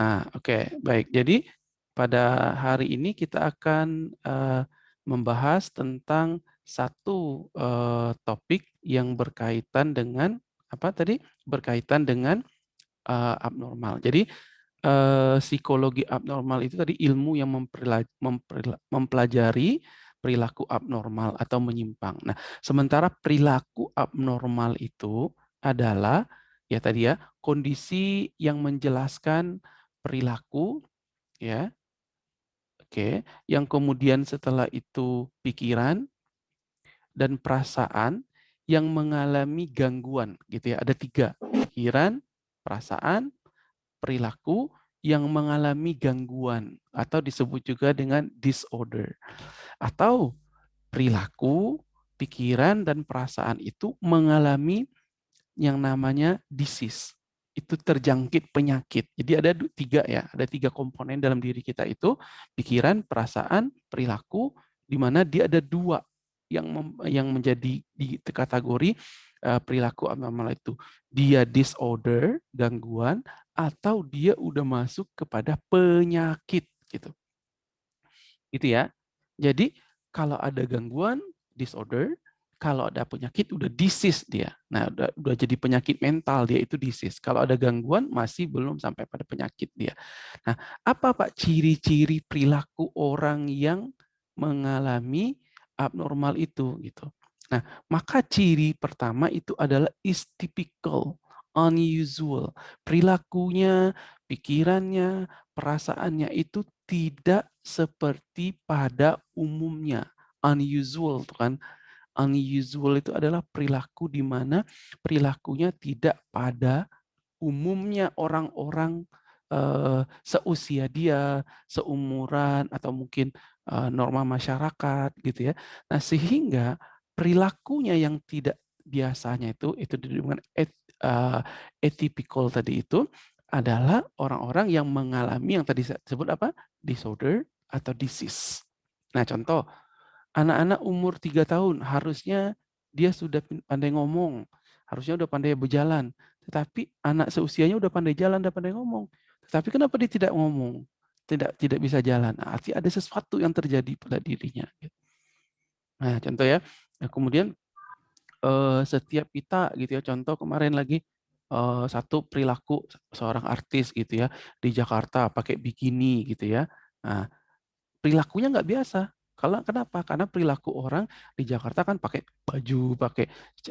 Nah, oke, baik. Jadi pada hari ini kita akan uh, membahas tentang satu uh, topik yang berkaitan dengan apa tadi? Berkaitan dengan uh, abnormal. Jadi uh, psikologi abnormal itu tadi ilmu yang mempelajari perilaku abnormal atau menyimpang. Nah, sementara perilaku abnormal itu adalah ya tadi ya kondisi yang menjelaskan perilaku ya. Oke, yang kemudian setelah itu pikiran dan perasaan yang mengalami gangguan gitu ya. Ada tiga, pikiran, perasaan, perilaku yang mengalami gangguan atau disebut juga dengan disorder. Atau perilaku, pikiran, dan perasaan itu mengalami yang namanya disease itu terjangkit penyakit. Jadi ada tiga ya, ada tiga komponen dalam diri kita itu pikiran, perasaan, perilaku, di mana dia ada dua yang yang menjadi di kategori uh, perilaku abnormal itu. Dia disorder, gangguan, atau dia udah masuk kepada penyakit gitu. Gitu ya. Jadi kalau ada gangguan, disorder, kalau ada penyakit udah disease dia. Nah, udah, udah jadi penyakit mental dia itu disease. Kalau ada gangguan masih belum sampai pada penyakit dia. Nah, apa Pak ciri-ciri perilaku orang yang mengalami abnormal itu gitu. Nah, maka ciri pertama itu adalah is typical, unusual. Perilakunya, pikirannya, perasaannya itu tidak seperti pada umumnya. Unusual tuh kan unusual itu adalah perilaku di mana perilakunya tidak pada umumnya orang-orang uh, seusia dia, seumuran atau mungkin uh, norma masyarakat gitu ya. Nah, sehingga perilakunya yang tidak biasanya itu itu dengan et, uh, atypical tadi itu adalah orang-orang yang mengalami yang tadi sebut apa? disorder atau disease. Nah, contoh Anak-anak umur tiga tahun harusnya dia sudah pandai ngomong, harusnya udah pandai berjalan. Tetapi anak seusianya udah pandai jalan, udah pandai ngomong. Tetapi kenapa dia tidak ngomong? Tidak tidak bisa jalan. Nah, artinya ada sesuatu yang terjadi pada dirinya. Nah, contoh ya. Nah, kemudian eh, setiap kita gitu ya, contoh kemarin lagi eh, satu perilaku seorang artis gitu ya di Jakarta pakai bikini gitu ya. Nah, perilakunya nggak biasa kalau kenapa? Karena perilaku orang di Jakarta kan pakai baju, pakai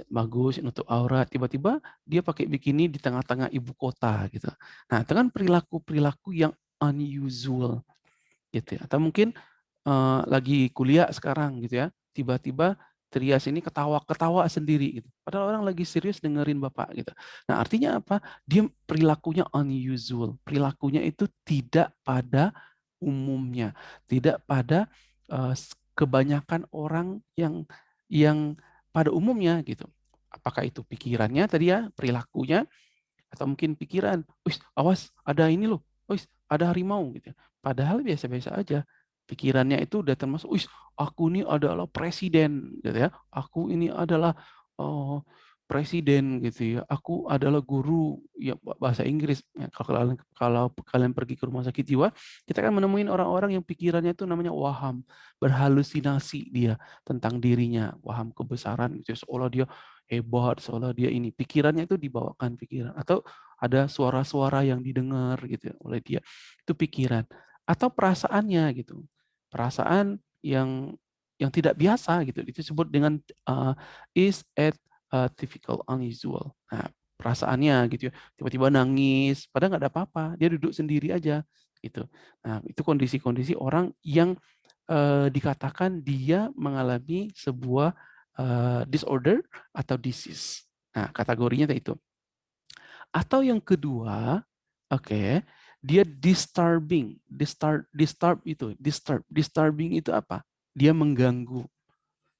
bagus untuk aurat, tiba-tiba dia pakai bikini di tengah-tengah ibu kota gitu. Nah, dengan perilaku-perilaku yang unusual gitu ya. Atau mungkin uh, lagi kuliah sekarang gitu ya, tiba-tiba Trias ini ketawa-ketawa sendiri gitu. Padahal orang lagi serius dengerin Bapak gitu. Nah, artinya apa? Dia perilakunya unusual. Perilakunya itu tidak pada umumnya, tidak pada uh, kebanyakan orang yang yang pada umumnya gitu. Apakah itu pikirannya tadi ya, perilakunya, atau mungkin pikiran, wis awas ada ini loh, wis ada harimau gitu. Ya. Padahal biasa-biasa aja. Pikirannya itu udah termasuk, wis aku ini adalah presiden gitu ya. Aku ini adalah oh, presiden gitu ya. Aku adalah guru ya bahasa Inggris. Ya, kalau kalian kalau kalian pergi ke rumah sakit jiwa, kita kan menemuin orang-orang yang pikirannya itu namanya waham, berhalusinasi dia tentang dirinya, waham kebesaran gitu. Seolah dia hebat, seolah dia ini. Pikirannya itu dibawakan pikiran atau ada suara-suara yang didengar gitu ya, oleh dia. Itu pikiran atau perasaannya gitu. Perasaan yang yang tidak biasa gitu. Itu disebut dengan uh, is at uh, typical unusual. Nah, perasaannya gitu ya, tiba-tiba nangis, padahal nggak ada apa-apa, dia duduk sendiri aja gitu. Nah, itu kondisi-kondisi orang yang uh, dikatakan dia mengalami sebuah uh, disorder atau disease. Nah, kategorinya itu. Atau yang kedua, oke, okay, dia disturbing, disturb, disturb itu, disturb, disturbing itu apa? Dia mengganggu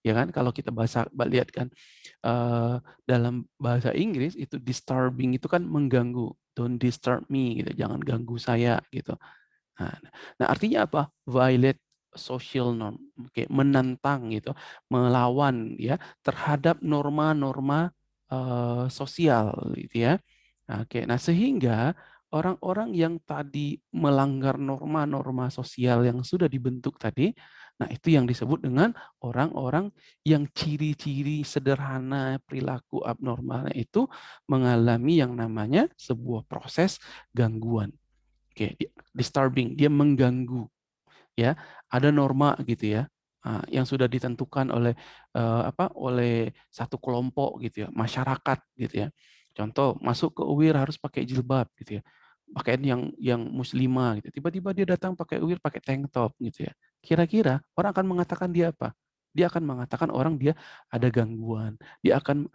ya kan? Kalau kita bahasa lihat kan uh, dalam bahasa Inggris itu disturbing itu kan mengganggu. Don't disturb me gitu jangan ganggu saya gitu. Nah, nah artinya apa? Violate social norm oke menantang gitu melawan ya terhadap norma-norma uh, sosial gitu ya. Oke nah sehingga orang-orang yang tadi melanggar norma-norma sosial yang sudah dibentuk tadi, nah itu yang disebut dengan orang-orang yang ciri-ciri sederhana perilaku abnormalnya itu mengalami yang namanya sebuah proses gangguan. Oke, disturbing, dia mengganggu. Ya, ada norma gitu ya yang sudah ditentukan oleh apa oleh satu kelompok gitu ya masyarakat gitu ya contoh masuk ke UIR harus pakai jilbab gitu ya pakaian yang yang muslimah gitu. Tiba-tiba dia datang pakai UIR pakai tank top gitu ya. Kira-kira orang akan mengatakan dia apa? Dia akan mengatakan orang dia ada gangguan. Dia akan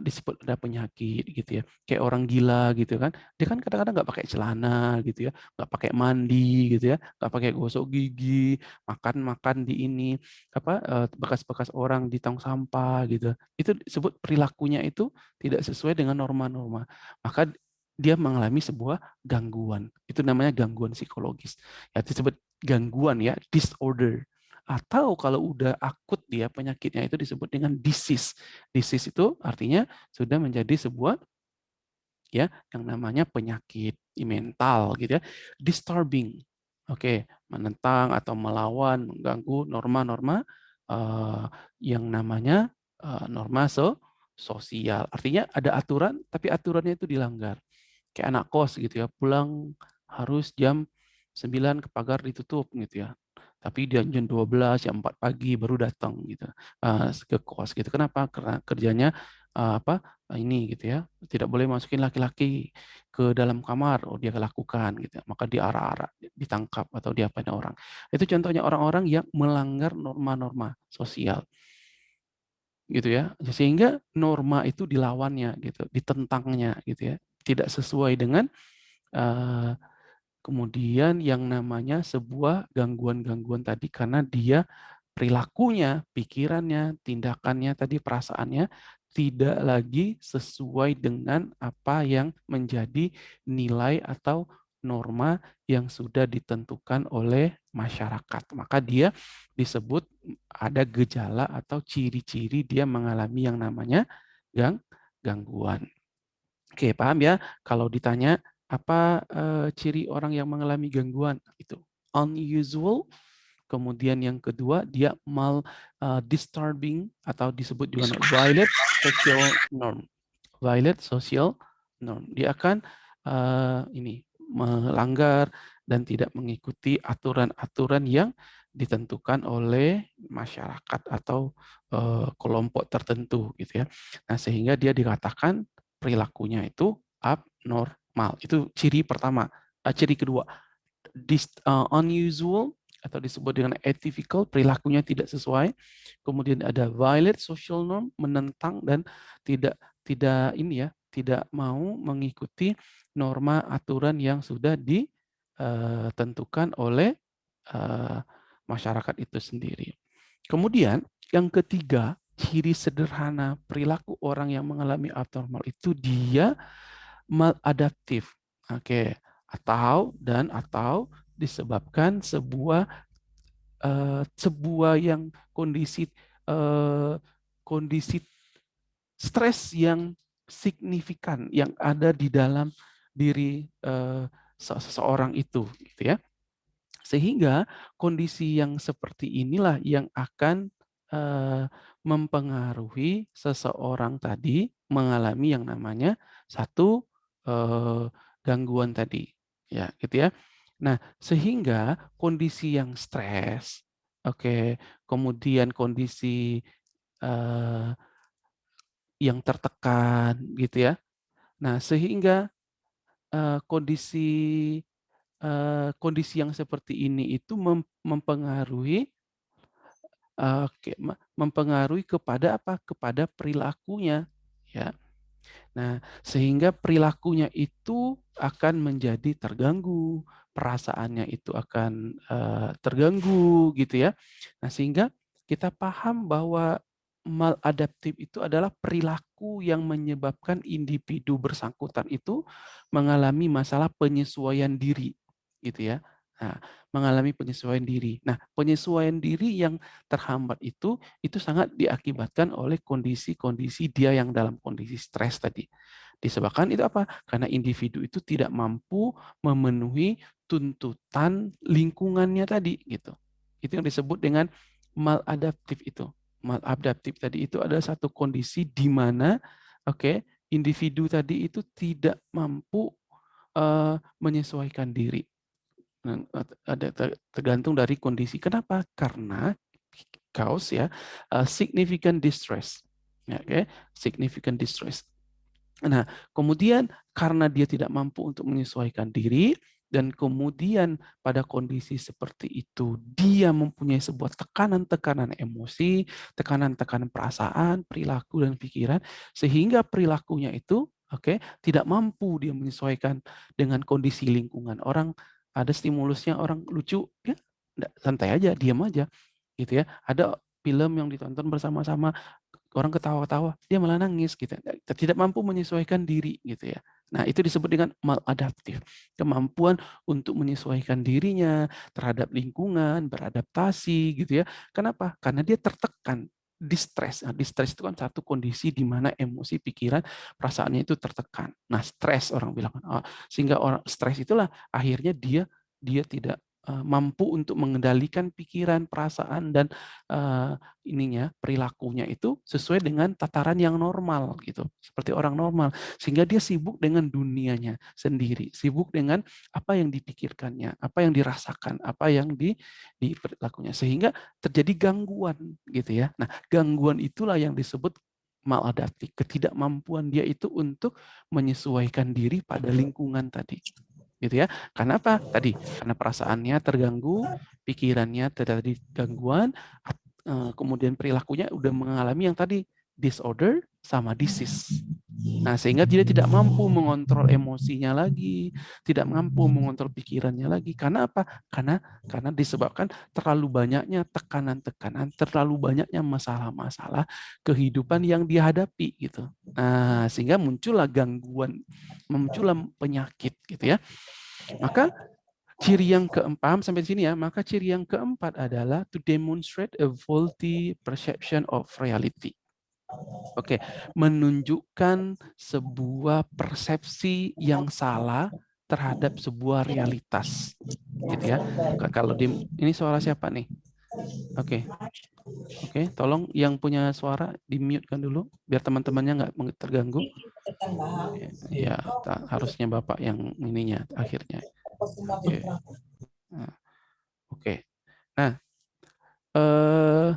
disebut ada penyakit gitu ya. Kayak orang gila gitu kan. Dia kan kadang-kadang nggak pakai celana gitu ya. Nggak pakai mandi gitu ya. Nggak pakai gosok gigi makan makan di ini apa eh, bekas-bekas orang di tong sampah gitu. Itu disebut perilakunya itu tidak sesuai dengan norma-norma. Maka dia mengalami sebuah gangguan itu namanya gangguan psikologis ya disebut gangguan ya disorder atau kalau udah akut dia penyakitnya itu disebut dengan disease. Disease itu artinya sudah menjadi sebuah ya yang namanya penyakit mental gitu ya. Disturbing. Oke, menentang atau melawan, mengganggu norma-norma uh, yang namanya uh, norma so sosial. Artinya ada aturan tapi aturannya itu dilanggar. Kayak anak kos gitu ya, pulang harus jam 9 ke pagar ditutup gitu ya. Tapi dia jam 12 jam 4 pagi baru datang gitu uh, ke kos gitu. Kenapa? Karena kerjanya uh, apa uh, ini gitu ya tidak boleh masukin laki-laki ke dalam kamar. Oh dia lakukan gitu maka diarah-arah ditangkap atau diapain orang. Itu contohnya orang-orang yang melanggar norma-norma sosial gitu ya. Sehingga norma itu dilawannya gitu ditentangnya gitu ya tidak sesuai dengan uh, kemudian yang namanya sebuah gangguan-gangguan tadi karena dia perilakunya, pikirannya, tindakannya tadi perasaannya tidak lagi sesuai dengan apa yang menjadi nilai atau norma yang sudah ditentukan oleh masyarakat. Maka dia disebut ada gejala atau ciri-ciri dia mengalami yang namanya gang gangguan. Oke, paham ya? Kalau ditanya apa uh, ciri orang yang mengalami gangguan? Itu unusual. Kemudian yang kedua dia mal uh, disturbing atau disebut juga violate social norm. Violate social norm. Dia akan uh, ini melanggar dan tidak mengikuti aturan-aturan yang ditentukan oleh masyarakat atau uh, kelompok tertentu gitu ya. Nah sehingga dia dikatakan perilakunya itu abnormal mal. Itu ciri pertama. Uh, ciri kedua, dis, uh, unusual atau disebut dengan atypical, perilakunya tidak sesuai. Kemudian ada violate social norm, menentang dan tidak tidak ini ya, tidak mau mengikuti norma aturan yang sudah ditentukan uh, oleh masyarakat itu sendiri. Kemudian yang ketiga, ciri sederhana perilaku orang yang mengalami abnormal itu dia maladaptif. Oke, atau dan atau disebabkan sebuah uh, sebuah yang kondisi uh, kondisi stres yang signifikan yang ada di dalam diri uh, seseorang itu gitu ya. Sehingga kondisi yang seperti inilah yang akan uh, mempengaruhi seseorang tadi mengalami yang namanya satu uh, gangguan tadi, ya gitu ya. Nah, sehingga kondisi yang stres, oke, okay, kemudian kondisi uh, yang tertekan gitu ya. Nah, sehingga uh, kondisi uh, kondisi yang seperti ini itu mem mempengaruhi uh, mempengaruhi kepada apa? Kepada perilakunya, ya. Nah, sehingga perilakunya itu akan menjadi terganggu, perasaannya itu akan uh, terganggu gitu ya. Nah, sehingga kita paham bahwa maladaptif itu adalah perilaku yang menyebabkan individu bersangkutan itu mengalami masalah penyesuaian diri gitu ya. Nah, mengalami penyesuaian diri. Nah, penyesuaian diri yang terhambat itu itu sangat diakibatkan oleh kondisi-kondisi dia yang dalam kondisi stres tadi. Disebabkan itu apa? Karena individu itu tidak mampu memenuhi tuntutan lingkungannya tadi gitu. Itu yang disebut dengan maladaptif itu. Maladaptif tadi itu adalah satu kondisi di mana oke, okay, individu tadi itu tidak mampu uh, menyesuaikan diri. Nah, ada tergantung dari kondisi. Kenapa? Karena cause ya uh, significant distress. Ya, oke, okay? significant distress. Nah, kemudian karena dia tidak mampu untuk menyesuaikan diri, dan kemudian pada kondisi seperti itu dia mempunyai sebuah tekanan-tekanan emosi, tekanan-tekanan perasaan, perilaku dan pikiran sehingga perilakunya itu oke okay, tidak mampu dia menyesuaikan dengan kondisi lingkungan. Orang ada stimulusnya orang lucu ya santai aja, diam aja gitu ya. Ada film yang ditonton bersama-sama orang ketawa-ketawa, dia malah nangis gitu. Tidak mampu menyesuaikan diri gitu ya. Nah, itu disebut dengan maladaptif. Kemampuan untuk menyesuaikan dirinya terhadap lingkungan, beradaptasi gitu ya. Kenapa? Karena dia tertekan, distress. Nah, distress itu kan satu kondisi di mana emosi, pikiran, perasaannya itu tertekan. Nah, stres orang bilang. Oh, sehingga orang stres itulah akhirnya dia dia tidak mampu untuk mengendalikan pikiran, perasaan dan uh, ininya perilakunya itu sesuai dengan tataran yang normal gitu, seperti orang normal. Sehingga dia sibuk dengan dunianya sendiri, sibuk dengan apa yang dipikirkannya, apa yang dirasakan, apa yang di di perilakunya sehingga terjadi gangguan gitu ya. Nah, gangguan itulah yang disebut maladaptif, ketidakmampuan dia itu untuk menyesuaikan diri pada lingkungan tadi gitu ya. Karena apa? Tadi karena perasaannya terganggu, pikirannya terjadi gangguan, eh, kemudian perilakunya udah mengalami yang tadi disorder sama disease. Nah, sehingga dia tidak mampu mengontrol emosinya lagi, tidak mampu mengontrol pikirannya lagi. Karena apa? Karena karena disebabkan terlalu banyaknya tekanan-tekanan, terlalu banyaknya masalah-masalah kehidupan yang dihadapi gitu. Nah, sehingga muncullah gangguan, muncullah penyakit gitu ya. Maka ciri yang keempat sampai sini ya, maka ciri yang keempat adalah to demonstrate a faulty perception of reality. Oke, menunjukkan sebuah persepsi yang salah terhadap sebuah realitas, gitu ya. Kalau di ini suara siapa nih? Oke, oke, tolong yang punya suara di mute kan dulu, biar teman-temannya nggak terganggu. Ya, harusnya bapak yang ininya akhirnya. Oke, nah, oke. Nah, eh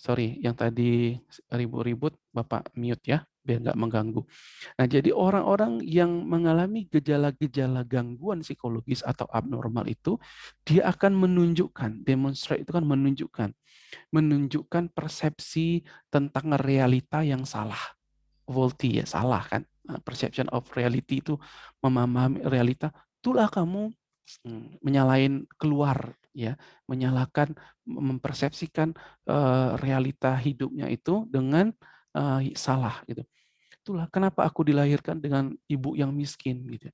sorry yang tadi ribut-ribut Bapak mute ya biar nggak mengganggu. Nah jadi orang-orang yang mengalami gejala-gejala gangguan psikologis atau abnormal itu dia akan menunjukkan demonstrate itu kan menunjukkan menunjukkan persepsi tentang realita yang salah faulty ya salah kan nah, perception of reality itu memahami realita itulah kamu hmm, menyalain keluar ya menyalahkan mempersepsikan uh, realita hidupnya itu dengan uh, salah gitu. Itulah kenapa aku dilahirkan dengan ibu yang miskin gitu.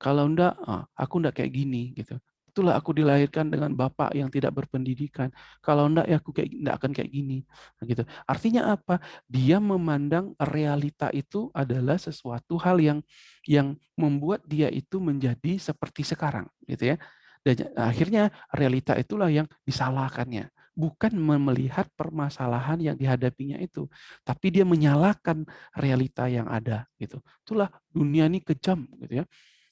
Kalau enggak uh, aku enggak kayak gini gitu. Itulah aku dilahirkan dengan bapak yang tidak berpendidikan. Kalau enggak ya aku kayak enggak akan kayak gini nah, gitu. Artinya apa? Dia memandang realita itu adalah sesuatu hal yang yang membuat dia itu menjadi seperti sekarang gitu ya dan akhirnya realita itulah yang disalahkannya. Bukan melihat permasalahan yang dihadapinya itu. Tapi dia menyalahkan realita yang ada. gitu. Itulah dunia ini kejam. gitu ya.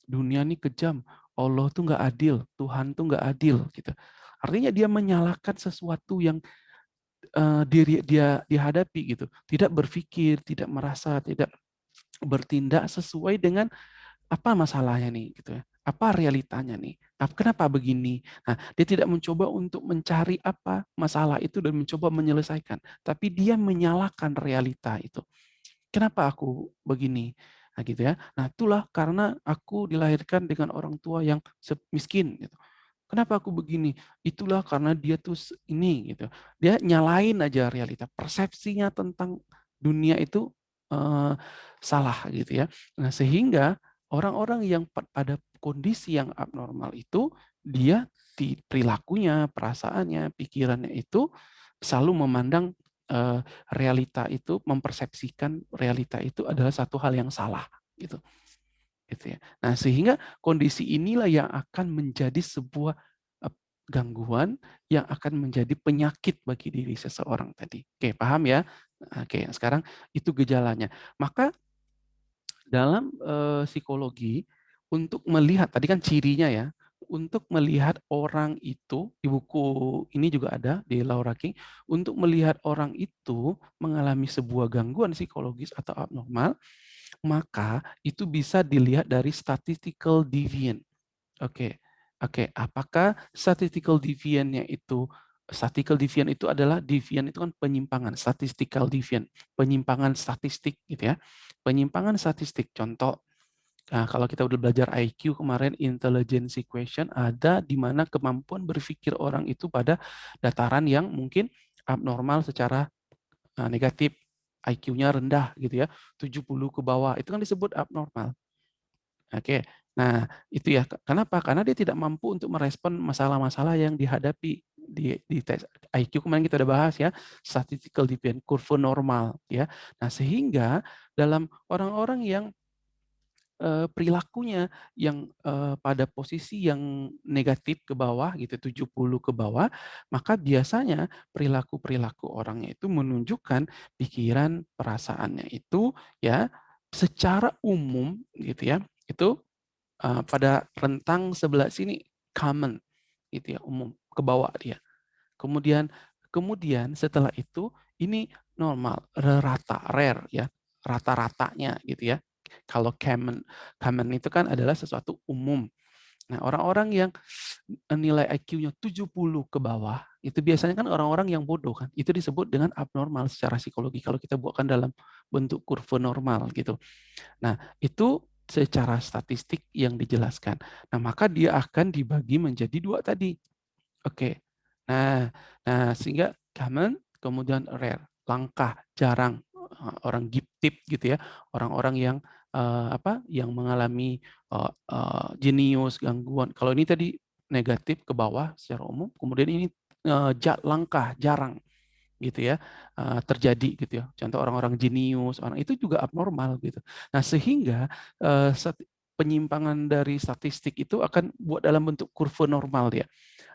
Dunia ini kejam. Allah tuh nggak adil. Tuhan tuh nggak adil. gitu. Artinya dia menyalahkan sesuatu yang uh, diri dia dihadapi gitu. Tidak berpikir, tidak merasa, tidak bertindak sesuai dengan apa masalahnya nih gitu ya apa realitanya nih? Kenapa begini? Nah, dia tidak mencoba untuk mencari apa masalah itu dan mencoba menyelesaikan, tapi dia menyalahkan realita itu. Kenapa aku begini? Nah, gitu ya. Nah, itulah karena aku dilahirkan dengan orang tua yang miskin gitu. Kenapa aku begini? Itulah karena dia tuh ini gitu. Dia nyalain aja realita. Persepsinya tentang dunia itu uh, salah gitu ya. Nah, sehingga orang-orang yang pada kondisi yang abnormal itu dia di perilakunya, perasaannya, pikirannya itu selalu memandang uh, realita itu, mempersepsikan realita itu adalah satu hal yang salah. gitu. Gitu ya. Nah, sehingga kondisi inilah yang akan menjadi sebuah gangguan yang akan menjadi penyakit bagi diri seseorang tadi. Oke, paham ya? Oke, sekarang itu gejalanya. Maka dalam, eee, psikologi untuk melihat tadi kan cirinya ya, untuk melihat orang itu di buku ini juga ada di Laura King, untuk melihat orang itu mengalami sebuah gangguan psikologis atau abnormal, maka itu bisa dilihat dari statistical deviant. Oke, oke. Apakah statistical deviant-nya itu statistical deviant itu adalah deviant itu kan penyimpangan, statistical deviant, penyimpangan statistik gitu ya. Penyimpangan statistik, contoh, nah kalau kita udah belajar IQ kemarin, intelligence question, ada di mana kemampuan berpikir orang itu pada dataran yang mungkin abnormal secara, eee, negatif. IQ-nya rendah gitu ya, 70 ke bawah, itu kan disebut abnormal. Oke, nah itu ya, kenapa? Karena dia tidak mampu untuk merespon masalah-masalah yang dihadapi di di tes IQ kemarin kita udah bahas ya, statistical deviant, kurva normal ya. Nah sehingga dalam orang-orang yang, eee, perilakunya yang, eee, pada posisi yang negatif ke bawah gitu, 70 ke bawah, maka biasanya perilaku-perilaku orangnya itu menunjukkan pikiran, perasaannya itu ya, secara umum gitu ya, itu, eee, pada rentang sebelah sini common gitu ya, umum, ke bawah dia. Kemudian kemudian setelah itu ini normal, rata, rare ya, rata-ratanya gitu ya. Kalau common, common itu kan adalah sesuatu umum. Nah, orang-orang yang nilai IQ-nya 70 ke bawah, itu biasanya kan orang-orang yang bodoh kan, itu disebut dengan abnormal secara psikologi kalau kita buatkan dalam bentuk kurva normal gitu. Nah, itu secara statistik yang dijelaskan. Nah, maka dia akan dibagi menjadi dua tadi. Oke. Nah nah sehingga common, kemudian rare, langka, jarang, orang gifted gitu ya, orang-orang yang, eee, apa, yang mengalami, eee, jenius, gangguan. Kalau ini tadi negatif ke bawah secara umum, kemudian ini, ja langka, jarang gitu ya, terjadi gitu ya. Contoh orang-orang jenius, orang itu juga abnormal gitu. Nah sehingga, penyimpangan dari statistik itu akan buat dalam bentuk kurva normal dia.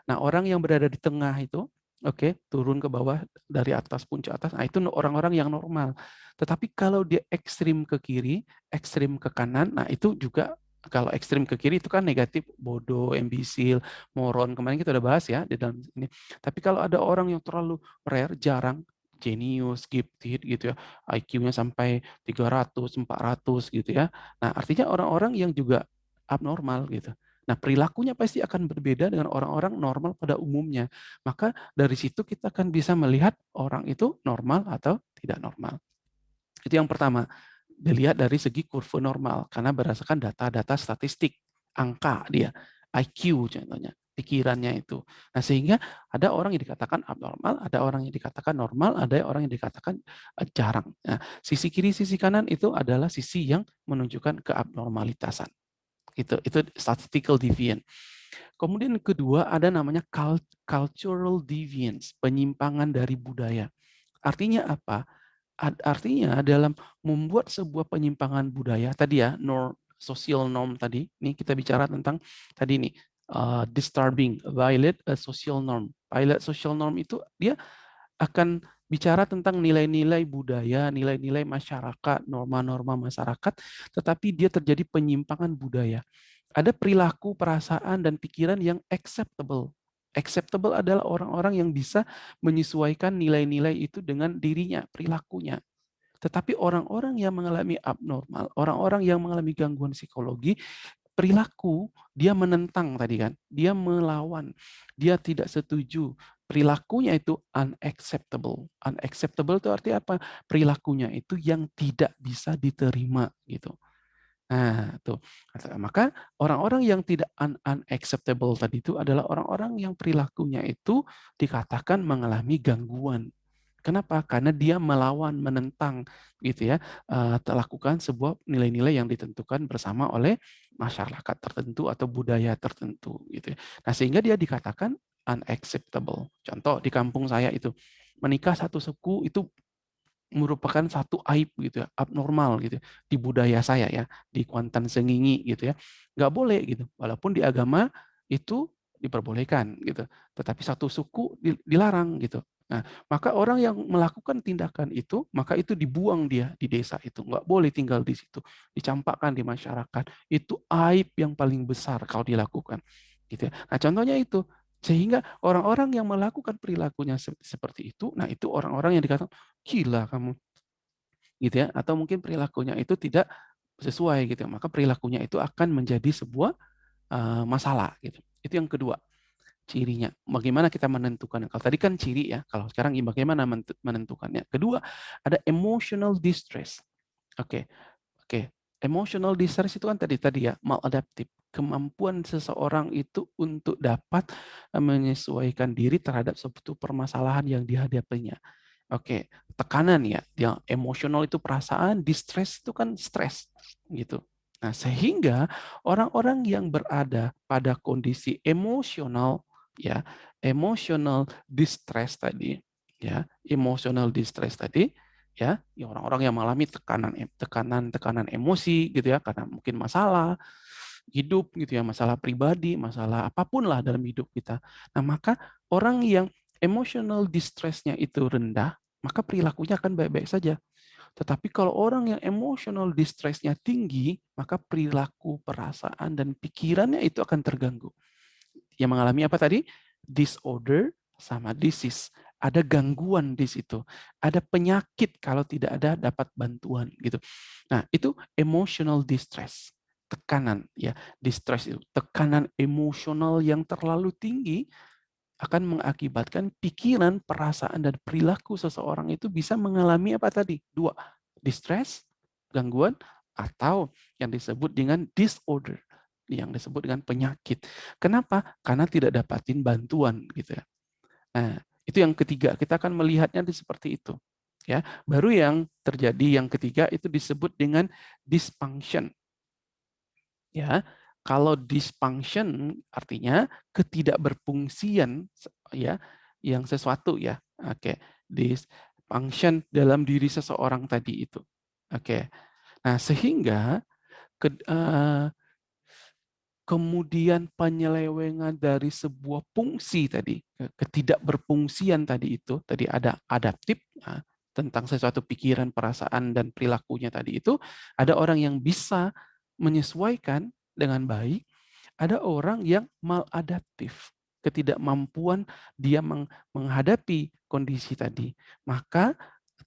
Nah orang yang berada di tengah itu, oke, turun ke bawah dari atas, puncak atas, nah itu orang-orang yang normal. Tetapi kalau dia ekstrim ke kiri, ekstrim ke kanan, nah itu juga kalau ekstrim ke kiri itu kan negatif, bodoh, imbisil, moron, kemarin kita udah bahas ya di dalam ini. Tapi kalau ada orang yang terlalu rare, jarang, jenius, gifted gitu ya, IQ-nya sampai 300, 400 gitu ya. Nah artinya orang-orang yang juga abnormal gitu. Nah perilakunya pasti akan berbeda dengan orang-orang normal pada umumnya. Maka dari situ kita akan bisa melihat orang itu normal atau tidak normal. Itu yang pertama, dilihat dari segi kurva normal karena berdasarkan data-data statistik, angka dia, IQ contohnya, pikirannya itu. Nah sehingga ada orang yang dikatakan abnormal, ada orang yang dikatakan normal, ada orang yang dikatakan, eee, jarang. Nah sisi kiri, sisi kanan itu adalah sisi yang menunjukkan keabnormalitasan. Itu itu statistical deviant. Kemudian kedua ada namanya cult cultural deviance, penyimpangan dari budaya. Artinya apa? Artinya dalam membuat sebuah penyimpangan budaya tadi ya, nor social norm tadi, ini kita bicara tentang tadi nih, eee, disturbing, violate a social norm. Violate social norm itu dia akan bicara tentang nilai-nilai budaya, nilai-nilai masyarakat, norma-norma masyarakat, tetapi dia terjadi penyimpangan budaya. Ada perilaku, perasaan, dan pikiran yang acceptable. Acceptable adalah orang-orang yang bisa menyesuaikan nilai-nilai itu dengan dirinya, perilakunya. Tetapi orang-orang yang mengalami abnormal, orang-orang yang mengalami gangguan psikologi, perilaku dia menentang tadi kan, dia melawan, dia tidak setuju, perilakunya itu unacceptable. Unacceptable itu artinya apa? Perilakunya itu yang tidak bisa diterima gitu. Nah, tuh. Maka orang-orang yang tidak un unacceptable tadi itu adalah orang-orang yang perilakunya itu dikatakan mengalami gangguan. Kenapa? Karena dia melawan, menentang gitu ya, eee, lakukan sebuah nilai-nilai yang ditentukan bersama oleh masyarakat tertentu atau budaya tertentu gitu ya. Nah, sehingga dia dikatakan unacceptable. Contoh di kampung saya itu, menikah satu suku itu merupakan satu aib gitu ya, abnormal gitu ya, di budaya saya ya, di Kuantan Sengingi gitu ya. Nggak boleh gitu, walaupun di agama itu diperbolehkan gitu, tetapi satu suku dilarang gitu. Nah, maka orang yang melakukan tindakan itu, maka itu dibuang dia di desa itu, nggak boleh tinggal di situ, dicampakkan di masyarakat. Itu aib yang paling besar kalau dilakukan. Gitu ya. Nah, contohnya itu, sehingga orang-orang yang melakukan perilakunya seperti itu, nah itu orang-orang yang dikatakan, gila kamu. Gitu ya, atau mungkin perilakunya itu tidak sesuai gitu, maka perilakunya itu akan menjadi sebuah uh, masalah gitu. Itu yang kedua cirinya. Bagaimana kita menentukan? Kalau tadi kan ciri ya, kalau sekarang bagaimana menentukannya? Kedua, ada emotional distress. Oke, okay. oke. Okay. Emotional distress itu kan tadi tadi ya, maladaptive. Kemampuan seseorang itu untuk dapat eh, menyesuaikan diri terhadap suatu permasalahan yang dihadapinya. Oke, tekanan ya, yang emosional itu perasaan, distress itu kan stres gitu. Nah, sehingga orang-orang yang berada pada kondisi emosional ya emotional distress tadi ya emotional distress tadi ya, ya orang-orang yang mengalami tekanan tekanan tekanan emosi gitu ya karena mungkin masalah hidup gitu ya masalah pribadi masalah apa pun lah dalam hidup kita nah maka orang yang emotional distressnya itu rendah maka perilakunya akan baik-baik saja tetapi kalau orang yang emotional distressnya tinggi, maka perilaku, perasaan, dan pikirannya itu akan terganggu yang mengalami apa tadi? Disorder sama disease. Ada gangguan di situ. Ada penyakit kalau tidak ada dapat bantuan gitu. Nah, itu emotional distress. Tekanan ya, distress itu tekanan emosional yang terlalu tinggi akan mengakibatkan pikiran, perasaan dan perilaku seseorang itu bisa mengalami apa tadi? Dua, distress, gangguan atau yang disebut dengan disorder yang disebut dengan penyakit. Kenapa? Karena tidak dapatin bantuan gitu ya. Nah, itu yang ketiga. Kita akan melihatnya di seperti itu. Ya, baru yang terjadi yang ketiga itu disebut dengan dysfunction. Ya, kalau dysfunction artinya ketidakberfungsian ya yang sesuatu ya. Oke, dysfunction dalam diri seseorang tadi itu. Oke. Nah, sehingga ke, uh, kemudian penyelewengan dari sebuah fungsi tadi, ketidakberfungsian tadi itu, tadi ada adaptif, ya, tentang sesuatu pikiran, perasaan, dan perilakunya tadi itu, ada orang yang bisa menyesuaikan dengan baik, ada orang yang maladaptif, ketidakmampuan dia menghadapi kondisi tadi. Maka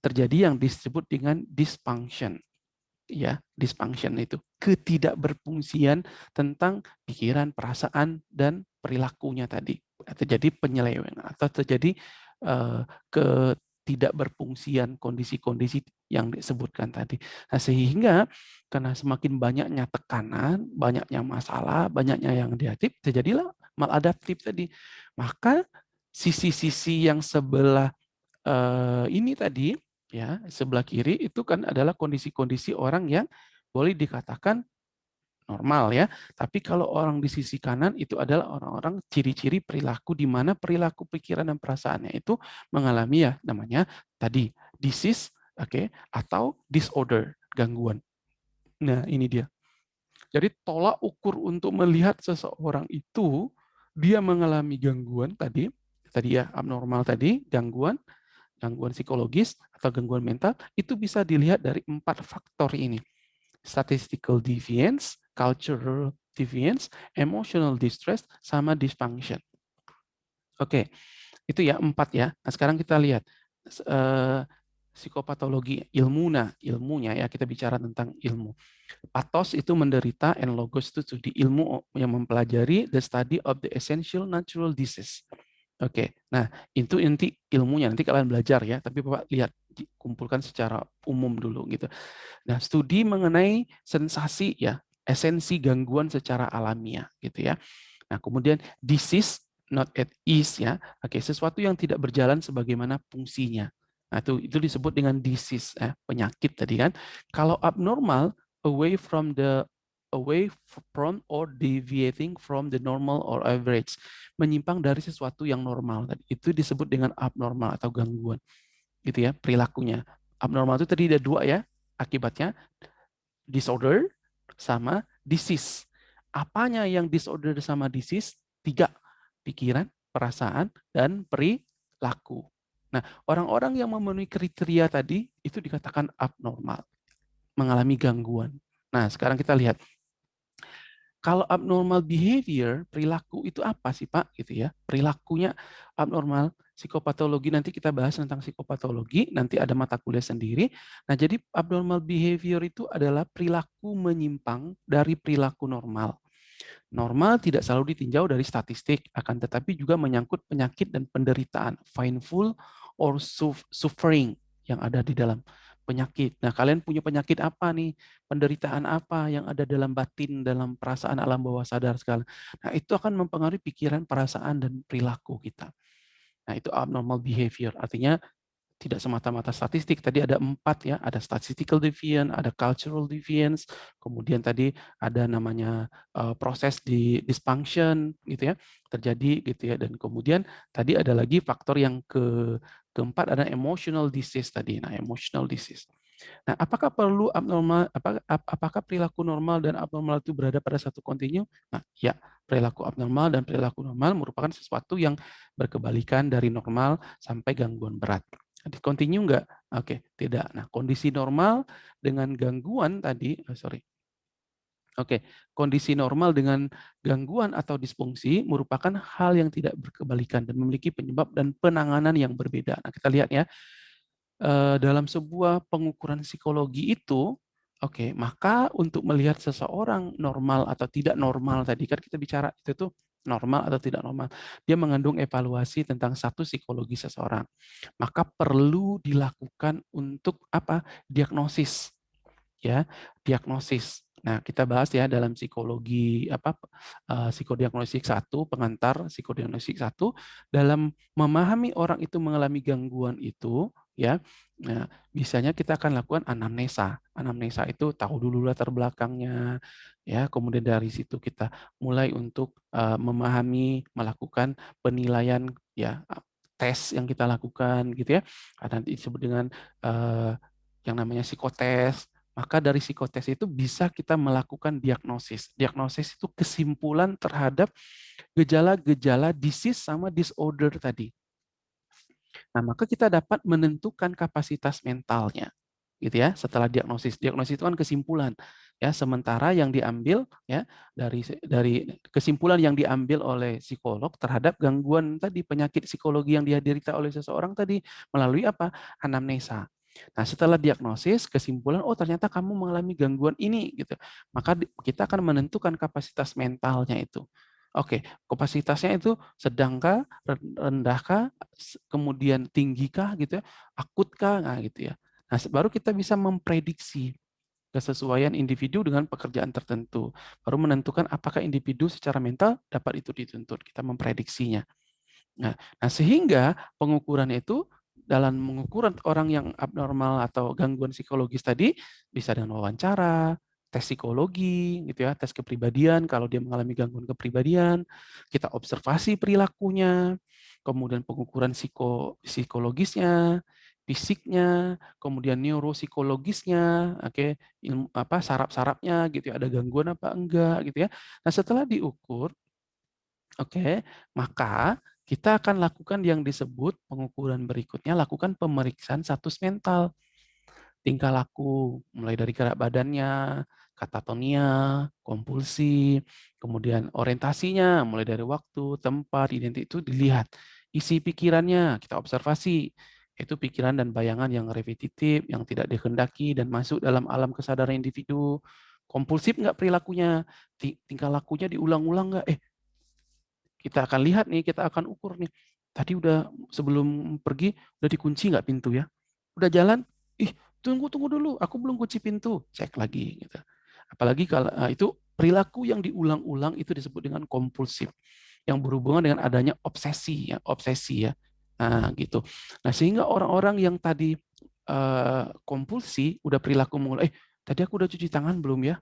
terjadi yang disebut dengan dysfunction ya dysfunction itu ketidakberfungsian tentang pikiran, perasaan dan perilakunya tadi terjadi penyelewengan atau terjadi uh, ketidakberfungsian kondisi-kondisi yang disebutkan tadi. Nah, sehingga karena semakin banyaknya tekanan, banyaknya masalah, banyaknya yang negatif, terjadilah maladaptif tadi. Maka sisi-sisi yang sebelah uh, ini tadi ya sebelah kiri itu kan adalah kondisi-kondisi orang yang boleh dikatakan normal ya. Tapi kalau orang di sisi kanan itu adalah orang-orang ciri-ciri perilaku di mana perilaku pikiran dan perasaannya itu mengalami ya namanya tadi disease oke okay, atau disorder, gangguan. Nah, ini dia. Jadi tolak ukur untuk melihat seseorang itu dia mengalami gangguan tadi, tadi ya abnormal tadi, gangguan gangguan psikologis atau gangguan mental itu bisa dilihat dari empat faktor ini. Statistical deviance, cultural deviance, emotional distress, sama dysfunction. Oke, itu ya empat ya. Nah sekarang kita lihat uh, psikopatologi ilmuna, ilmunya ya kita bicara tentang ilmu. Pathos itu menderita, and logos itu di ilmu yang mempelajari the study of the essential natural disease. Oke, nah itu inti ilmunya. Nanti kalian belajar ya, tapi Bapak lihat kumpulkan secara umum dulu gitu. Nah, studi mengenai sensasi ya, esensi gangguan secara alamiah gitu ya. Nah, kemudian disease not at ease ya. Oke, sesuatu yang tidak berjalan sebagaimana fungsinya. Nah, itu itu disebut dengan disease ya, penyakit tadi kan. Kalau abnormal away from the away from or deviating from the normal or average. Menyimpang dari sesuatu yang normal. Itu disebut dengan abnormal atau gangguan. Gitu ya, perilakunya. Abnormal itu tadi ada dua ya akibatnya, disorder sama disease. Apanya yang disorder sama disease? Tiga, pikiran, perasaan, dan perilaku. Nah, orang-orang yang memenuhi kriteria tadi itu dikatakan abnormal, mengalami gangguan. Nah, sekarang kita lihat kalau abnormal behavior, perilaku itu apa sih Pak? Gitu ya. Perilakunya abnormal, psikopatologi nanti kita bahas tentang psikopatologi, nanti ada mata kuliah sendiri. Nah, jadi abnormal behavior itu adalah perilaku menyimpang dari perilaku normal. Normal tidak selalu ditinjau dari statistik, akan tetapi juga menyangkut penyakit dan penderitaan, painful or suffering yang ada di dalam penyakit. Nah, kalian punya penyakit apa nih? Penderitaan apa yang ada dalam batin, dalam perasaan alam bawah sadar sekali. Nah, itu akan mempengaruhi pikiran, perasaan, dan perilaku kita. Nah, itu abnormal behavior. Artinya tidak semata-mata statistik. Tadi ada empat ya, ada statistical deviance, ada cultural deviance, kemudian tadi ada namanya uh, proses di dysfunction gitu ya, terjadi gitu ya, dan kemudian tadi ada lagi faktor yang ke keempat ada emotional disease tadi. Nah, emotional disease. Nah, apakah perlu abnormal apakah, apakah perilaku normal dan abnormal itu berada pada satu kontinu? Nah, ya, perilaku abnormal dan perilaku normal merupakan sesuatu yang berkebalikan dari normal sampai gangguan berat. Continue enggak? Oke, tidak. Nah, kondisi normal dengan gangguan tadi, oh sorry. Oke, kondisi normal dengan gangguan atau disfungsi merupakan hal yang tidak berkebalikan dan memiliki penyebab dan penanganan yang berbeda. Nah, kita lihat ya, dalam sebuah pengukuran psikologi itu, oke, maka untuk melihat seseorang normal atau tidak normal tadi kan kita bicara itu tuh normal atau tidak normal. Dia mengandung evaluasi tentang satu psikologi seseorang. Maka perlu dilakukan untuk apa? Diagnosis. Ya, diagnosis. Nah, kita bahas ya dalam psikologi apa uh, psikodiagnostik satu, pengantar psikodiagnostik satu dalam memahami orang itu mengalami gangguan itu ya. Nah, biasanya kita akan lakukan anamnesa. Anamnesa itu tahu dulu latar belakangnya ya, kemudian dari situ kita mulai untuk uh, memahami, melakukan penilaian ya tes yang kita lakukan gitu ya. Nanti disebut dengan uh, yang namanya psikotes maka dari psikotes itu bisa kita melakukan diagnosis. Diagnosis itu kesimpulan terhadap gejala-gejala disease sama disorder tadi. Nah, maka kita dapat menentukan kapasitas mentalnya. Gitu ya, setelah diagnosis. Diagnosis itu kan kesimpulan ya sementara yang diambil ya dari dari kesimpulan yang diambil oleh psikolog terhadap gangguan tadi penyakit psikologi yang dihadirkan oleh seseorang tadi melalui apa anamnesa Nah, setelah diagnosis, kesimpulan, oh ternyata kamu mengalami gangguan ini, gitu. Maka kita akan menentukan kapasitas mentalnya itu. Oke, kapasitasnya itu sedangkah, rendahkah, kemudian tinggikah, gitu ya, akutkah, nah gitu ya. Nah, baru kita bisa memprediksi kesesuaian individu dengan pekerjaan tertentu. Baru menentukan apakah individu secara mental dapat itu dituntut. Kita memprediksinya. Nah, nah sehingga pengukuran itu dalam mengukur orang yang abnormal atau gangguan psikologis tadi bisa dengan wawancara, tes psikologi, gitu ya, tes kepribadian kalau dia mengalami gangguan kepribadian, kita observasi perilakunya, kemudian pengukuran psiko, psikologisnya, fisiknya, kemudian neuropsikologisnya, oke, okay, apa saraf-sarafnya gitu ya, ada gangguan apa enggak gitu ya. Nah, setelah diukur oke, okay, maka kita akan lakukan yang disebut pengukuran berikutnya, lakukan pemeriksaan status mental. Tingkah laku, mulai dari gerak badannya, katatonia, kompulsi, kemudian orientasinya, mulai dari waktu, tempat, identitas itu dilihat. Isi pikirannya, kita observasi. Itu pikiran dan bayangan yang repetitif, yang tidak dikehendaki, dan masuk dalam alam kesadaran individu. Kompulsif nggak perilakunya? Tingkah lakunya diulang-ulang nggak? Eh, kita akan lihat nih, kita akan ukur nih. Tadi udah sebelum pergi udah dikunci nggak pintu ya? Udah jalan, ih tunggu tunggu dulu, aku belum kunci pintu, cek lagi gitu. Apalagi kalau nah, itu perilaku yang diulang-ulang itu disebut dengan kompulsif, yang berhubungan dengan adanya obsesi ya, obsesi ya. Nah, gitu. Nah, sehingga orang-orang yang tadi uh, kompulsi udah perilaku mengulang, eh tadi aku udah cuci tangan belum ya?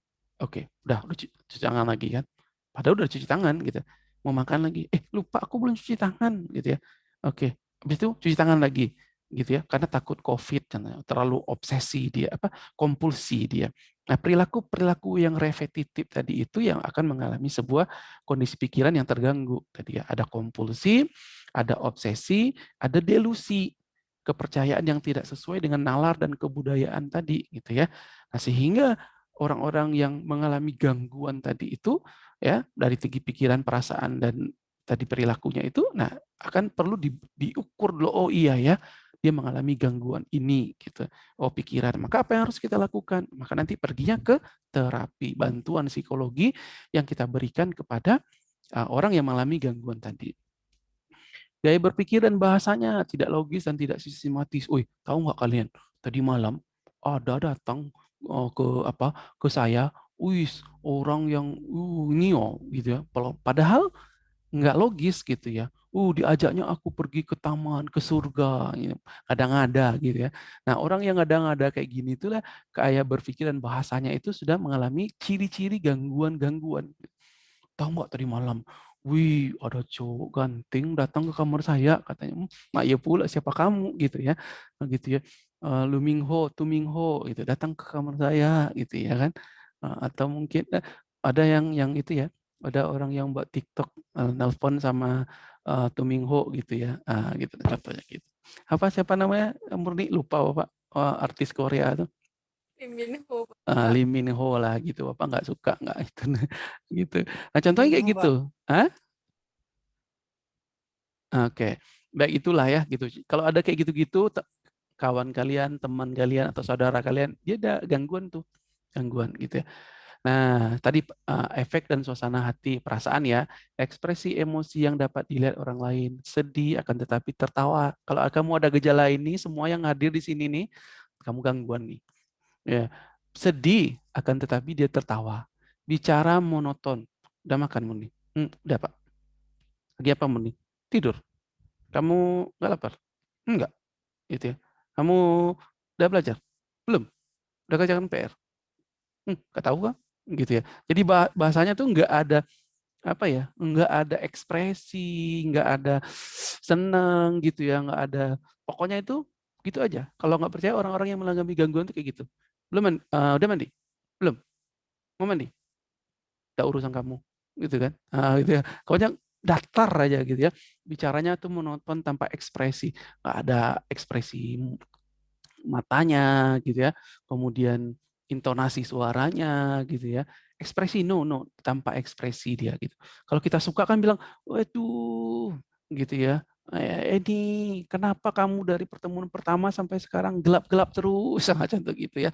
Oke, udah udah cuci tangan lagi kan. Padahal udah cuci tangan gitu mau makan lagi, eh lupa aku belum cuci tangan gitu ya. Oke, habis itu cuci tangan lagi. Gitu ya, karena takut Covid, terlalu obsesi dia, apa, kompulsi dia. Nah, perilaku-perilaku yang repetitif tadi itu yang akan mengalami sebuah kondisi pikiran yang terganggu. Tadi ya, ada kompulsi, ada obsesi, ada delusi, kepercayaan yang tidak sesuai dengan nalar dan kebudayaan tadi, gitu ya. Nah, sehingga orang-orang yang mengalami gangguan tadi itu, ya, dari segi pikiran, perasaan, dan tadi perilakunya itu, nah, akan perlu di diukur dulu, oh iya ya, dia mengalami gangguan ini gitu. Oh pikiran, maka apa yang harus kita lakukan? Maka nanti perginya ke terapi, bantuan psikologi yang kita berikan kepada uh, orang yang mengalami gangguan tadi. Gaya berpikir dan bahasanya tidak logis dan tidak sistematis. Wih, tahu nggak kalian? Tadi malam ada datang uh, ke apa ke saya, wis orang yang uh, ini oh gitu ya. Padahal nggak logis gitu ya. Uh, diajaknya aku pergi ke taman, ke surga, gitu. kadang-ada gitu ya. Nah, orang yang kadang-ada kayak gini itulah kayak berpikir dan bahasanya itu sudah mengalami ciri-ciri gangguan-gangguan. Tahu nggak tadi malam, wih ada cowok ganteng datang ke kamar saya katanya, mak ya pula siapa kamu gitu ya, nah, gitu ya. Uh, Lu Mingho, Tu Mingho gitu datang ke kamar saya gitu ya kan. Uh, atau mungkin uh, ada yang yang itu ya, ada orang yang buat TikTok uh, nelpon sama uh, Tumingho gitu ya, uh, gitu contohnya gitu. Apa siapa namanya Murni lupa bapak uh, artis Korea tuh. Lee Min Ho. Uh, Lee Min Ho lah gitu, bapak nggak suka nggak itu gitu. Nah contohnya kayak gitu, Hah? Oke, okay. baik itulah ya gitu. Kalau ada kayak gitu-gitu, kawan kalian, teman kalian atau saudara kalian, dia ada gangguan tuh, gangguan gitu ya. Nah, tadi uh, efek dan suasana hati, perasaan ya, ekspresi emosi yang dapat dilihat orang lain, sedih akan tetapi tertawa. Kalau kamu ada gejala ini, semua yang hadir di sini nih, kamu gangguan nih. Ya, sedih akan tetapi dia tertawa. Bicara monoton. Udah makan Muni? Hmm, udah Pak. Lagi apa Muni? Tidur. Kamu nggak lapar? Enggak. Gitu ya. Kamu udah belajar? Belum. Udah kerjakan PR? Hmm, gak tahu kan? Gitu ya. Jadi bahasanya tuh nggak ada apa ya, nggak ada ekspresi, nggak ada seneng gitu ya, nggak ada pokoknya itu gitu aja. Kalau nggak percaya orang-orang yang mengalami gangguan itu kayak gitu. Belum uh, udah mandi? Belum? Mau mandi? Udah urusan kamu, gitu kan? Uh, gitu ya. Pokoknya datar aja gitu ya. Bicaranya tuh menonton tanpa ekspresi, nggak ada ekspresi matanya gitu ya. Kemudian intonasi suaranya gitu ya. Ekspresi no no tanpa ekspresi dia gitu. Kalau kita suka kan bilang, "Waduh," gitu ya. Eh, "Ini kenapa kamu dari pertemuan pertama sampai sekarang gelap-gelap terus?" Semacam itu gitu ya.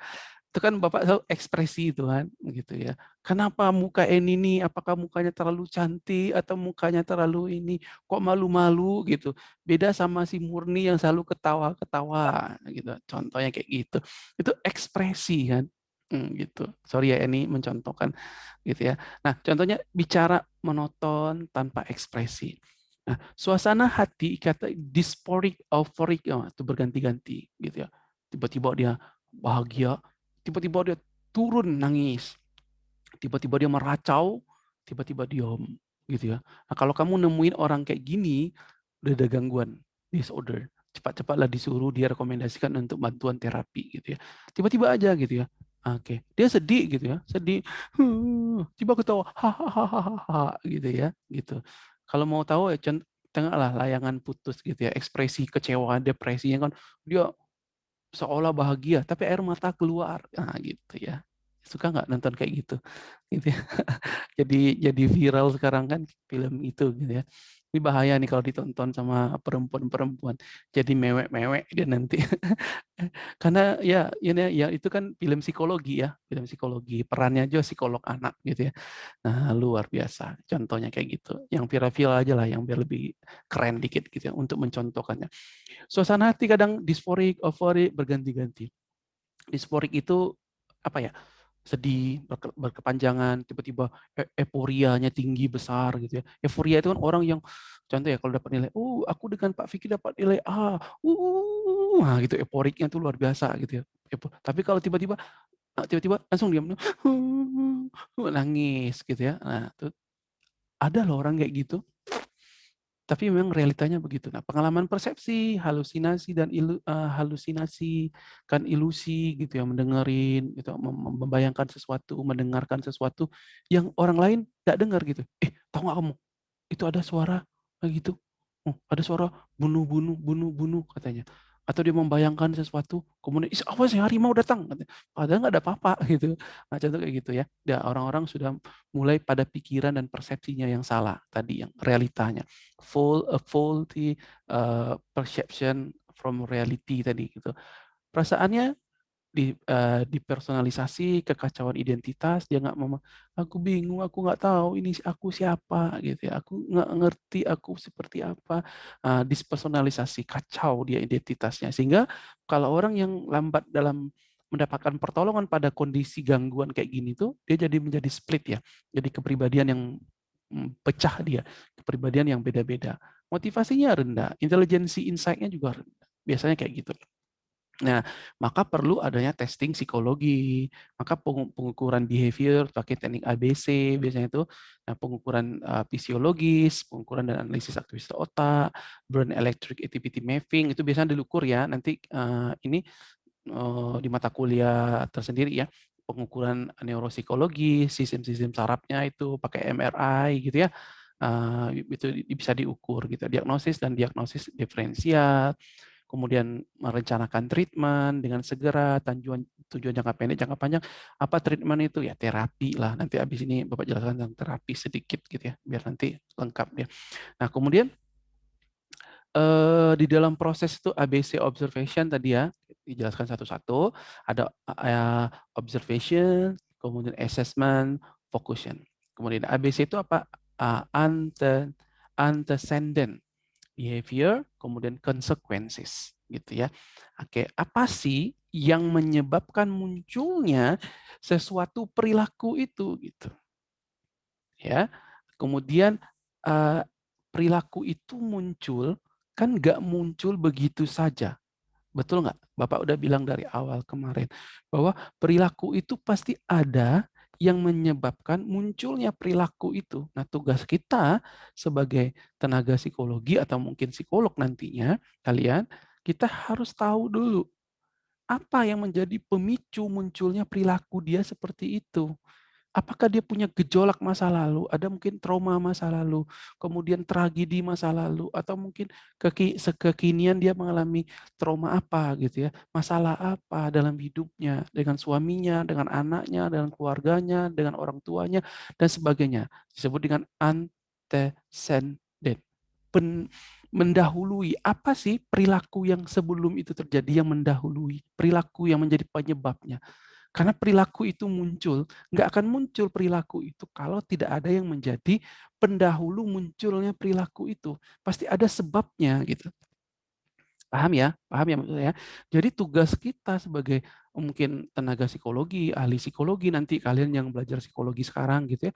Itu kan Bapak tahu ekspresi itu kan, gitu ya. Kenapa muka ini nih, apakah mukanya terlalu cantik atau mukanya terlalu ini, kok malu-malu gitu. Beda sama si Murni yang selalu ketawa-ketawa gitu. Contohnya kayak gitu. Itu ekspresi kan. Hmm, gitu. Sorry ya ini mencontohkan gitu ya. Nah, contohnya bicara monoton tanpa ekspresi. Nah, suasana hati kata dysphoric, euphoric ya, itu berganti-ganti gitu ya. Tiba-tiba dia bahagia, tiba-tiba dia turun nangis. Tiba-tiba dia meracau, tiba-tiba diam gitu ya. Nah, kalau kamu nemuin orang kayak gini, udah ada gangguan disorder cepat-cepatlah disuruh dia rekomendasikan untuk bantuan terapi gitu ya. Tiba-tiba aja gitu ya. Oke, dia sedih gitu ya, sedih, tiba ketawa, hahaha gitu ya, gitu. Kalau mau tahu ya tengahlah layangan putus gitu ya, ekspresi kecewa, depresinya kan dia seolah bahagia, tapi air mata keluar, nah gitu ya. Suka nggak nonton kayak gitu? Gitu ya. jadi jadi viral sekarang kan film itu gitu ya. Ini bahaya nih kalau ditonton sama perempuan-perempuan. Jadi mewek-mewek dia nanti. Karena ya ini ya itu kan film psikologi ya, film psikologi. Perannya aja psikolog anak gitu ya. Nah, luar biasa. Contohnya kayak gitu. Yang viral-viral aja lah yang biar lebih keren dikit gitu ya untuk mencontohkannya. Suasana hati kadang disforik, euforik berganti-ganti. Disforik itu apa ya? Sedih, berkepanjangan, tiba-tiba e euforianya tinggi besar gitu ya. Euforia itu kan orang yang contoh ya kalau dapat nilai, "Uh, aku dengan Pak Fikri dapat nilai A." Uh, nah gitu euforiknya tuh luar biasa gitu ya. Tapi kalau tiba-tiba tiba-tiba langsung diam, nangis gitu ya. Nah, tuh ada loh orang kayak gitu. Tapi memang realitanya begitu. Nah, pengalaman persepsi, halusinasi dan ilu eee, halusinasi, kan ilusi gitu ya, mendengerin gitu, mem mem membayangkan sesuatu, mendengarkan sesuatu yang orang lain nggak dengar gitu. "Eh, tahu nggak kamu, itu ada suara gitu, oh, ada suara bunuh bunuh bunuh bunuh," katanya. Atau dia membayangkan sesuatu, kemudian, "Ih, awas ya harimau datang,". Padahal nggak ada apa-apa gitu. Nah, contoh kayak gitu ya. Orang-orang sudah mulai pada pikiran dan persepsinya yang salah tadi, yang realitanya. Full a faulty, eee, perception from reality tadi gitu. Perasaannya di eee, dipersonalisasi, kekacauan identitas, dia nggak mema "Aku bingung, aku nggak tahu ini aku siapa," gitu ya, "Aku nggak ngerti aku seperti apa." Eee, dispersonalisasi, kacau dia identitasnya. Sehingga kalau orang yang lambat dalam mendapatkan pertolongan pada kondisi gangguan kayak gini tuh, dia jadi menjadi split ya, jadi kepribadian yang, mmm, pecah dia, kepribadian yang beda-beda. Motivasinya rendah, intelijensi insight-nya juga rendah, biasanya kayak gitu. Nah, maka perlu adanya testing psikologi, maka pengu pengukuran behavior pakai teknik ABC biasanya itu, nah pengukuran, eee, fisiologis, pengukuran dan analisis aktivitas otak, brain electric activity mapping itu biasanya diukur ya. Nanti, eee, ini, eee, di mata kuliah tersendiri ya, pengukuran neuropsikologi, sistem-sistem sarafnya itu pakai MRI gitu ya, eee, itu bisa diukur gitu, diagnosis dan diagnosis diferensial, kemudian merencanakan treatment dengan segera, tujuan tujuan jangka pendek, jangka panjang. Apa treatment itu? Ya terapi lah, nanti habis ini Bapak jelaskan tentang terapi sedikit gitu ya, biar nanti lengkap ya. Nah kemudian, eee, di dalam proses itu ABC observation tadi ya, dijelaskan satu-satu, ada, eee, observation, kemudian assessment, focusing. Kemudian ABC itu apa? Antecedent behavior, kemudian consequences, gitu ya. Oke, apa sih yang menyebabkan munculnya sesuatu perilaku itu, gitu. Ya, kemudian, eee, perilaku itu muncul, kan nggak muncul begitu saja, betul nggak? Bapak udah bilang dari awal kemarin, bahwa perilaku itu pasti ada yang menyebabkan munculnya perilaku itu. Nah, tugas kita sebagai tenaga psikologi atau mungkin psikolog nantinya, kalian, kita harus tahu dulu, apa yang menjadi pemicu munculnya perilaku dia seperti itu. Apakah dia punya gejolak masa lalu, ada mungkin trauma masa lalu, kemudian tragedi masa lalu, atau mungkin keki kekinian dia mengalami trauma apa gitu ya, masalah apa dalam hidupnya, dengan suaminya, dengan anaknya, dengan keluarganya, dengan orang tuanya, dan sebagainya. Disebut dengan antecedent. Pen mendahului, apa sih perilaku yang sebelum itu terjadi yang mendahului, perilaku yang menjadi penyebabnya. Karena perilaku itu muncul, nggak akan muncul perilaku itu kalau tidak ada yang menjadi pendahulu munculnya perilaku itu. Pasti ada sebabnya gitu. Paham ya? Paham ya maksud saya? Jadi tugas kita sebagai mungkin tenaga psikologi, ahli psikologi nanti kalian yang belajar psikologi sekarang gitu ya,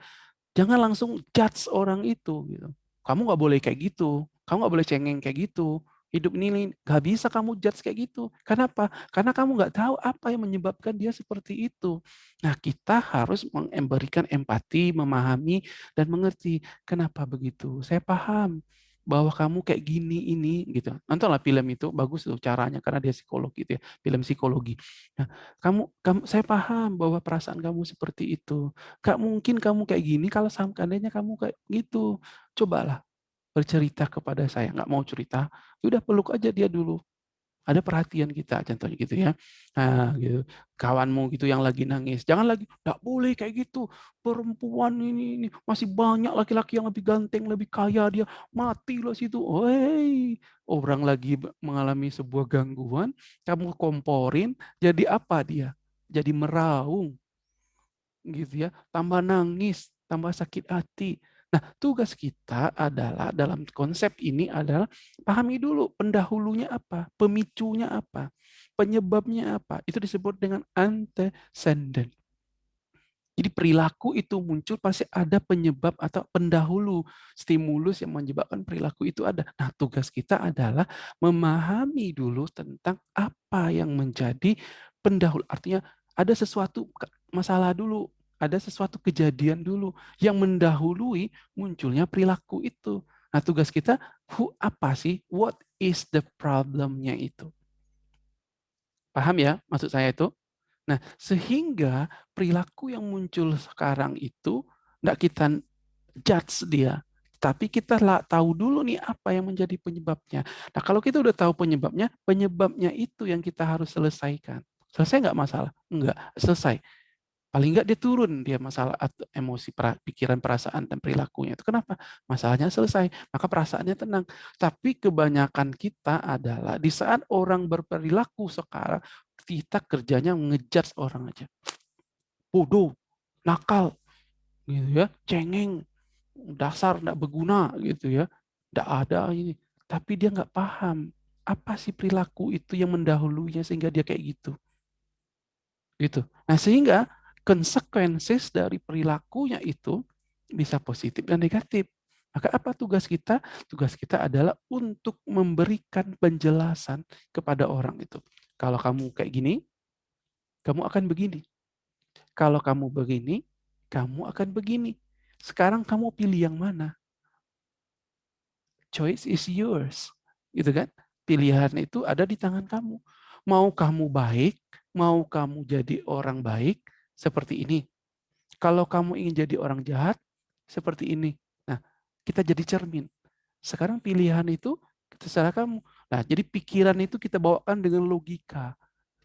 jangan langsung judge orang itu gitu. Kamu nggak boleh kayak gitu, kamu nggak boleh cengeng kayak gitu. Hidup ini nggak bisa kamu judge kayak gitu. Kenapa? Karena kamu nggak tahu apa yang menyebabkan dia seperti itu. Nah, kita harus memberikan empati, memahami, dan mengerti. Kenapa begitu? Saya paham bahwa kamu kayak gini ini gitu. Nontonlah film itu bagus tuh caranya karena dia psikolog gitu ya, film psikologi. Nah, kamu kamu saya paham bahwa perasaan kamu seperti itu. Gak mungkin kamu kayak gini kalau seandainya kamu kayak gitu. Cobalah bercerita kepada saya, nggak mau cerita, udah peluk aja dia dulu. Ada perhatian kita, contohnya gitu ya. Nah, gitu. Kawanmu gitu yang lagi nangis, jangan lagi, "Nggak boleh kayak gitu, perempuan ini ini masih banyak laki-laki yang lebih ganteng, lebih kaya dia, mati loh situ." Hei, orang lagi mengalami sebuah gangguan, kamu komporin, jadi apa dia? Jadi meraung. Gitu ya, tambah nangis, tambah sakit hati. Nah, tugas kita adalah dalam konsep ini adalah pahami dulu pendahulunya apa, pemicunya apa, penyebabnya apa. Itu disebut dengan antecedent. Jadi perilaku itu muncul pasti ada penyebab atau pendahulu stimulus yang menyebabkan perilaku itu ada. Nah, tugas kita adalah memahami dulu tentang apa yang menjadi pendahulu. Artinya ada sesuatu masalah dulu ada sesuatu kejadian dulu yang mendahului munculnya perilaku itu. Nah, tugas kita, who apa sih? What is the problem-nya itu? Paham ya maksud saya itu? Nah, sehingga perilaku yang muncul sekarang itu enggak kita judge dia, tapi kita lah tahu dulu nih apa yang menjadi penyebabnya. Nah, kalau kita udah tahu penyebabnya, penyebabnya itu yang kita harus selesaikan. Selesai nggak masalah? Enggak, selesai. Paling enggak dia turun dia masalah emosi, pikiran, perasaan, dan perilakunya. Itu kenapa? Masalahnya selesai, maka perasaannya tenang. Tapi kebanyakan kita adalah di saat orang berperilaku sekarang, kita kerjanya ngejudge orang aja. Bodoh, nakal, gitu ya, cengeng, dasar enggak berguna gitu ya. Enggak ada ini. Tapi dia nggak paham apa sih perilaku itu yang mendahulunya sehingga dia kayak gitu. Gitu. Nah, sehingga consequences dari perilakunya itu bisa positif dan negatif. Maka apa tugas kita? Tugas kita adalah untuk memberikan penjelasan kepada orang itu. Kalau kamu kayak gini, kamu akan begini. Kalau kamu begini, kamu akan begini. Sekarang kamu pilih yang mana? Choice is yours. Gitu kan? Pilihan itu ada di tangan kamu. Mau kamu baik, mau kamu jadi orang baik, seperti ini. Kalau kamu ingin jadi orang jahat, seperti ini. Nah, kita jadi cermin. Sekarang pilihan itu terserah kamu. Nah, jadi pikiran itu kita bawakan dengan logika.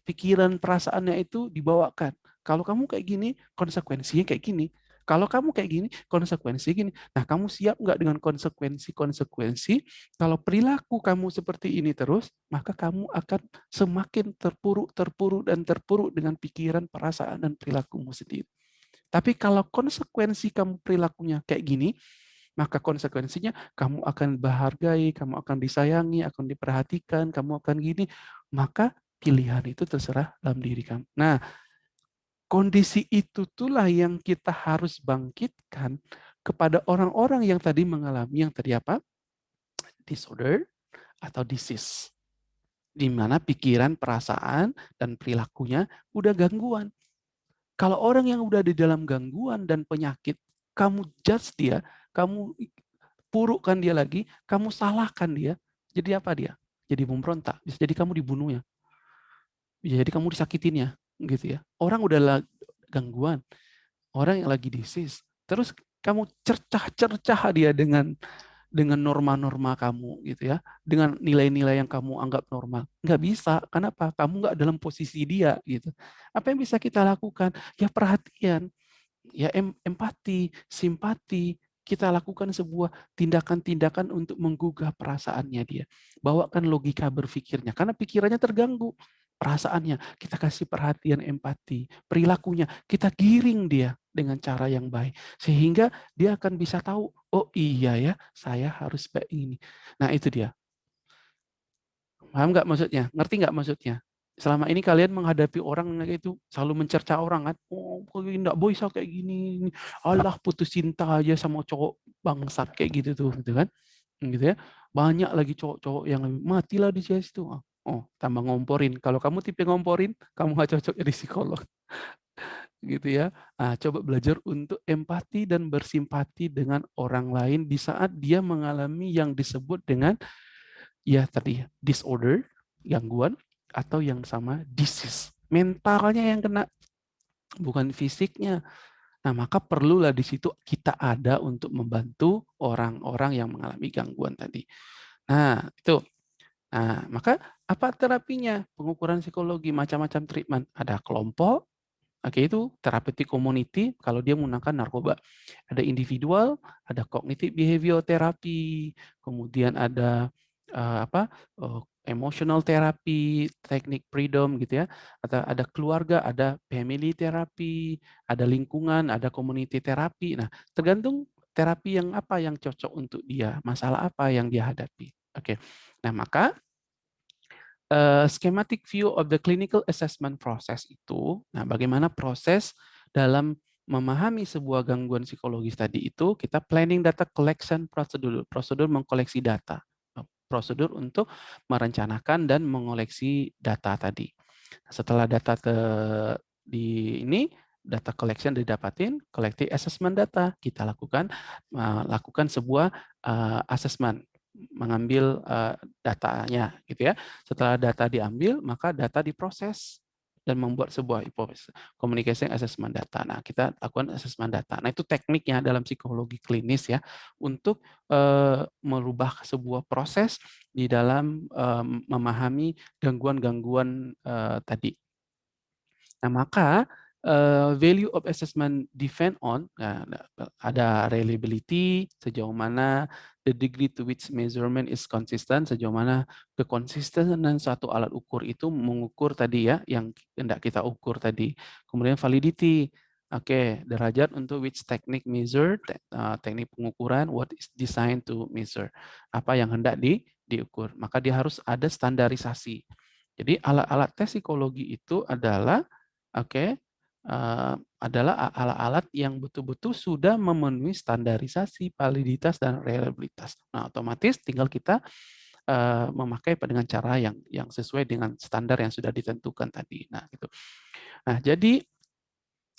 Pikiran perasaannya itu dibawakan. Kalau kamu kayak gini, konsekuensinya kayak gini. Kalau kamu kayak gini, konsekuensinya gini. Nah, kamu siap nggak dengan konsekuensi-konsekuensi? Kalau perilaku kamu seperti ini terus, maka kamu akan semakin terpuruk, terpuruk, dan terpuruk dengan pikiran, perasaan, dan perilakumu sendiri. Tapi kalau konsekuensi kamu perilakunya kayak gini, maka konsekuensinya kamu akan berhargai, kamu akan disayangi, akan diperhatikan, kamu akan gini, maka pilihan itu terserah dalam diri kamu. Nah, Kondisi itu itulah yang kita harus bangkitkan kepada orang-orang yang tadi mengalami yang tadi apa? Disorder atau disease. Di mana pikiran, perasaan, dan perilakunya udah gangguan. Kalau orang yang udah di dalam gangguan dan penyakit, kamu judge dia, kamu purukkan dia lagi, kamu salahkan dia, jadi apa dia? Jadi memberontak, bisa jadi kamu dibunuhnya. Bisa jadi kamu disakitinnya gitu ya. Orang udah gangguan, orang yang lagi disease, terus kamu cercah-cercah dia dengan dengan norma-norma kamu gitu ya, dengan nilai-nilai yang kamu anggap normal. Nggak bisa, kenapa? Kamu nggak dalam posisi dia gitu. Apa yang bisa kita lakukan? Ya perhatian, ya em empati, simpati, kita lakukan sebuah tindakan-tindakan untuk menggugah perasaannya dia. Bawakan logika berpikirnya, karena pikirannya terganggu perasaannya, kita kasih perhatian empati, perilakunya, kita giring dia dengan cara yang baik. Sehingga dia akan bisa tahu, oh iya ya, saya harus baik ini. Nah itu dia. Paham nggak maksudnya? Ngerti nggak maksudnya? Selama ini kalian menghadapi orang kayak itu selalu mencerca orang kan, oh enggak bisa kayak gini, Allah putus cinta aja sama cowok bangsat kayak gitu tuh, gitu kan? Gitu ya. Banyak lagi cowok-cowok yang matilah di situ. Oh, tambah ngomporin. Kalau kamu tipe ngomporin, kamu nggak cocok jadi psikolog. gitu ya. Nah, coba belajar untuk empati dan bersimpati dengan orang lain di saat dia mengalami yang disebut dengan ya tadi disorder, gangguan atau yang sama disease. Mentalnya yang kena bukan fisiknya. Nah, maka perlulah di situ kita ada untuk membantu orang-orang yang mengalami gangguan tadi. Nah, itu. Nah, maka apa terapinya? Pengukuran psikologi, macam-macam treatment. Ada kelompok, oke itu therapeutic community kalau dia menggunakan narkoba. Ada individual, ada cognitive behavior therapy, kemudian ada uh, apa? Uh, emotional therapy, teknik freedom gitu ya. Atau ada keluarga, ada family therapy, ada lingkungan, ada community therapy. Nah, tergantung terapi yang apa yang cocok untuk dia, masalah apa yang dia hadapi. Oke. Nah, maka uh, schematic view of the clinical assessment process itu, nah bagaimana proses dalam memahami sebuah gangguan psikologis tadi itu, kita planning data collection prosedur, prosedur mengkoleksi data, prosedur untuk merencanakan dan mengoleksi data tadi. Setelah data ke, di ini data collection didapatin, collecting assessment data, kita lakukan uh, lakukan sebuah assessment mengambil uh, datanya gitu ya. Setelah data diambil, maka data diproses dan membuat sebuah communication assessment data. Nah, kita lakukan assessment data. Nah, itu tekniknya dalam psikologi klinis ya untuk uh, merubah sebuah proses di dalam uh, memahami gangguan-gangguan uh, tadi. Nah, maka uh, value of assessment depend on nah, ada reliability sejauh mana the degree to which measurement is consistent sejauh mana kekonsistenan suatu alat ukur itu mengukur tadi ya yang hendak kita ukur tadi. Kemudian validity oke okay, derajat untuk which technique measure uh, teknik pengukuran what is designed to measure apa yang hendak di diukur. Maka dia harus ada standarisasi. Jadi alat-alat tes psikologi itu adalah oke okay, uh, adalah alat-alat yang betul-betul sudah memenuhi standarisasi, validitas, dan reliabilitas. Nah, otomatis tinggal kita uh, memakai dengan cara yang yang sesuai dengan standar yang sudah ditentukan tadi. Nah, gitu. Nah, jadi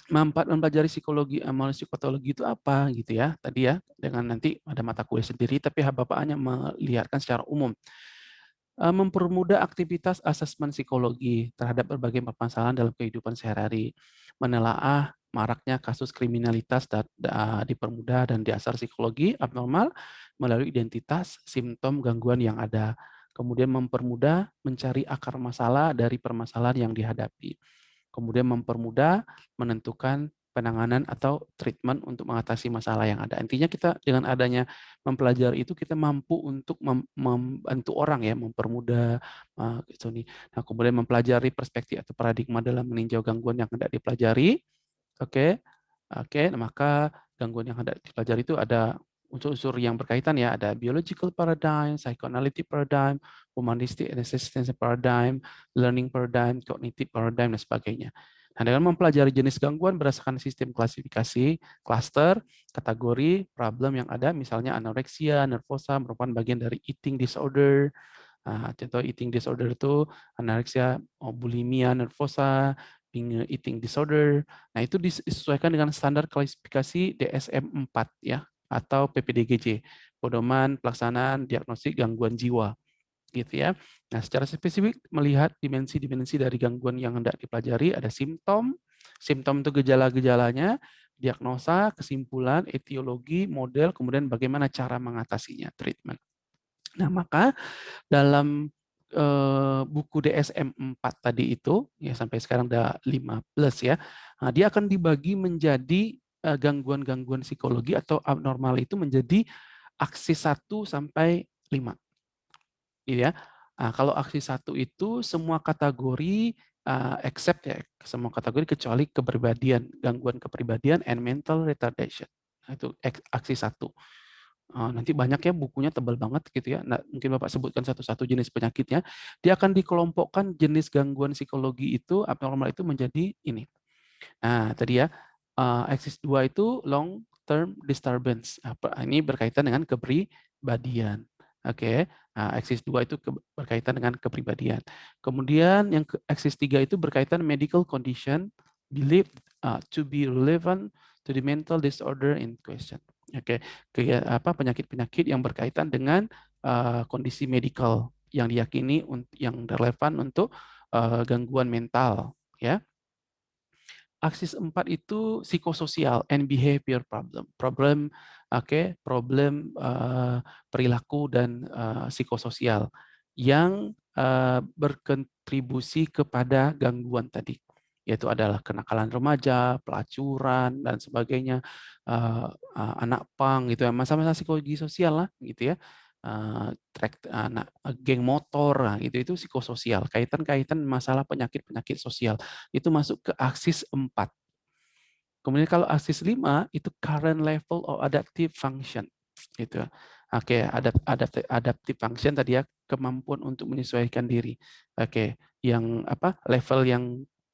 mempelajari psikologi analisis psikopatologi itu apa gitu ya tadi ya dengan nanti ada mata kuliah sendiri tapi Bapak hanya melihatkan secara umum Eh, mempermudah aktivitas asesmen psikologi terhadap berbagai permasalahan dalam kehidupan sehari-hari, menelaah maraknya kasus kriminalitas dipermudah dan diasar psikologi abnormal melalui identitas, simptom, gangguan yang ada. Kemudian mempermudah mencari akar masalah dari permasalahan yang dihadapi. Kemudian mempermudah menentukan penanganan atau treatment untuk mengatasi masalah yang ada. Intinya kita dengan adanya mempelajari itu kita mampu untuk mem membantu orang ya, mempermudah uh, gitu nih. Nah, kemudian mempelajari perspektif atau paradigma dalam meninjau gangguan yang hendak dipelajari. Oke. Okay. Oke, okay, nah, maka gangguan yang hendak dipelajari itu ada unsur-unsur yang berkaitan ya, ada biological paradigm, psychoanalytic paradigm, humanistic and paradigm, learning paradigm, cognitive paradigm, dan sebagainya. Nah, dengan mempelajari jenis gangguan berdasarkan sistem klasifikasi, cluster, kategori, problem yang ada, misalnya anoreksia, nervosa merupakan bagian dari eating disorder. Nah, contoh eating disorder itu anoreksia, bulimia, nervosa, eating disorder. Nah, itu disesuaikan dengan standar klasifikasi DSM-4 ya atau PPDGJ, pedoman pelaksanaan diagnosis gangguan jiwa gitu ya. Nah, secara spesifik melihat dimensi-dimensi dari gangguan yang hendak dipelajari ada simptom, simptom itu gejala-gejalanya, diagnosa, kesimpulan, etiologi, model, kemudian bagaimana cara mengatasinya, treatment. Nah, maka dalam uh, buku DSM-4 tadi itu, ya sampai sekarang udah 15 ya, nah, dia akan dibagi menjadi uh, gangguan-gangguan psikologi atau abnormal itu menjadi aksi 1 sampai 5 Gitu ya. Nah, kalau aksi satu itu semua kategori uh, except ya, semua kategori kecuali kepribadian, gangguan kepribadian and mental retardation. Nah, itu aksi satu. Uh, nanti banyak ya bukunya tebal banget gitu ya. Nah, mungkin Bapak sebutkan satu-satu jenis penyakitnya. Dia akan dikelompokkan jenis gangguan psikologi itu abnormal itu menjadi ini. Nah, tadi ya uh, aksis dua itu long term disturbance. Ini berkaitan dengan kepribadian. Oke, nah, aksis 2 itu berkaitan dengan kepribadian. Kemudian yang aksis 3 itu berkaitan medical condition believed uh, to be relevant to the mental disorder in question. Oke, okay. apa penyakit-penyakit yang berkaitan dengan uh, kondisi medikal yang diyakini yang relevan untuk uh, gangguan mental, ya. Aksis 4 itu psikososial and behavior problem. Problem oke, okay, problem uh, perilaku dan uh, psikososial yang uh, berkontribusi kepada gangguan tadi yaitu adalah kenakalan remaja, pelacuran dan sebagainya, uh, uh, anak pang gitu ya, masa-masa psikologi sosial lah gitu ya uh, track anak uh, geng motor nah, gitu itu psikososial kaitan-kaitan masalah penyakit-penyakit sosial itu masuk ke aksis 4 kemudian kalau aksis 5 itu current level of adaptive function gitu. Oke okay, adapt, adapt, adaptive function tadi ya kemampuan untuk menyesuaikan diri. Oke okay, yang apa level yang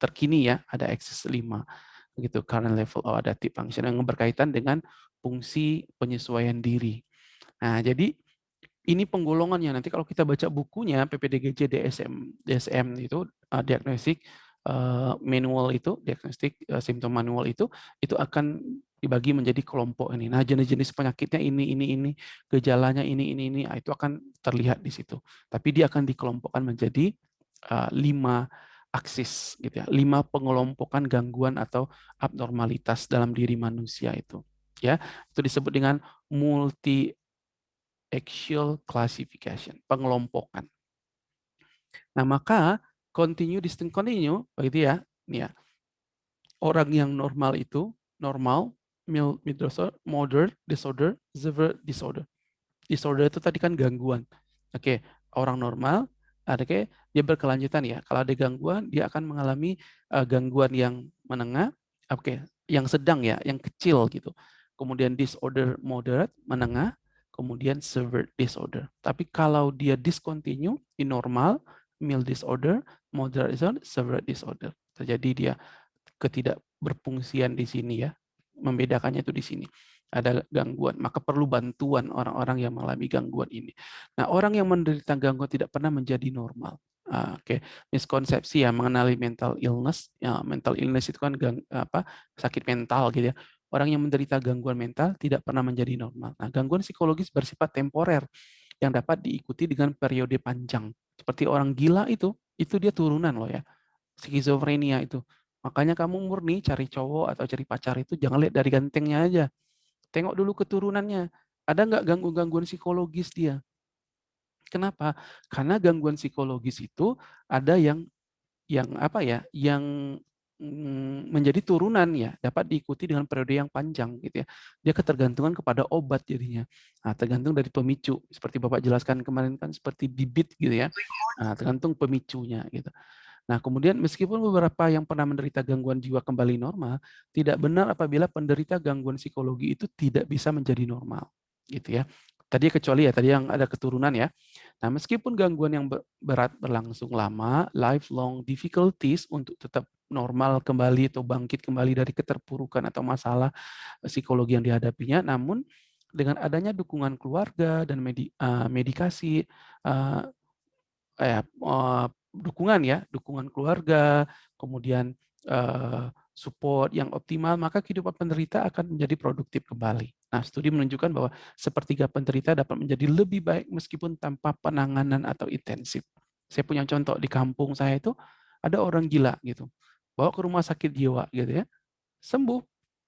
terkini ya ada aksis 5 gitu current level of adaptive function yang berkaitan dengan fungsi penyesuaian diri. Nah jadi ini penggolongannya. Nanti kalau kita baca bukunya PPDGJ DSM DSM itu uh, diagnostik uh, manual itu, diagnostik uh, simptom manual itu, itu akan dibagi menjadi kelompok ini. Nah, jenis-jenis penyakitnya ini, ini, ini, gejalanya ini, ini, ini, nah, itu akan terlihat di situ. Tapi dia akan dikelompokkan menjadi uh, lima aksis, gitu ya, lima pengelompokan gangguan atau abnormalitas dalam diri manusia itu. Ya, itu disebut dengan multi axial classification, pengelompokan. Nah, maka continue distinct continue begitu ya. Nih ya. Orang yang normal itu normal, mild, disorder, moderate disorder, severe disorder. Disorder itu tadi kan gangguan. Oke, orang normal ada kayak dia berkelanjutan ya. Kalau ada gangguan, dia akan mengalami uh, gangguan yang menengah, oke, yang sedang ya, yang kecil gitu. Kemudian disorder moderate, menengah, kemudian severe disorder. Tapi kalau dia discontinue di normal, mild disorder, moderate disorder, severe disorder. Terjadi dia ketidakberfungsian di sini ya. Membedakannya itu di sini. Ada gangguan, maka perlu bantuan orang-orang yang mengalami gangguan ini. Nah, orang yang menderita gangguan tidak pernah menjadi normal. Uh, Oke, okay. miskonsepsi ya mengenali mental illness. Ya, mental illness itu kan gang, apa sakit mental gitu ya. Orang yang menderita gangguan mental tidak pernah menjadi normal. Nah, gangguan psikologis bersifat temporer yang dapat diikuti dengan periode panjang. Seperti orang gila itu, itu dia turunan loh ya. Skizofrenia itu. Makanya kamu murni cari cowok atau cari pacar itu jangan lihat dari gantengnya aja. Tengok dulu keturunannya. Ada nggak gangguan-gangguan psikologis dia? Kenapa? Karena gangguan psikologis itu ada yang yang apa ya? Yang menjadi turunan ya, dapat diikuti dengan periode yang panjang gitu ya. Dia ketergantungan kepada obat jadinya. Nah, tergantung dari pemicu. Seperti Bapak jelaskan kemarin kan seperti bibit gitu ya. Nah, tergantung pemicunya gitu. Nah, kemudian meskipun beberapa yang pernah menderita gangguan jiwa kembali normal, tidak benar apabila penderita gangguan psikologi itu tidak bisa menjadi normal. Gitu ya. Tadi kecuali ya, tadi yang ada keturunan ya. Nah, meskipun gangguan yang berat berlangsung lama, lifelong difficulties untuk tetap normal kembali atau bangkit kembali dari keterpurukan atau masalah eh, psikologi yang dihadapinya. Namun dengan adanya dukungan keluarga dan uh, medikasi, uh, eh, dukungan ya, dukungan keluarga, kemudian uh, support yang optimal, maka kehidupan penderita akan menjadi produktif kembali. Nah, studi menunjukkan bahwa sepertiga penderita dapat menjadi lebih baik meskipun tanpa penanganan atau intensif. Saya punya contoh di kampung saya itu ada orang gila gitu bawa ke rumah sakit jiwa gitu ya, sembuh,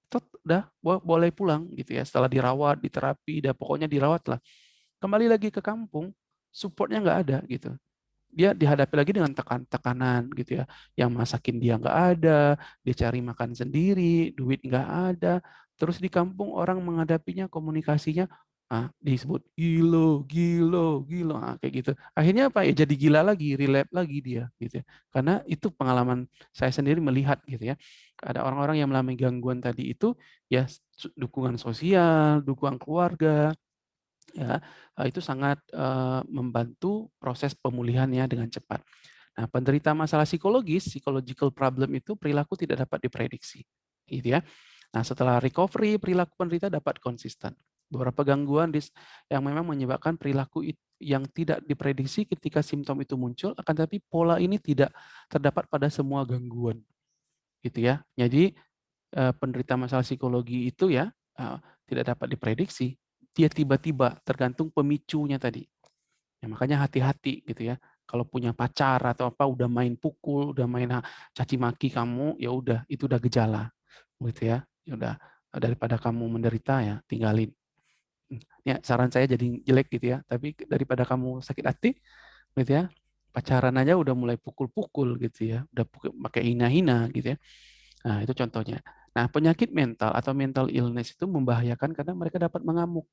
tot, udah boleh pulang gitu ya. Setelah dirawat, diterapi, dah pokoknya dirawat lah. Kembali lagi ke kampung, supportnya nggak ada gitu. Dia dihadapi lagi dengan tekan-tekanan gitu ya. Yang masakin dia nggak ada, dia cari makan sendiri, duit nggak ada. Terus di kampung orang menghadapinya komunikasinya ah, disebut gilo, gilo, gilo, ah, kayak gitu. Akhirnya apa ya jadi gila lagi, relap lagi dia, gitu. Ya. Karena itu pengalaman saya sendiri melihat, gitu ya. Ada orang-orang yang mengalami gangguan tadi itu, ya dukungan sosial, dukungan keluarga, ya ah, itu sangat uh, membantu proses pemulihannya dengan cepat. Nah, penderita masalah psikologis, psychological problem itu perilaku tidak dapat diprediksi, gitu ya. Nah, setelah recovery, perilaku penderita dapat konsisten beberapa gangguan yang memang menyebabkan perilaku yang tidak diprediksi ketika simptom itu muncul, akan tetapi pola ini tidak terdapat pada semua gangguan. Gitu ya. Jadi eh, penderita masalah psikologi itu ya eh, tidak dapat diprediksi. Dia tiba-tiba tergantung pemicunya tadi. Ya, makanya hati-hati gitu ya. Kalau punya pacar atau apa udah main pukul, udah main caci maki kamu, ya udah itu udah gejala. Gitu ya. Ya udah daripada kamu menderita ya tinggalin ya saran saya jadi jelek gitu ya, tapi daripada kamu sakit hati, gitu ya, pacaran aja udah mulai pukul-pukul gitu ya, udah pakai hina-hina gitu ya. Nah itu contohnya. Nah penyakit mental atau mental illness itu membahayakan karena mereka dapat mengamuk.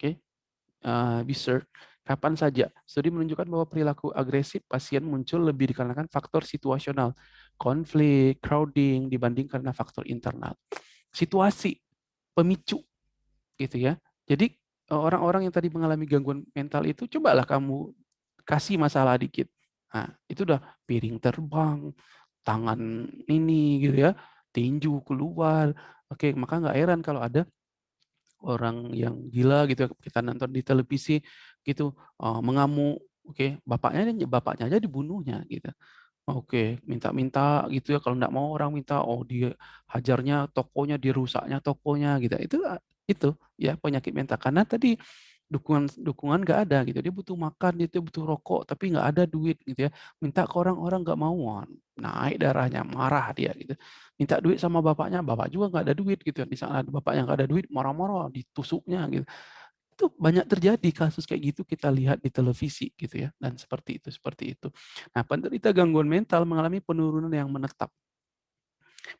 Oke, okay? uh, bisa kapan saja. Studi menunjukkan bahwa perilaku agresif pasien muncul lebih dikarenakan faktor situasional, konflik, crowding dibanding karena faktor internal. Situasi, pemicu, gitu ya. Jadi orang-orang yang tadi mengalami gangguan mental itu, cobalah kamu kasih masalah dikit. Nah, itu udah piring terbang, tangan ini gitu ya, tinju keluar. Oke, maka nggak heran kalau ada orang yang gila gitu kita nonton di televisi gitu, uh, mengamuk. Oke, bapaknya bapaknya aja dibunuhnya gitu. Oke, minta-minta gitu ya, kalau nggak mau orang minta, oh dia hajarnya tokonya, dirusaknya tokonya gitu. Itu a itu ya penyakit mental karena tadi dukungan dukungan nggak ada gitu. Dia butuh makan, dia tuh butuh rokok, tapi nggak ada duit gitu ya. Minta ke orang, orang nggak mau, naik darahnya, marah dia gitu. Minta duit sama bapaknya, bapak juga nggak ada duit gitu. Di sana bapaknya nggak ada duit, marah-marah, ditusuknya gitu. Itu banyak terjadi kasus kayak gitu kita lihat di televisi gitu ya, dan seperti itu seperti itu. Nah, penderita gangguan mental mengalami penurunan yang menetap.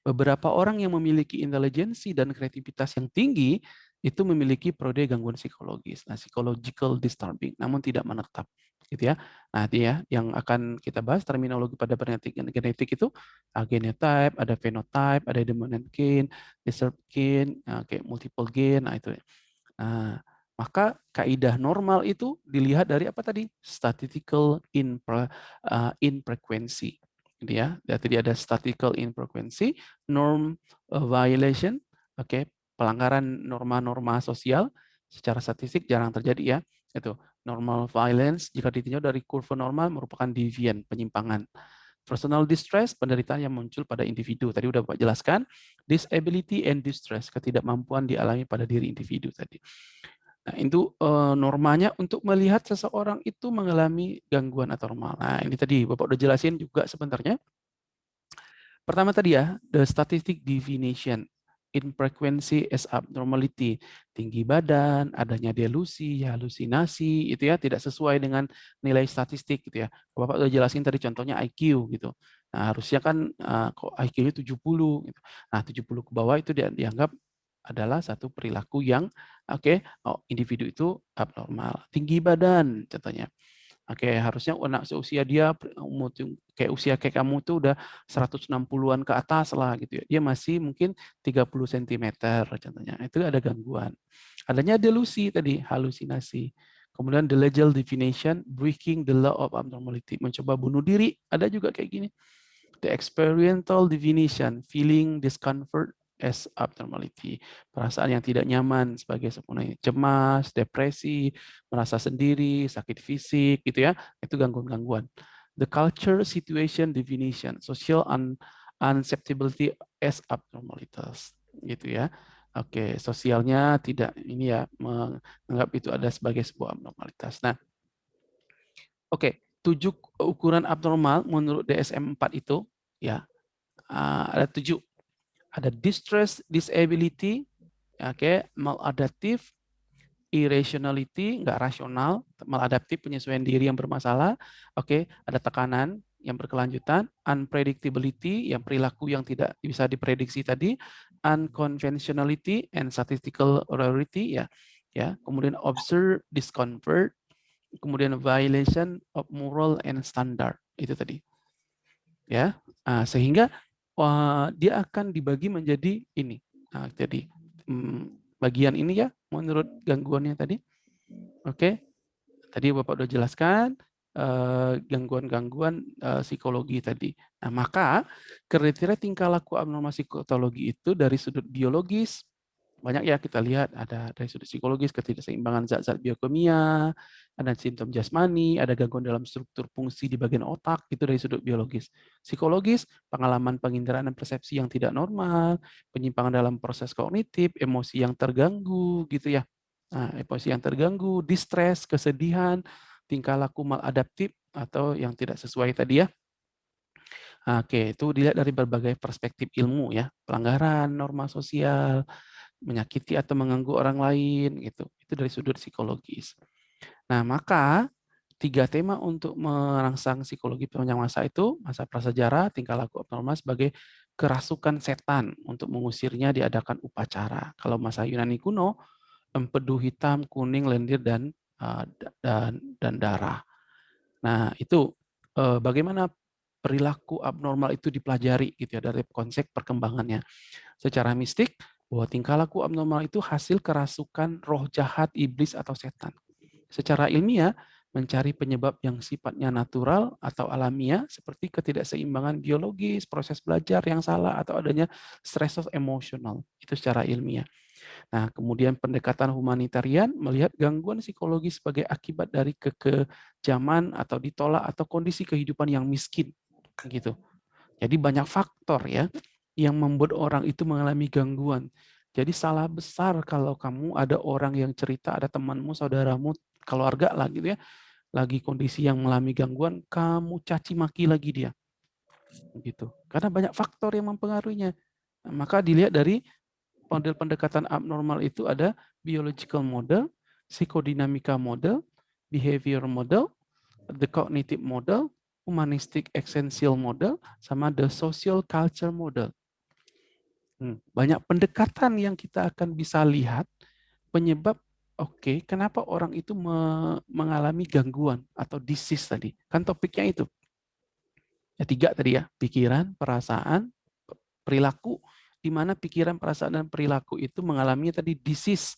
Beberapa orang yang memiliki intelijensi dan kreativitas yang tinggi itu memiliki prode gangguan psikologis, nah psychological disturbing, namun tidak menetap, gitu ya. Nah, itu ya yang akan kita bahas terminologi pada genetik genetik itu uh, genotype, ada phenotype, ada dominant gene, disturbed gene, uh, kayak multiple gene, nah itu. Ya. Nah, maka kaidah normal itu dilihat dari apa tadi? Statistical uh, infrequency. Gitu ya. Jadi ada statistical infrequency, norm uh, violation, oke, okay. Pelanggaran norma-norma sosial secara statistik jarang terjadi ya. Itu normal violence jika ditinjau dari kurva normal merupakan deviant, penyimpangan. Personal distress, penderitaan yang muncul pada individu. Tadi udah Bapak jelaskan. Disability and distress, ketidakmampuan dialami pada diri individu tadi. Nah, itu uh, normanya untuk melihat seseorang itu mengalami gangguan atau normal. Nah, ini tadi Bapak udah jelasin juga sebenarnya. Pertama tadi ya, the statistic definition in frequency as abnormality. Tinggi badan, adanya delusi, halusinasi, itu ya tidak sesuai dengan nilai statistik gitu ya. Bapak udah jelasin tadi contohnya IQ gitu. Nah, harusnya kan uh, IQ-nya 70 gitu. Nah, 70 ke bawah itu dianggap adalah satu perilaku yang oke okay, oh, individu itu abnormal. Tinggi badan contohnya. Oke, okay, harusnya anak seusia dia umur kayak usia kayak kamu tuh udah 160-an ke atas lah gitu ya. Dia masih mungkin 30 cm contohnya. Itu ada gangguan. Adanya delusi tadi, halusinasi. Kemudian the legal definition, breaking the law of abnormality, mencoba bunuh diri, ada juga kayak gini. The experiential definition, feeling discomfort as abnormality. Perasaan yang tidak nyaman sebagai sepenuhnya cemas, depresi, merasa sendiri, sakit fisik, gitu ya. Itu gangguan-gangguan. The culture situation definition, social un unacceptability as abnormalities, gitu ya. Oke, sosialnya tidak ini ya menganggap itu ada sebagai sebuah abnormalitas. Nah, oke, tujuh ukuran abnormal menurut DSM-4 itu ya ada tujuh ada distress, disability, oke, okay, maladaptif, irrationality, nggak rasional, maladaptif, penyesuaian diri yang bermasalah, oke, okay, ada tekanan yang berkelanjutan, unpredictability, yang perilaku yang tidak bisa diprediksi tadi, unconventionality and statistical rarity, ya, ya, kemudian observe discomfort, kemudian violation of moral and standard, itu tadi, ya, nah, sehingga dia akan dibagi menjadi ini. Nah, jadi hmm, bagian ini ya menurut gangguannya tadi. Oke. Tadi Bapak sudah jelaskan eh, gangguan-gangguan uh, psikologi tadi. Nah, maka kriteria tingkah laku abnormal psikologi itu dari sudut biologis, banyak ya kita lihat ada dari sudut psikologis ketidakseimbangan zat-zat biokimia, ada simptom jasmani, ada gangguan dalam struktur fungsi di bagian otak itu dari sudut biologis. Psikologis, pengalaman penginderaan dan persepsi yang tidak normal, penyimpangan dalam proses kognitif, emosi yang terganggu gitu ya. Nah, emosi yang terganggu, distress, kesedihan, tingkah laku maladaptif atau yang tidak sesuai tadi ya. Oke, itu dilihat dari berbagai perspektif ilmu ya, pelanggaran norma sosial, menyakiti atau mengganggu orang lain gitu. Itu dari sudut psikologis. Nah, maka tiga tema untuk merangsang psikologi penunjang masa itu masa prasejarah, tingkah laku abnormal sebagai kerasukan setan untuk mengusirnya diadakan upacara. Kalau masa Yunani kuno, empedu hitam, kuning, lendir dan uh, dan dan darah. Nah, itu uh, bagaimana perilaku abnormal itu dipelajari gitu ya dari konsep perkembangannya. Secara mistik, bahwa tingkah laku abnormal itu hasil kerasukan roh jahat, iblis, atau setan. Secara ilmiah, mencari penyebab yang sifatnya natural atau alamiah, seperti ketidakseimbangan biologis, proses belajar yang salah, atau adanya stress emosional. Itu secara ilmiah. Nah, kemudian pendekatan humanitarian melihat gangguan psikologis sebagai akibat dari kekejaman atau ditolak atau kondisi kehidupan yang miskin Gitu. Jadi banyak faktor ya yang membuat orang itu mengalami gangguan. Jadi salah besar kalau kamu ada orang yang cerita, ada temanmu, saudaramu, keluarga lah gitu ya, lagi kondisi yang mengalami gangguan, kamu caci maki lagi dia. Gitu. Karena banyak faktor yang mempengaruhinya. Nah, maka dilihat dari model pendekatan abnormal itu ada biological model, psikodinamika model, behavior model, the cognitive model, humanistic essential model, sama the social culture model. Hmm, banyak pendekatan yang kita akan bisa lihat penyebab oke okay, kenapa orang itu me mengalami gangguan atau disease tadi. Kan topiknya itu. Ya tiga tadi ya. Pikiran perasaan perilaku di mana pikiran perasaan dan perilaku itu mengalami tadi disease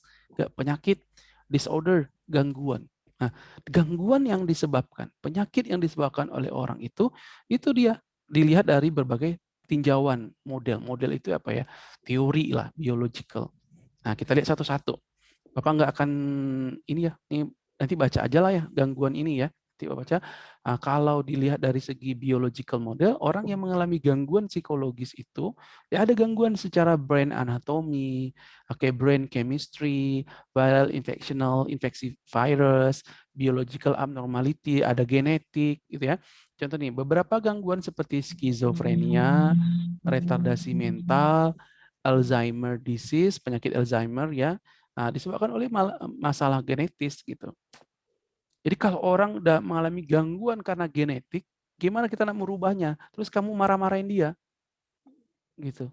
penyakit disorder gangguan. Nah gangguan yang disebabkan penyakit yang disebabkan oleh orang itu itu dia dilihat dari berbagai tinjauan model. Model itu apa ya? Teori lah, biological. Nah, kita lihat satu-satu. Bapak nggak akan ini ya, ini nanti baca aja lah ya gangguan ini ya. Nanti baca. Nah, kalau dilihat dari segi biological model, orang yang mengalami gangguan psikologis itu ya ada gangguan secara brain anatomy, oke okay, brain chemistry, viral infectional infeksi virus, biological abnormality, ada genetik gitu ya. Contoh nih, beberapa gangguan seperti skizofrenia, retardasi mental, Alzheimer disease, penyakit Alzheimer ya, nah, disebabkan oleh masalah genetis gitu. Jadi kalau orang udah mengalami gangguan karena genetik, gimana kita nak merubahnya? Terus kamu marah-marahin dia, gitu.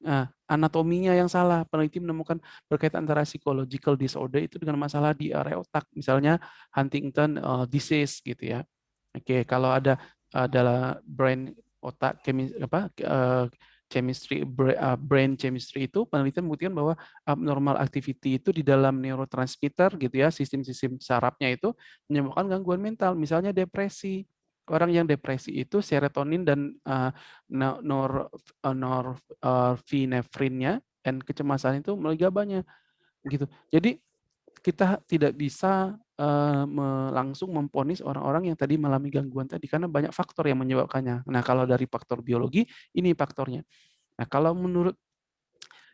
Nah, anatominya yang salah. Peneliti menemukan berkaitan antara psychological disorder itu dengan masalah di area otak, misalnya Huntington uh, disease gitu ya. Oke, kalau ada adalah brain otak kemis, apa uh, chemistry uh, brain chemistry itu penelitian membuktikan bahwa abnormal activity itu di dalam neurotransmitter gitu ya sistem-sistem sarafnya itu menyebabkan gangguan mental misalnya depresi. Orang yang depresi itu serotonin dan uh, nor norepinefrinnya uh, dan kecemasan itu banyak gitu. Jadi kita tidak bisa uh, langsung memponis orang-orang yang tadi mengalami gangguan tadi karena banyak faktor yang menyebabkannya. Nah, kalau dari faktor biologi ini faktornya. Nah, kalau menurut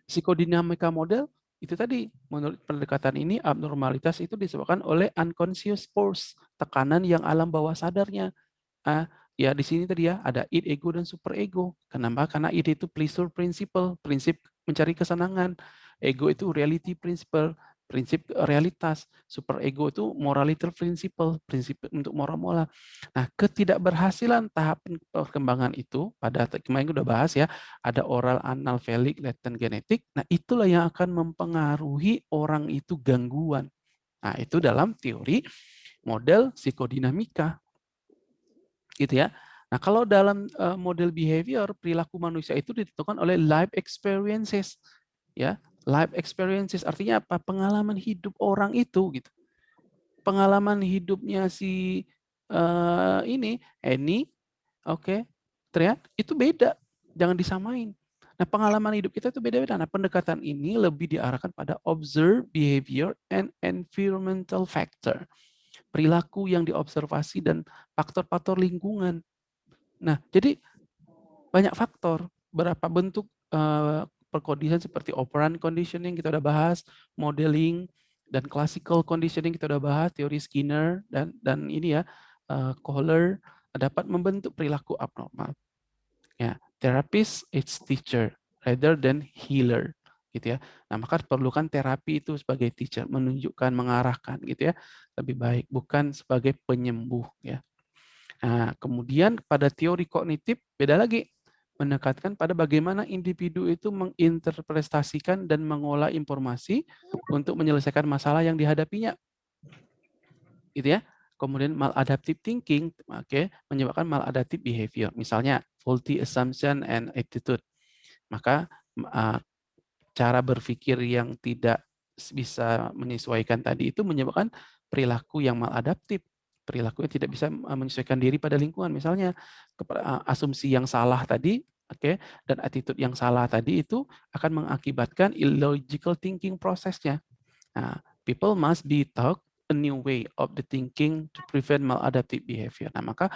psikodinamika model itu tadi menurut pendekatan ini abnormalitas itu disebabkan oleh unconscious force, tekanan yang alam bawah sadarnya. Ah, ya di sini tadi ya ada id ego dan super ego. Kenapa? Karena id itu pleasure principle, prinsip mencari kesenangan. Ego itu reality principle, prinsip realitas. Super ego itu morality principle, prinsip untuk moral-moral. Nah, ketidakberhasilan tahap perkembangan itu, pada kemarin udah bahas ya, ada oral, anal, felik, latent, genetik. Nah, itulah yang akan mempengaruhi orang itu gangguan. Nah, itu dalam teori model psikodinamika. Gitu ya. Nah, kalau dalam model behavior, perilaku manusia itu ditentukan oleh life experiences. Ya, life experiences artinya apa? Pengalaman hidup orang itu gitu. Pengalaman hidupnya si uh, ini Eni, oke, okay, terlihat itu beda, jangan disamain. Nah, pengalaman hidup kita itu beda-beda. Nah, pendekatan ini lebih diarahkan pada observe behavior and environmental factor. Perilaku yang diobservasi dan faktor-faktor lingkungan. Nah, jadi banyak faktor, berapa bentuk uh, perkondisian seperti operant conditioning kita udah bahas, modeling dan classical conditioning kita udah bahas, teori Skinner dan dan ini ya uh, dapat membentuk perilaku abnormal. Ya, therapist its teacher rather than healer gitu ya. Nah, maka perlukan terapi itu sebagai teacher, menunjukkan, mengarahkan gitu ya. Lebih baik bukan sebagai penyembuh ya. Nah, kemudian pada teori kognitif beda lagi menekatkan pada bagaimana individu itu menginterpretasikan dan mengolah informasi untuk menyelesaikan masalah yang dihadapinya. Gitu ya. Kemudian maladaptive thinking okay, menyebabkan maladaptive behavior. Misalnya faulty assumption and attitude. Maka uh, cara berpikir yang tidak bisa menyesuaikan tadi itu menyebabkan perilaku yang maladaptif perilaku yang tidak bisa menyesuaikan diri pada lingkungan. Misalnya asumsi yang salah tadi, oke, okay, dan attitude yang salah tadi itu akan mengakibatkan illogical thinking prosesnya. Nah, people must be taught a new way of the thinking to prevent maladaptive behavior. Nah, maka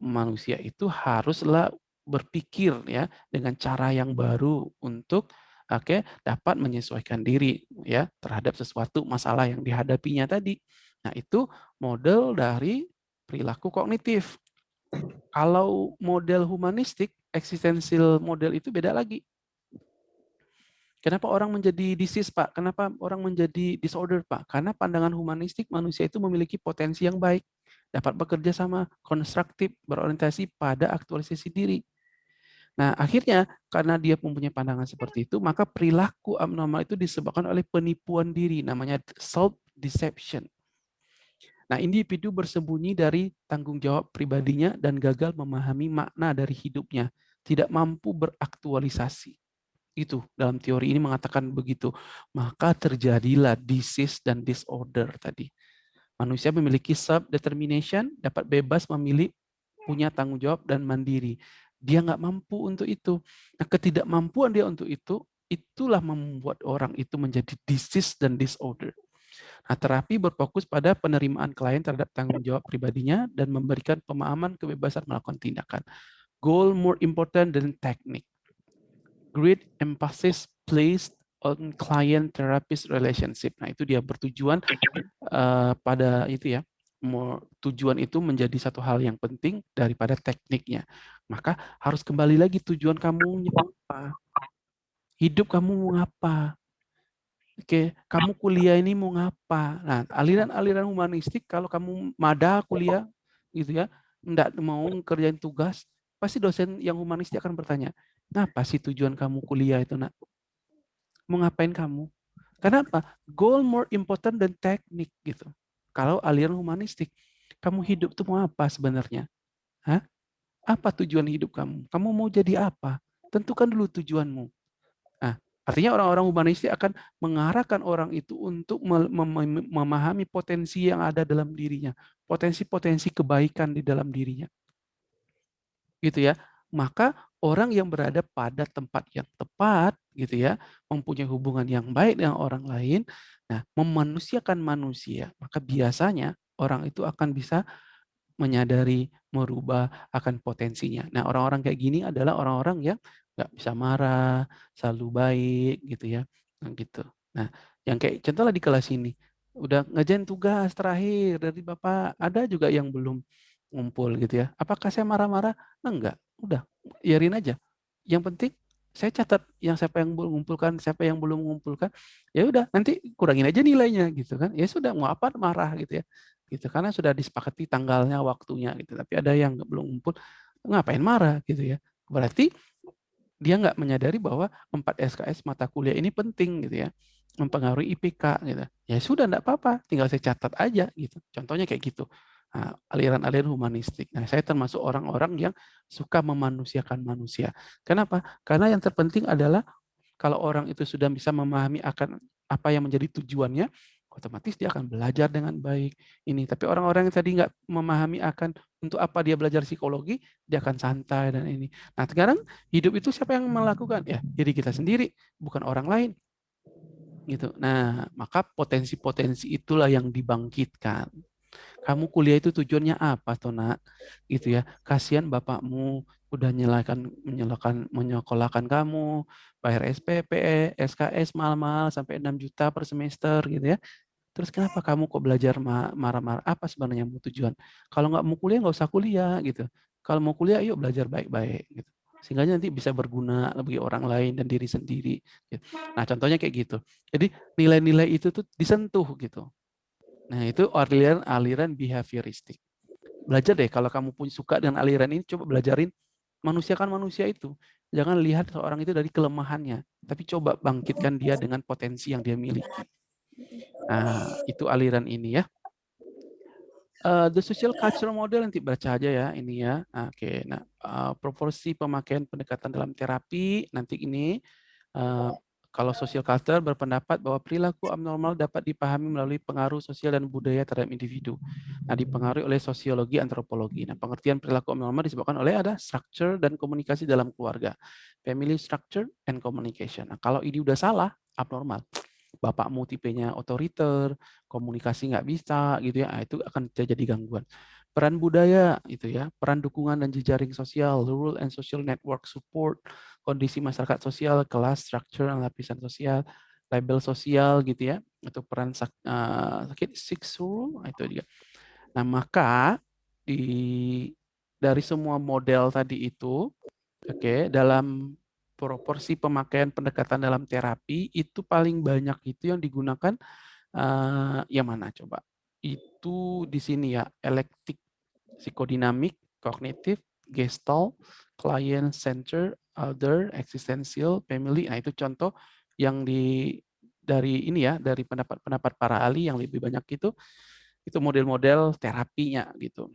manusia itu haruslah berpikir ya dengan cara yang baru untuk oke dapat menyesuaikan diri ya terhadap sesuatu masalah yang dihadapinya tadi. Nah, itu model dari perilaku kognitif. Kalau model humanistik, eksistensial model itu beda lagi. Kenapa orang menjadi disease, Pak? Kenapa orang menjadi disorder, Pak? Karena pandangan humanistik manusia itu memiliki potensi yang baik, dapat bekerja sama, konstruktif, berorientasi pada aktualisasi diri. Nah, akhirnya karena dia mempunyai pandangan seperti itu, maka perilaku abnormal itu disebabkan oleh penipuan diri, namanya self-deception. Nah, individu bersembunyi dari tanggung jawab pribadinya dan gagal memahami makna dari hidupnya, tidak mampu beraktualisasi. Itu dalam teori ini mengatakan begitu. Maka terjadilah disease dan disorder tadi. Manusia memiliki self-determination, dapat bebas memilih, punya tanggung jawab dan mandiri. Dia nggak mampu untuk itu. Nah, ketidakmampuan dia untuk itu, itulah membuat orang itu menjadi disease dan disorder. Nah, terapi berfokus pada penerimaan klien terhadap tanggung jawab pribadinya dan memberikan pemahaman kebebasan melakukan tindakan. Goal more important than technique great emphasis placed on client therapist relationship. Nah, itu dia bertujuan uh, pada itu ya. More, tujuan itu menjadi satu hal yang penting daripada tekniknya. Maka harus kembali lagi tujuan kamu apa? Hidup kamu mau apa? Oke, kamu kuliah ini mau ngapa? Nah, aliran-aliran humanistik kalau kamu mada kuliah gitu ya, enggak mau kerjain tugas, pasti dosen yang humanistik akan bertanya, Ngapa sih tujuan kamu kuliah itu, nak? Mau ngapain kamu? Kenapa? Goal more important than teknik gitu. Kalau aliran humanistik, kamu hidup tuh mau apa sebenarnya? Hah? Apa tujuan hidup kamu? Kamu mau jadi apa? Tentukan dulu tujuanmu. Artinya orang-orang humanistik akan mengarahkan orang itu untuk memahami potensi yang ada dalam dirinya, potensi-potensi kebaikan di dalam dirinya. Gitu ya. Maka orang yang berada pada tempat yang tepat gitu ya, mempunyai hubungan yang baik dengan orang lain, nah memanusiakan manusia, maka biasanya orang itu akan bisa menyadari, merubah akan potensinya. Nah orang-orang kayak gini adalah orang-orang yang nggak bisa marah, selalu baik gitu ya, nah, gitu. Nah yang kayak contohnya di kelas ini, udah ngejain tugas terakhir dari Bapak, ada juga yang belum ngumpul gitu ya. Apakah saya marah-marah? Nah, enggak, udah biarin aja. Yang penting saya catat yang siapa yang belum mengumpulkan, siapa yang belum mengumpulkan, ya udah nanti kurangin aja nilainya gitu kan. Ya sudah mau apa marah gitu ya. Gitu karena sudah disepakati tanggalnya, waktunya gitu. Tapi ada yang belum ngumpul, ngapain marah gitu ya. Berarti dia nggak menyadari bahwa 4 SKS mata kuliah ini penting gitu ya mempengaruhi IPK gitu. Ya sudah enggak apa-apa, tinggal saya catat aja gitu. Contohnya kayak gitu. Nah, aliran-aliran humanistik. Nah, saya termasuk orang-orang yang suka memanusiakan manusia. Kenapa? Karena yang terpenting adalah kalau orang itu sudah bisa memahami akan apa yang menjadi tujuannya, otomatis dia akan belajar dengan baik. Ini, tapi orang-orang yang tadi nggak memahami akan untuk apa dia belajar psikologi, dia akan santai dan ini. Nah, sekarang hidup itu siapa yang melakukan? Ya, diri kita sendiri, bukan orang lain. Gitu. Nah, maka potensi-potensi itulah yang dibangkitkan. Kamu kuliah itu tujuannya apa, toh nak? Gitu ya. Kasihan bapakmu udah nyalakan menyalakan menyekolahkan kamu, bayar SPP, SKS mahal-mahal sampai 6 juta per semester gitu ya. Terus kenapa kamu kok belajar marah-marah? Apa sebenarnya mau tujuan? Kalau nggak mau kuliah nggak usah kuliah gitu. Kalau mau kuliah yuk belajar baik-baik gitu. Sehingga nanti bisa berguna bagi orang lain dan diri sendiri. Gitu. Nah contohnya kayak gitu. Jadi nilai-nilai itu tuh disentuh gitu. Nah, itu aliran-aliran behavioristik. Belajar deh, kalau kamu punya suka dengan aliran ini, coba belajarin manusia kan manusia itu. Jangan lihat seorang itu dari kelemahannya, tapi coba bangkitkan dia dengan potensi yang dia miliki. Nah, itu aliran ini ya. Uh, the social cultural model nanti baca aja ya ini ya. Oke, okay. nah uh, proporsi pemakaian pendekatan dalam terapi nanti ini uh, kalau social culture berpendapat bahwa perilaku abnormal dapat dipahami melalui pengaruh sosial dan budaya terhadap individu. Nah, dipengaruhi oleh sosiologi antropologi. Nah, pengertian perilaku abnormal disebabkan oleh ada structure dan komunikasi dalam keluarga. Family structure and communication. Nah, kalau ini udah salah, abnormal. Bapakmu tipenya otoriter, komunikasi nggak bisa, gitu ya, nah, itu akan terjadi gangguan. Peran budaya itu ya, peran dukungan dan jejaring sosial, rural and social network support, kondisi masyarakat sosial, kelas, structure, dan lapisan sosial, label sosial gitu ya, atau peran uh, sakit six rule itu juga. Nah, maka di dari semua model tadi itu, oke, okay, dalam proporsi pemakaian pendekatan dalam terapi itu paling banyak itu yang digunakan uh, yang mana coba? Itu di sini ya, elektik, psikodinamik, kognitif, gestalt, client center, other, existential, family. Nah, itu contoh yang di dari ini ya, dari pendapat-pendapat para ahli yang lebih banyak itu itu model-model terapinya gitu.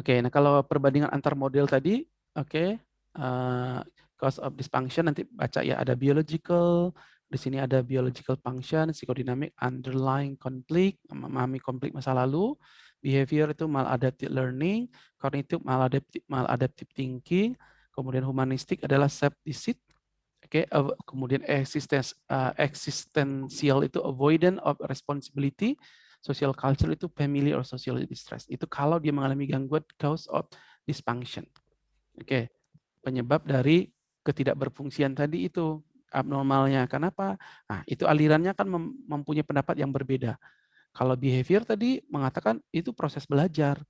Oke, nah kalau perbandingan antar model tadi, oke, uh, cause of dysfunction nanti baca ya ada biological, di sini ada biological function, psikodinamik, underlying conflict, memahami konflik masa lalu, behavior itu maladaptive learning, cognitive maladaptive, maladaptive thinking, kemudian humanistik adalah self deceit, Oke, okay, kemudian existence, uh, existential itu avoidance of responsibility, social culture itu family or social distress. Itu kalau dia mengalami gangguan cause of dysfunction. Oke, okay. Penyebab dari ketidakberfungsian tadi itu abnormalnya. Kenapa? Nah, itu alirannya kan mempunyai pendapat yang berbeda. Kalau behavior tadi mengatakan itu proses belajar.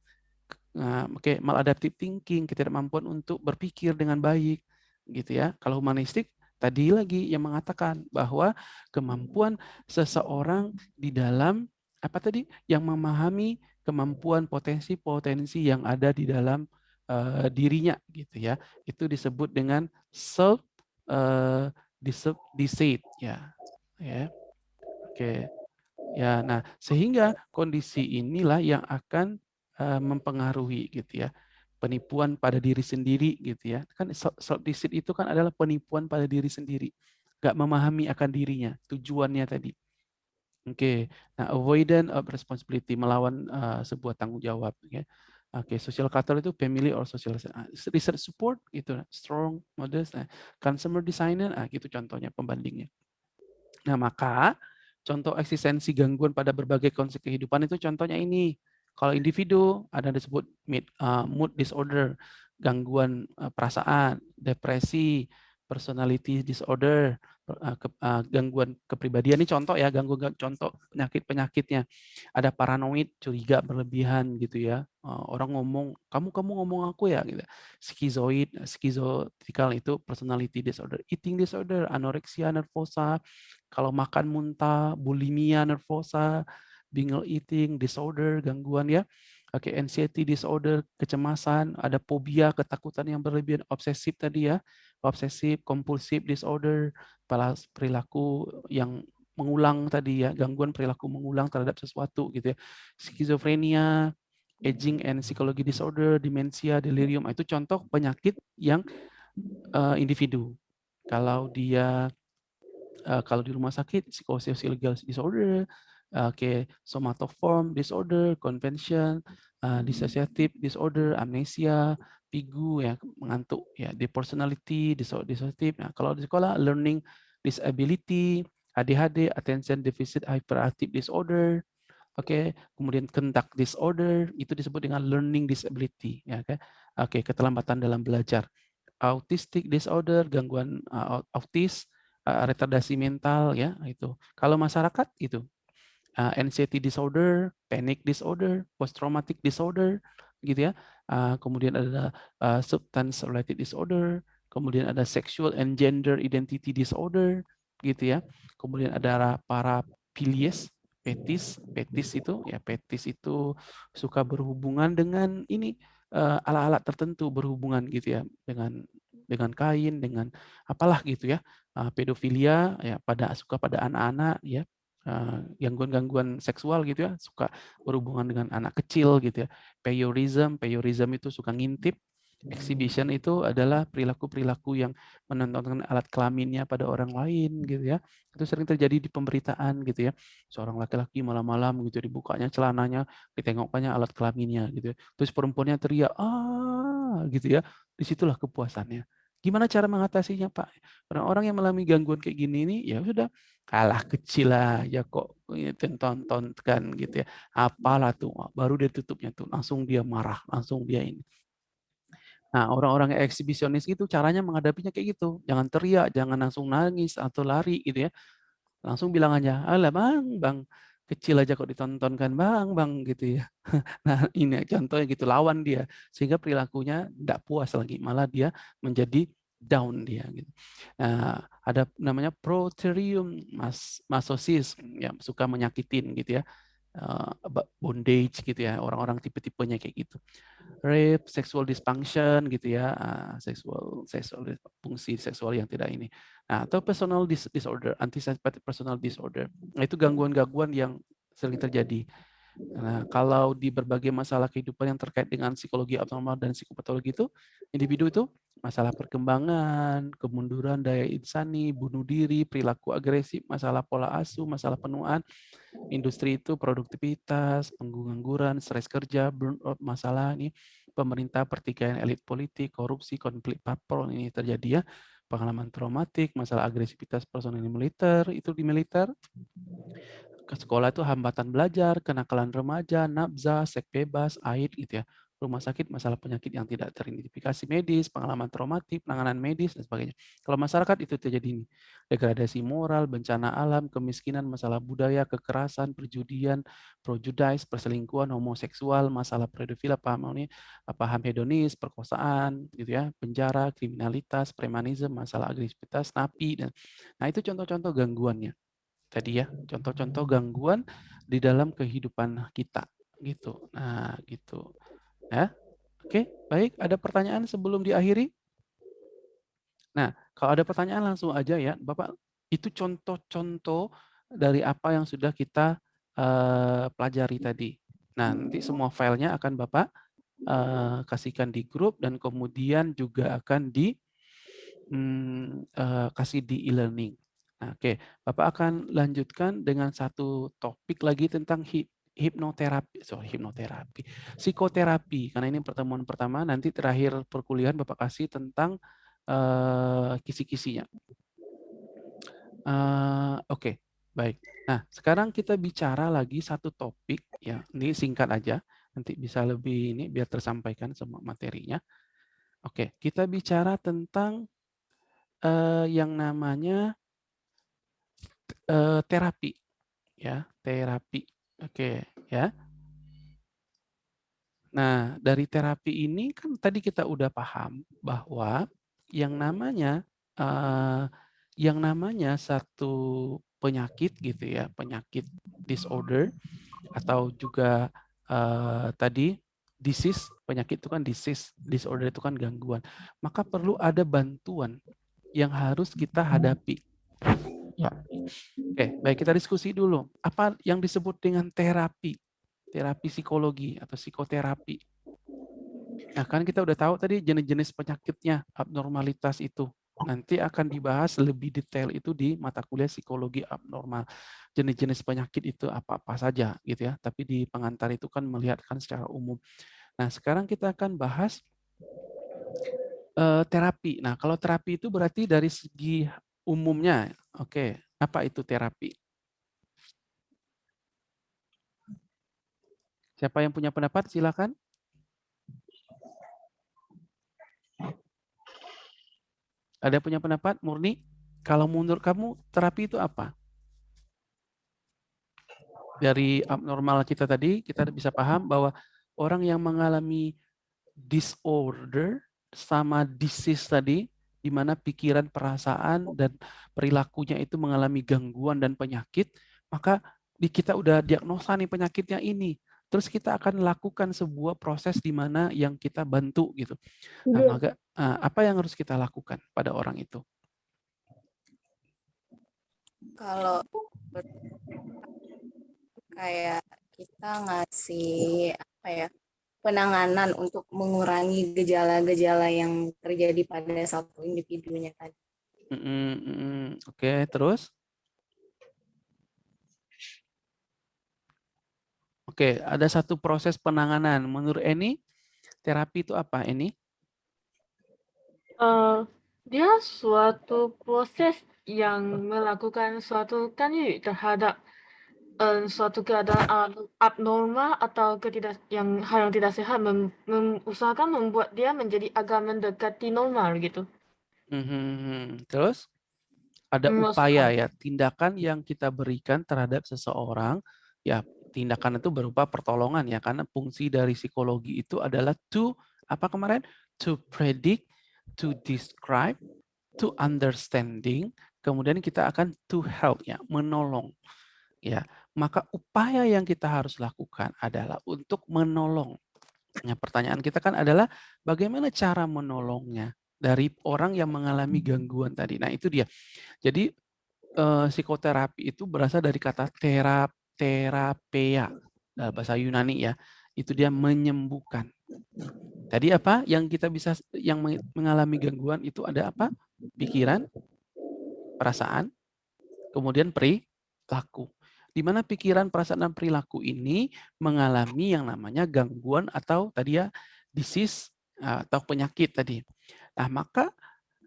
Nah, oke, okay, maladaptive thinking, ketidakmampuan untuk berpikir dengan baik, gitu ya. Kalau humanistik tadi lagi yang mengatakan bahwa kemampuan seseorang di dalam apa tadi yang memahami kemampuan potensi-potensi yang ada di dalam uh, dirinya gitu ya itu disebut dengan self uh, deceit ya ya oke okay. ya nah sehingga kondisi inilah yang akan uh, mempengaruhi gitu ya penipuan pada diri sendiri gitu ya. Kan self deceit itu kan adalah penipuan pada diri sendiri. Gak memahami akan dirinya, tujuannya tadi. Oke, okay. nah avoidance of responsibility melawan uh, sebuah tanggung jawab. Ya. Oke, okay. social capital itu family or social uh, research support itu strong, modest, nah, consumer designer, nah, gitu contohnya pembandingnya. Nah maka contoh eksistensi gangguan pada berbagai konsep kehidupan itu contohnya ini kalau individu ada disebut mood, uh, mood disorder, gangguan uh, perasaan, depresi, personality disorder, ke, uh, gangguan kepribadian ini contoh ya, gangguan contoh penyakit-penyakitnya. Ada paranoid, curiga berlebihan gitu ya. Uh, orang ngomong, kamu kamu ngomong aku ya gitu. Skizoid, skizotikal itu personality disorder, eating disorder, anoreksia nervosa, kalau makan muntah, bulimia nervosa, binge eating disorder, gangguan ya. Oke, okay, anxiety disorder, kecemasan, ada fobia, ketakutan yang berlebihan, obsesif tadi ya, obsesif, kompulsif disorder, perilaku yang mengulang tadi ya, gangguan perilaku mengulang terhadap sesuatu gitu ya. Skizofrenia, aging and psychology disorder, demensia, delirium, itu contoh penyakit yang uh, individu. Kalau dia uh, kalau di rumah sakit psychosocial disorder, Oke, somatoform disorder, convention, uh, dissociative disorder, amnesia, pigu ya mengantuk ya, depersonality, dissociative. Nah, kalau di sekolah learning disability, ADHD, attention deficit hyperactive disorder, oke, okay. kemudian kendak disorder itu disebut dengan learning disability ya, oke. Okay. Okay, keterlambatan dalam belajar. Autistic disorder, gangguan uh, autis, uh, retardasi mental ya, itu. Kalau masyarakat itu uh, anxiety disorder, panic disorder, post traumatic disorder, gitu ya. Uh, kemudian ada uh, substance related disorder, kemudian ada sexual and gender identity disorder, gitu ya. Kemudian ada para pilies, petis, petis itu ya petis itu suka berhubungan dengan ini alat-alat uh, tertentu berhubungan gitu ya dengan dengan kain dengan apalah gitu ya uh, pedofilia ya pada suka pada anak-anak ya gangguan-gangguan seksual gitu ya, suka berhubungan dengan anak kecil gitu ya. Voyeurism, voyeurism itu suka ngintip. Exhibition itu adalah perilaku-perilaku yang menontonkan alat kelaminnya pada orang lain gitu ya. Itu sering terjadi di pemberitaan gitu ya. Seorang laki-laki malam-malam gitu dibukanya celananya, ditengokkannya alat kelaminnya gitu ya. Terus perempuannya teriak, ah gitu ya. Di situlah kepuasannya Gimana cara mengatasinya, Pak? Orang-orang yang mengalami gangguan kayak gini nih, ya sudah kalah kecil aja kok tonton kan gitu ya. Apalah tuh, baru dia tutupnya tuh, langsung dia marah, langsung dia ini. Nah, orang-orang yang eksibisionis itu caranya menghadapinya kayak gitu. Jangan teriak, jangan langsung nangis atau lari gitu ya. Langsung bilang aja, "Alah Bang, Bang, kecil aja kok ditontonkan Bang, Bang," gitu ya. Nah, ini contohnya gitu, lawan dia. Sehingga perilakunya tidak puas lagi, malah dia menjadi down dia gitu. Nah, ada namanya proterium mas masosis yang suka menyakitin gitu ya. Uh, bondage gitu ya, orang-orang tipe-tipenya kayak gitu rape, sexual dysfunction gitu ya, uh, seksual seksual fungsi seksual yang tidak ini. Nah, atau personal dis disorder, antisocial personal disorder. Nah, itu gangguan-gangguan yang sering terjadi. Nah, kalau di berbagai masalah kehidupan yang terkait dengan psikologi abnormal dan psikopatologi itu, individu itu masalah perkembangan, kemunduran daya insani, bunuh diri, perilaku agresif, masalah pola asuh, masalah penuaan, industri itu produktivitas, pengangguran, stres kerja, burnout, masalah ini, pemerintah, pertikaian elit politik, korupsi, konflik parpol ini terjadi ya, pengalaman traumatik, masalah agresivitas personil militer, itu di militer, ke sekolah itu hambatan belajar, kenakalan remaja, nabza, seks bebas, aid gitu ya. Rumah sakit masalah penyakit yang tidak teridentifikasi medis, pengalaman traumatik, penanganan medis dan sebagainya. Kalau masyarakat itu terjadi ini, degradasi moral, bencana alam, kemiskinan, masalah budaya, kekerasan, perjudian, projudice, perselingkuhan, homoseksual, masalah pedofil, paham ini, paham hedonis, perkosaan, gitu ya, penjara, kriminalitas, premanisme, masalah agresivitas, napi dan nah itu contoh-contoh gangguannya. Tadi ya contoh-contoh gangguan di dalam kehidupan kita gitu. Nah gitu ya oke baik. Ada pertanyaan sebelum diakhiri? Nah kalau ada pertanyaan langsung aja ya. Bapak itu contoh-contoh dari apa yang sudah kita uh, pelajari tadi. Nah nanti semua filenya akan bapak uh, kasihkan di grup dan kemudian juga akan di um, uh, kasih di e-learning. Nah, oke, Bapak akan lanjutkan dengan satu topik lagi tentang hipnoterapi, sorry hipnoterapi, psikoterapi. Karena ini pertemuan pertama, nanti terakhir perkuliahan Bapak kasih tentang uh, kisi-kisinya. Uh, Oke, okay, baik. Nah, sekarang kita bicara lagi satu topik, ya. Ini singkat aja, nanti bisa lebih ini biar tersampaikan semua materinya. Oke, okay, kita bicara tentang uh, yang namanya uh, terapi ya terapi oke ya. Nah dari terapi ini kan tadi kita udah paham bahwa yang namanya uh, yang namanya satu penyakit gitu ya penyakit disorder atau juga uh, tadi disease penyakit itu kan disease disorder itu kan gangguan. Maka perlu ada bantuan yang harus kita hadapi Ya. Oke, baik kita diskusi dulu. Apa yang disebut dengan terapi? Terapi psikologi atau psikoterapi. Nah, kan kita udah tahu tadi jenis-jenis penyakitnya, abnormalitas itu. Nanti akan dibahas lebih detail itu di mata kuliah psikologi abnormal. Jenis-jenis penyakit itu apa-apa saja gitu ya. Tapi di pengantar itu kan melihatkan secara umum. Nah, sekarang kita akan bahas uh, terapi. Nah, kalau terapi itu berarti dari segi umumnya. Oke, apa itu terapi? Siapa yang punya pendapat? Silakan. Ada punya pendapat? Murni? Kalau menurut kamu, terapi itu apa? Dari abnormal kita tadi, kita bisa paham bahwa orang yang mengalami disorder sama disease tadi, di mana pikiran, perasaan, dan perilakunya itu mengalami gangguan dan penyakit, maka di kita udah diagnosa nih penyakitnya ini. Terus kita akan lakukan sebuah proses di mana yang kita bantu gitu. Nah, iya. maka eh, apa yang harus kita lakukan pada orang itu? Kalau kayak kita ngasih apa ya penanganan untuk mengurangi gejala-gejala yang terjadi pada satu individunya tadi. Mm -mm, Oke, okay, terus? Oke, okay, ada satu proses penanganan. Menurut Eni, terapi itu apa, Eni? Uh, Dia suatu proses yang melakukan suatu kan terhadap, eee, suatu keadaan ab abnormal atau ketidak yang hal yang tidak sehat mem mem usahakan membuat dia menjadi agak mendekati normal gitu. Mhm, terus? Ada Mmm, masuk upaya ya, tindakan yang kita berikan terhadap seseorang, ya tindakan itu berupa pertolongan ya, karena fungsi dari psikologi itu adalah to apa kemarin? To predict, to describe, to understanding, kemudian kita akan to help ya, menolong, ya. Maka upaya yang kita harus lakukan adalah untuk menolong. Nah, pertanyaan kita kan adalah bagaimana cara menolongnya dari orang yang mengalami gangguan tadi. Nah, itu dia. Jadi, eee, psikoterapi itu berasal dari kata tera terapeia, dalam bahasa Yunani ya, itu dia menyembuhkan. Tadi apa yang kita bisa yang me mengalami gangguan itu ada apa? Pikiran perasaan, kemudian perilaku. Di mana pikiran, perasaan, dan perilaku ini mengalami yang namanya gangguan atau tadi ya, disease atau penyakit tadi. Nah, maka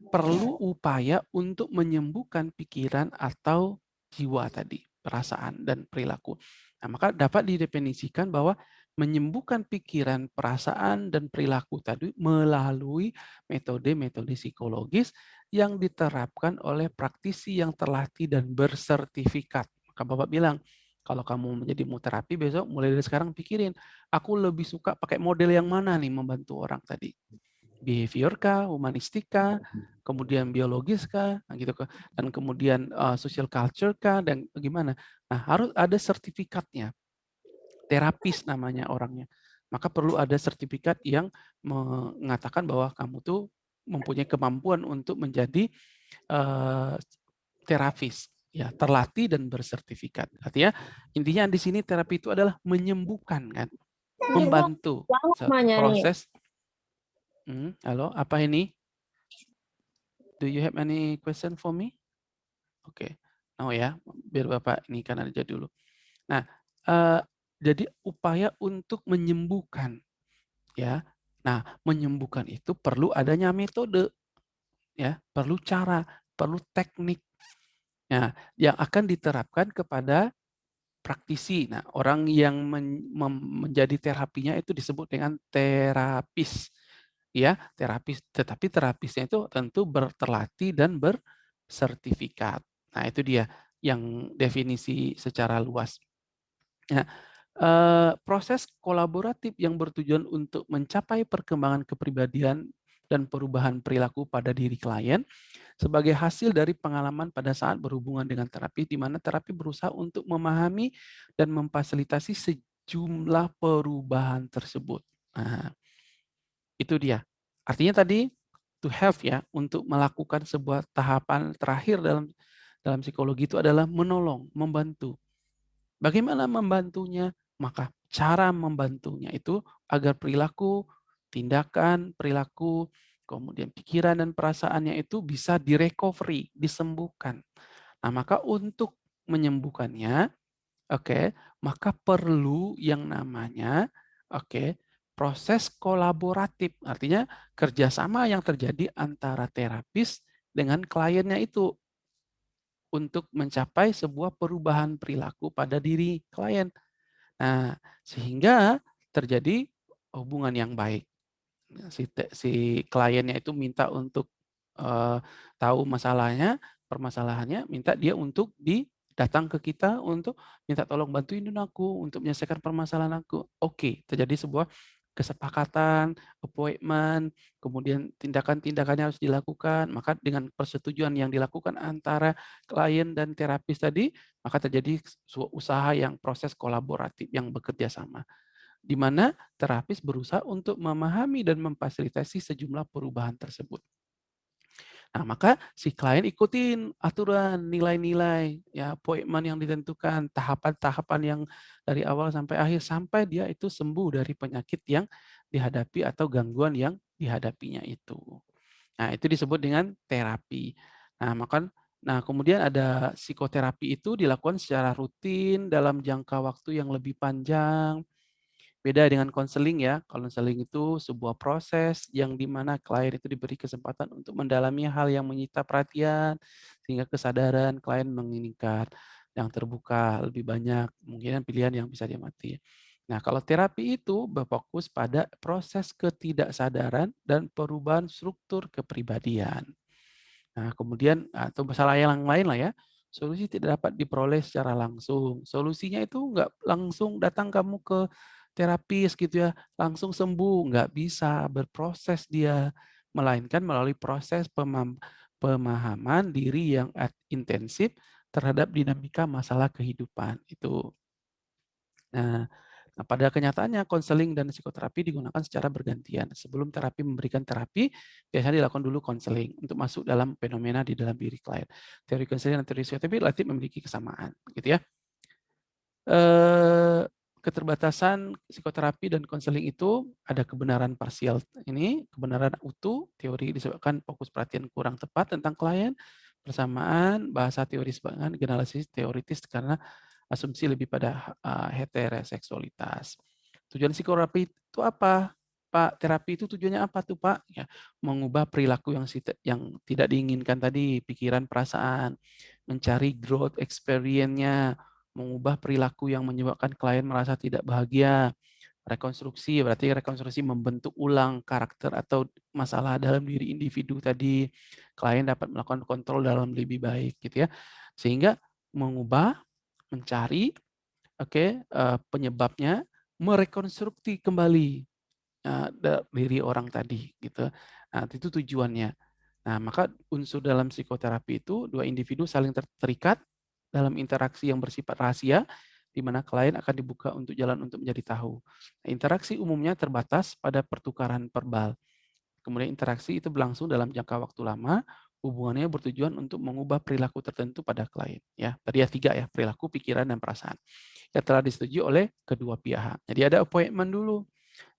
perlu upaya untuk menyembuhkan pikiran atau jiwa tadi, perasaan dan perilaku. Nah, maka dapat didefinisikan bahwa menyembuhkan pikiran, perasaan, dan perilaku tadi melalui metode-metode psikologis yang diterapkan oleh praktisi yang terlatih dan bersertifikat. Maka Bapak bilang, kalau kamu menjadi mau terapi besok mulai dari sekarang pikirin, aku lebih suka pakai model yang mana nih membantu orang tadi. Behavior kah, humanistik kemudian biologis kah, nah gitu kah, dan kemudian uh, social culture kah, dan bagaimana. Nah, harus ada sertifikatnya. Terapis namanya orangnya. Maka perlu ada sertifikat yang mengatakan bahwa kamu tuh mempunyai kemampuan untuk menjadi uh, terapis ya terlatih dan bersertifikat. Artinya intinya di sini terapi itu adalah menyembuhkan kan, membantu proses. Hmm, halo, apa ini? Do you have any question for me? Oke, okay. oh ya, biar bapak ini kan aja dulu. Nah, uh, jadi upaya untuk menyembuhkan, ya. Nah, menyembuhkan itu perlu adanya metode, ya, perlu cara, perlu teknik. Nah, yang akan diterapkan kepada praktisi. Nah, orang yang men menjadi terapinya itu disebut dengan terapis. Ya, terapis. Tetapi terapisnya itu tentu berterlatih dan bersertifikat. Nah, itu dia yang definisi secara luas. Nah, eh, proses kolaboratif yang bertujuan untuk mencapai perkembangan kepribadian dan perubahan perilaku pada diri klien sebagai hasil dari pengalaman pada saat berhubungan dengan terapi, di mana terapi berusaha untuk memahami dan memfasilitasi sejumlah perubahan tersebut. Nah, itu dia. Artinya tadi to have ya, untuk melakukan sebuah tahapan terakhir dalam dalam psikologi itu adalah menolong, membantu. Bagaimana membantunya? Maka cara membantunya itu agar perilaku, tindakan, perilaku, kemudian pikiran dan perasaannya itu bisa direcovery, disembuhkan. Nah, maka untuk menyembuhkannya, oke, okay, maka perlu yang namanya, oke, okay, proses kolaboratif. Artinya kerjasama yang terjadi antara terapis dengan kliennya itu untuk mencapai sebuah perubahan perilaku pada diri klien. Nah, sehingga terjadi hubungan yang baik. Si, si kliennya itu minta untuk uh, tahu masalahnya, permasalahannya, minta dia untuk di datang ke kita untuk minta tolong bantuin aku untuk menyelesaikan permasalahan aku. Oke, terjadi sebuah kesepakatan, appointment, kemudian tindakan-tindakannya harus dilakukan, maka dengan persetujuan yang dilakukan antara klien dan terapis tadi, maka terjadi usaha yang proses kolaboratif yang bekerja sama. Di mana terapis berusaha untuk memahami dan memfasilitasi sejumlah perubahan tersebut. Nah, maka si klien ikutin aturan, nilai-nilai, ya appointment yang ditentukan, tahapan-tahapan yang dari awal sampai akhir, sampai dia itu sembuh dari penyakit yang dihadapi atau gangguan yang dihadapinya itu. Nah, itu disebut dengan terapi. Nah, maka nah kemudian ada psikoterapi itu dilakukan secara rutin dalam jangka waktu yang lebih panjang. Beda dengan konseling ya. Konseling itu sebuah proses yang di mana klien itu diberi kesempatan untuk mendalami hal yang menyita perhatian sehingga kesadaran klien meningkat, yang terbuka lebih banyak, mungkin pilihan yang bisa diamati. Nah, kalau terapi itu berfokus pada proses ketidaksadaran dan perubahan struktur kepribadian. Nah, kemudian atau masalah yang lain lah ya, solusi tidak dapat diperoleh secara langsung. Solusinya itu enggak langsung datang kamu ke terapis gitu ya, langsung sembuh, nggak bisa, berproses dia. Melainkan melalui proses pemahaman diri yang intensif terhadap dinamika masalah kehidupan, itu. Nah, Nah, pada kenyataannya konseling dan psikoterapi digunakan secara bergantian. Sebelum terapi memberikan terapi, biasanya dilakukan dulu konseling untuk masuk dalam fenomena di dalam diri klien. Teori konseling dan teori psikoterapi relatif memiliki kesamaan, gitu ya. Eh, keterbatasan psikoterapi dan konseling itu ada kebenaran parsial ini, kebenaran utuh, teori disebabkan fokus perhatian kurang tepat tentang klien, persamaan bahasa teori sebagian generalisasi teoritis karena asumsi lebih pada uh, heteroseksualitas. Tujuan psikoterapi itu apa? Pak, terapi itu tujuannya apa tuh Pak? Ya, mengubah perilaku yang yang tidak diinginkan tadi, pikiran, perasaan, mencari growth experience-nya, mengubah perilaku yang menyebabkan klien merasa tidak bahagia, rekonstruksi berarti rekonstruksi membentuk ulang karakter atau masalah dalam diri individu tadi klien dapat melakukan kontrol dalam lebih baik gitu ya sehingga mengubah mencari oke okay, eh, penyebabnya, merekonstruksi kembali uh, diri orang tadi gitu. Nah, itu tujuannya. Nah, maka unsur dalam psikoterapi itu dua individu saling terikat dalam interaksi yang bersifat rahasia di mana klien akan dibuka untuk jalan untuk menjadi tahu. Nah, interaksi umumnya terbatas pada pertukaran verbal. Kemudian interaksi itu berlangsung dalam jangka waktu lama hubungannya bertujuan untuk mengubah perilaku tertentu pada klien. Ya, tadi ya tiga ya, perilaku, pikiran, dan perasaan. Yang telah disetujui oleh kedua pihak. Jadi ada appointment dulu.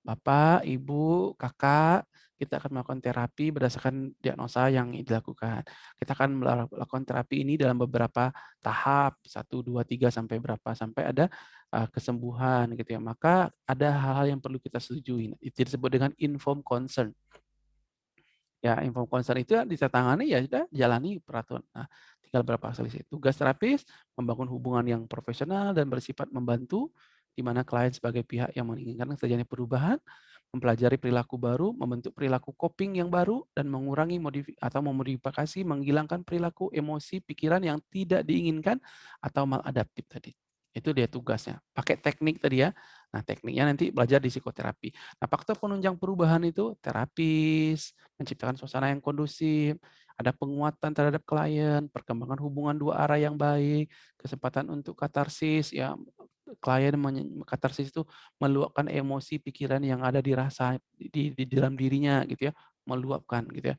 Bapak, Ibu, Kakak, kita akan melakukan terapi berdasarkan diagnosa yang dilakukan. Kita akan melakukan terapi ini dalam beberapa tahap, satu, dua, tiga, sampai berapa, sampai ada uh, kesembuhan gitu ya. Maka ada hal-hal yang perlu kita setujui. Itu disebut dengan informed consent. Ya, info konser itu ditandatangani ya sudah jalani peraturan. Nah, tinggal berapa selisih. Tugas terapis membangun hubungan yang profesional dan bersifat membantu di mana klien sebagai pihak yang menginginkan terjadinya perubahan, mempelajari perilaku baru, membentuk perilaku coping yang baru dan mengurangi atau memodifikasi menghilangkan perilaku, emosi, pikiran yang tidak diinginkan atau maladaptif tadi. Itu dia tugasnya. Pakai teknik tadi ya. Nah, tekniknya nanti belajar di psikoterapi. Nah, faktor penunjang perubahan itu terapis, menciptakan suasana yang kondusif, ada penguatan terhadap klien, perkembangan hubungan dua arah yang baik, kesempatan untuk katarsis, ya klien katarsis itu meluapkan emosi pikiran yang ada di rasa di, di dalam dirinya gitu ya, meluapkan gitu ya.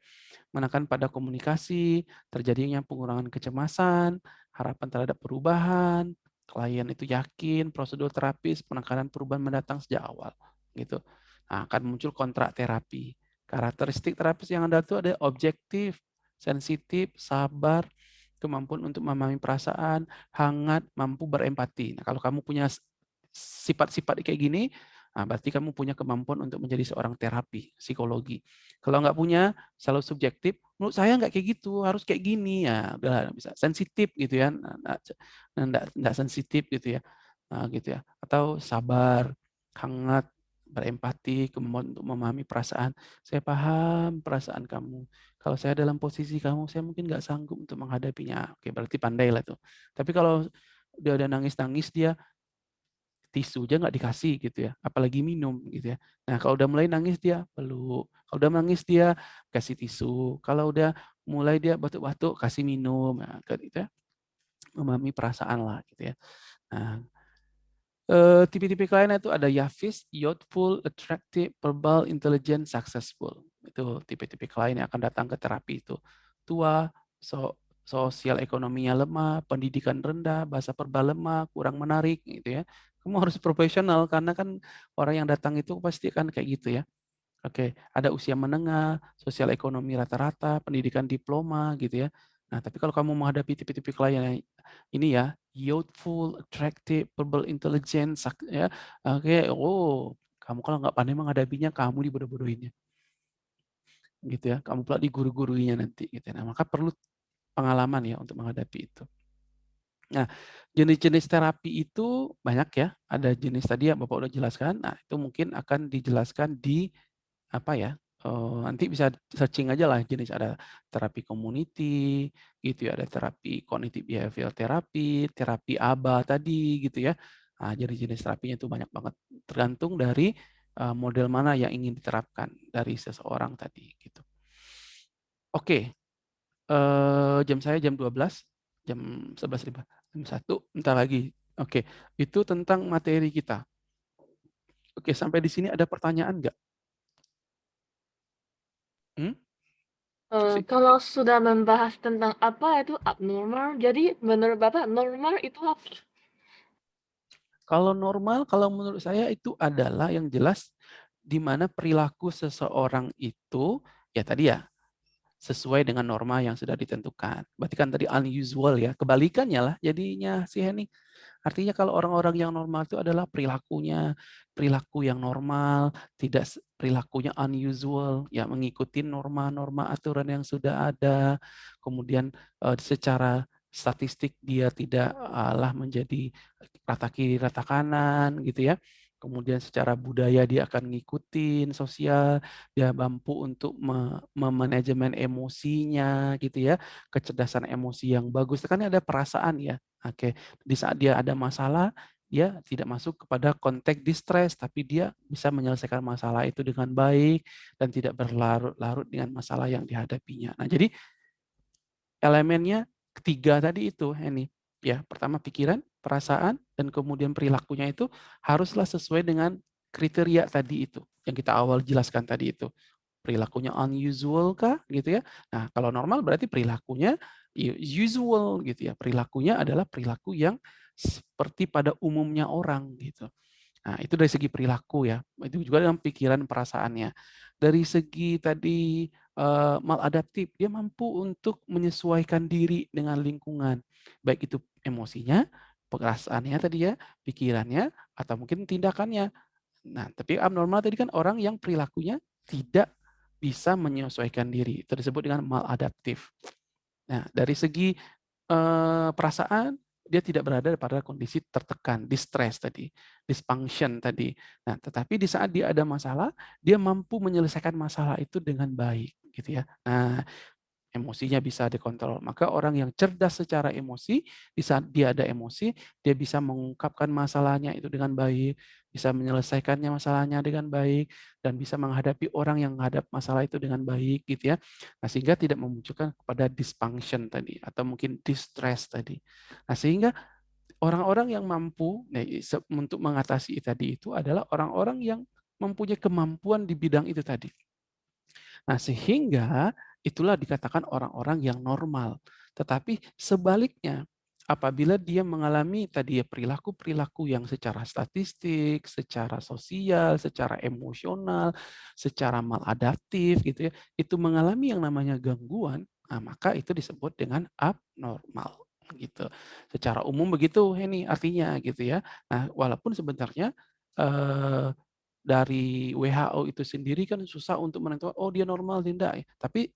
Menekan pada komunikasi, terjadinya pengurangan kecemasan, harapan terhadap perubahan, klien itu yakin prosedur terapis penekanan perubahan mendatang sejak awal gitu. Nah, akan muncul kontrak terapi. Karakteristik terapis yang ada itu ada objektif, sensitif, sabar, kemampuan untuk memahami perasaan, hangat, mampu berempati. Nah, kalau kamu punya sifat-sifat kayak gini, Nah, berarti kamu punya kemampuan untuk menjadi seorang terapi, psikologi. Kalau nggak punya, selalu subjektif, menurut saya nggak kayak gitu, harus kayak gini. Ya, udah bisa sensitif gitu ya. Nah, nggak, nggak sensitif gitu ya. Nah, gitu ya. Atau sabar, hangat, berempati, kemampuan untuk memahami perasaan. Saya paham perasaan kamu. Kalau saya dalam posisi kamu, saya mungkin nggak sanggup untuk menghadapinya. Oke, berarti pandai lah tuh. Tapi kalau dia udah nangis-nangis, dia tisu aja nggak dikasih gitu ya, apalagi minum gitu ya. Nah kalau udah mulai nangis dia peluk, kalau udah nangis dia kasih tisu, kalau udah mulai dia batuk-batuk kasih minum, nah, gitu ya. memahami perasaan lah gitu ya. Nah, eh, tipe-tipe klien itu ada Yavis, youthful, attractive, verbal, intelligent, successful. Itu tipe-tipe klien yang akan datang ke terapi itu. Tua, so, sosial ekonominya lemah, pendidikan rendah, bahasa verbal lemah, kurang menarik gitu ya. Kamu harus profesional karena kan orang yang datang itu pasti kan kayak gitu ya. Oke, ada usia menengah, sosial ekonomi rata-rata, pendidikan diploma gitu ya. Nah, tapi kalau kamu menghadapi tipe-tipe klien yang ini ya, youthful, attractive, verbal intelligence, ya, oke, oh, kamu kalau nggak pandai menghadapinya, kamu dibodoh-bodohinnya. Gitu ya, kamu pula diguru-guruinya nanti gitu. ya. Nah, maka perlu pengalaman ya untuk menghadapi itu. Nah, jenis-jenis terapi itu banyak ya. Ada jenis tadi yang Bapak udah jelaskan. Nah, itu mungkin akan dijelaskan di apa ya? Uh, nanti bisa searching aja lah jenis ada terapi community gitu ya, ada terapi cognitive behavioral therapy, terapi ABA tadi gitu ya. Nah, jenis-jenis terapinya itu banyak banget tergantung dari uh, model mana yang ingin diterapkan dari seseorang tadi gitu. Oke. Okay. Uh, jam saya jam 12, jam 11.05. Jam 1 bentar lagi. Oke, okay. itu tentang materi kita. Oke, sampai di sini ada pertanyaan nggak? Hmm? Uh, kalau sudah membahas tentang apa itu abnormal, jadi menurut Bapak normal itu apa? Kalau normal, kalau menurut saya itu adalah yang jelas di mana perilaku seseorang itu, ya tadi ya, sesuai dengan norma yang sudah ditentukan. Berarti kan tadi unusual ya, kebalikannya lah jadinya si Henny. Artinya kalau orang-orang yang normal itu adalah perilakunya, perilaku yang normal, tidak perilakunya unusual, ya mengikuti norma-norma aturan yang sudah ada. Kemudian uh, secara statistik dia tidak lah menjadi rata kiri, rata kanan gitu ya. Kemudian secara budaya dia akan ngikutin sosial, dia mampu untuk memanajemen emosinya gitu ya, kecerdasan emosi yang bagus. Kan ada perasaan ya. Oke, di saat dia ada masalah, dia tidak masuk kepada konteks distress, tapi dia bisa menyelesaikan masalah itu dengan baik dan tidak berlarut-larut dengan masalah yang dihadapinya. Nah, jadi elemennya ketiga tadi itu, ini ya pertama pikiran, perasaan, dan kemudian perilakunya itu haruslah sesuai dengan kriteria tadi itu yang kita awal jelaskan tadi itu. Perilakunya unusual kah gitu ya? Nah kalau normal berarti perilakunya usual gitu ya. Perilakunya adalah perilaku yang seperti pada umumnya orang gitu. Nah itu dari segi perilaku ya itu juga dalam pikiran perasaannya. Dari segi tadi uh, maladaptif dia mampu untuk menyesuaikan diri dengan lingkungan baik itu emosinya perasaannya tadi ya, pikirannya, atau mungkin tindakannya. Nah, tapi abnormal tadi kan orang yang perilakunya tidak bisa menyesuaikan diri. Itu disebut dengan maladaptif. Nah, dari segi eh, perasaan, dia tidak berada pada kondisi tertekan, distress tadi, dysfunction tadi. Nah, tetapi di saat dia ada masalah, dia mampu menyelesaikan masalah itu dengan baik, gitu ya. Nah, emosinya bisa dikontrol. Maka orang yang cerdas secara emosi, di saat dia ada emosi, dia bisa mengungkapkan masalahnya itu dengan baik, bisa menyelesaikannya masalahnya dengan baik, dan bisa menghadapi orang yang menghadap masalah itu dengan baik, gitu ya. Nah, sehingga tidak memunculkan kepada dysfunction tadi, atau mungkin distress tadi. Nah, sehingga orang-orang yang mampu nah, untuk mengatasi tadi itu adalah orang-orang yang mempunyai kemampuan di bidang itu tadi. Nah, sehingga itulah dikatakan orang-orang yang normal. Tetapi sebaliknya, apabila dia mengalami tadi ya perilaku-perilaku yang secara statistik, secara sosial, secara emosional, secara maladaptif gitu ya, itu mengalami yang namanya gangguan, nah maka itu disebut dengan abnormal gitu. Secara umum begitu ini artinya gitu ya. Nah, walaupun sebenarnya eh, dari WHO itu sendiri kan susah untuk menentukan oh dia normal tidak ya. Tapi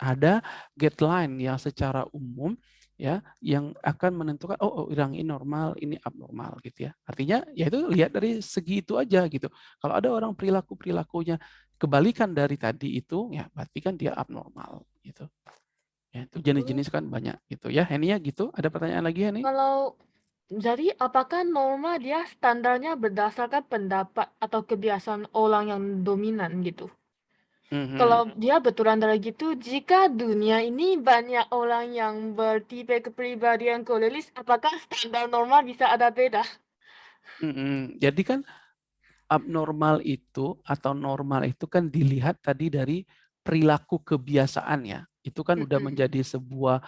ada guideline yang secara umum ya yang akan menentukan oh, oh yang ini normal ini abnormal gitu ya. Artinya ya itu lihat dari segi itu aja gitu. Kalau ada orang perilaku perilakunya kebalikan dari tadi itu ya berarti kan dia abnormal gitu. Ya itu jenis-jenis kan banyak gitu ya. Henia gitu ada pertanyaan lagi Heni? Kalau jadi apakah norma dia standarnya berdasarkan pendapat atau kebiasaan orang yang dominan gitu Mhm. Kalau dia betulan dari gitu, jika dunia ini banyak orang yang bertipe kepribadian koleris, apakah standar normal bisa ada beda? Mhm. Jadi kan abnormal itu atau normal itu kan dilihat tadi dari perilaku kebiasaan ya. Itu kan udah menjadi sebuah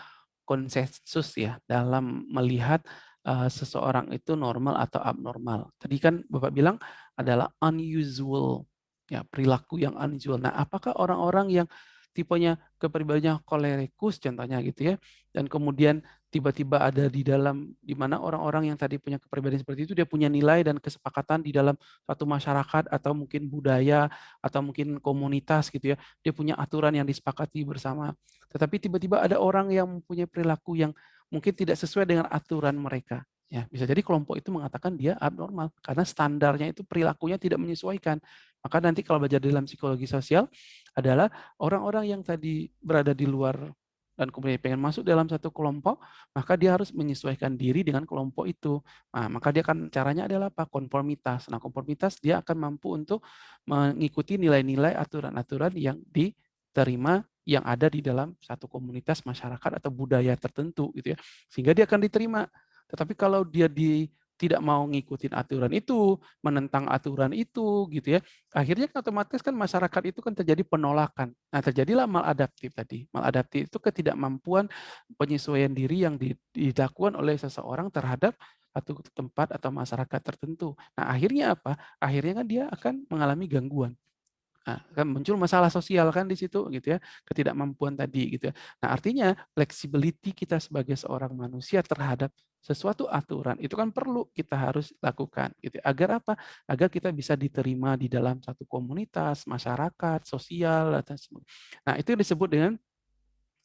konsensus ya dalam melihat uh, seseorang itu normal atau abnormal. Tadi kan Bapak bilang adalah unusual ya perilaku yang unusual. Nah, apakah orang-orang yang tipenya kepribadiannya kolerikus contohnya gitu ya, dan kemudian tiba-tiba ada di dalam di mana orang-orang yang tadi punya kepribadian seperti itu dia punya nilai dan kesepakatan di dalam satu masyarakat atau mungkin budaya atau mungkin komunitas gitu ya. Dia punya aturan yang disepakati bersama. Tetapi tiba-tiba ada orang yang mempunyai perilaku yang mungkin tidak sesuai dengan aturan mereka. Ya, bisa jadi kelompok itu mengatakan dia abnormal karena standarnya itu perilakunya tidak menyesuaikan. Maka nanti kalau belajar dalam psikologi sosial adalah orang-orang yang tadi berada di luar dan kemudian pengen masuk dalam satu kelompok, maka dia harus menyesuaikan diri dengan kelompok itu. Nah, maka dia akan caranya adalah apa? Konformitas. Nah, konformitas dia akan mampu untuk mengikuti nilai-nilai aturan-aturan yang diterima yang ada di dalam satu komunitas masyarakat atau budaya tertentu gitu ya. Sehingga dia akan diterima. Tetapi kalau dia di tidak mau ngikutin aturan itu, menentang aturan itu gitu ya. Akhirnya kan otomatis kan masyarakat itu kan terjadi penolakan. Nah, terjadilah maladaptif tadi. Maladaptif itu ketidakmampuan penyesuaian diri yang dilakukan oleh seseorang terhadap satu tempat atau masyarakat tertentu. Nah, akhirnya apa? Akhirnya kan dia akan mengalami gangguan. Nah, kan muncul masalah sosial kan di situ gitu ya, ketidakmampuan tadi gitu ya. Nah, artinya flexibility kita sebagai seorang manusia terhadap sesuatu aturan itu kan perlu kita harus lakukan gitu ya. agar apa? Agar kita bisa diterima di dalam satu komunitas, masyarakat, sosial atau Nah, itu disebut dengan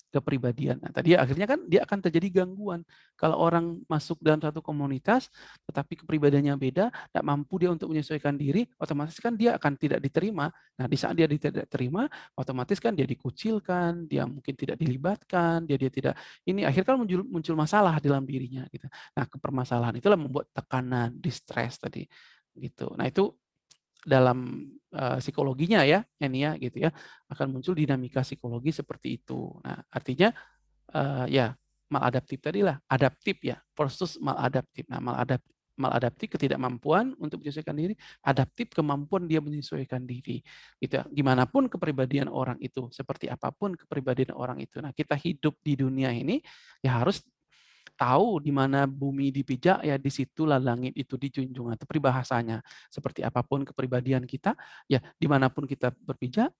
kepribadian. Nah, tadi akhirnya kan dia akan terjadi gangguan. Kalau orang masuk dalam satu komunitas, tetapi kepribadiannya beda, tidak mampu dia untuk menyesuaikan diri, otomatis kan dia akan tidak diterima. Nah, di saat dia tidak diterima, otomatis kan dia dikucilkan, dia mungkin tidak dilibatkan, dia dia tidak ini akhirnya kan muncul muncul masalah dalam dirinya gitu. Nah, kepermasalahan itulah membuat tekanan, distress tadi gitu. Nah, itu dalam uh, psikologinya ya, ini ya gitu ya, akan muncul dinamika psikologi seperti itu. Nah, artinya uh, ya maladaptif tadi lah, adaptif ya, versus maladaptif. Nah, maladaptif maladaptif ketidakmampuan untuk menyesuaikan diri, adaptif kemampuan dia menyesuaikan diri. Gitu. Ya. Gimana pun kepribadian orang itu, seperti apa pun kepribadian orang itu. Nah, kita hidup di dunia ini ya harus tahu di mana bumi dipijak, ya di situlah langit itu dijunjung. Atau peribahasanya, seperti apa pun kepribadian kita, ya di mana pun kita berpijak,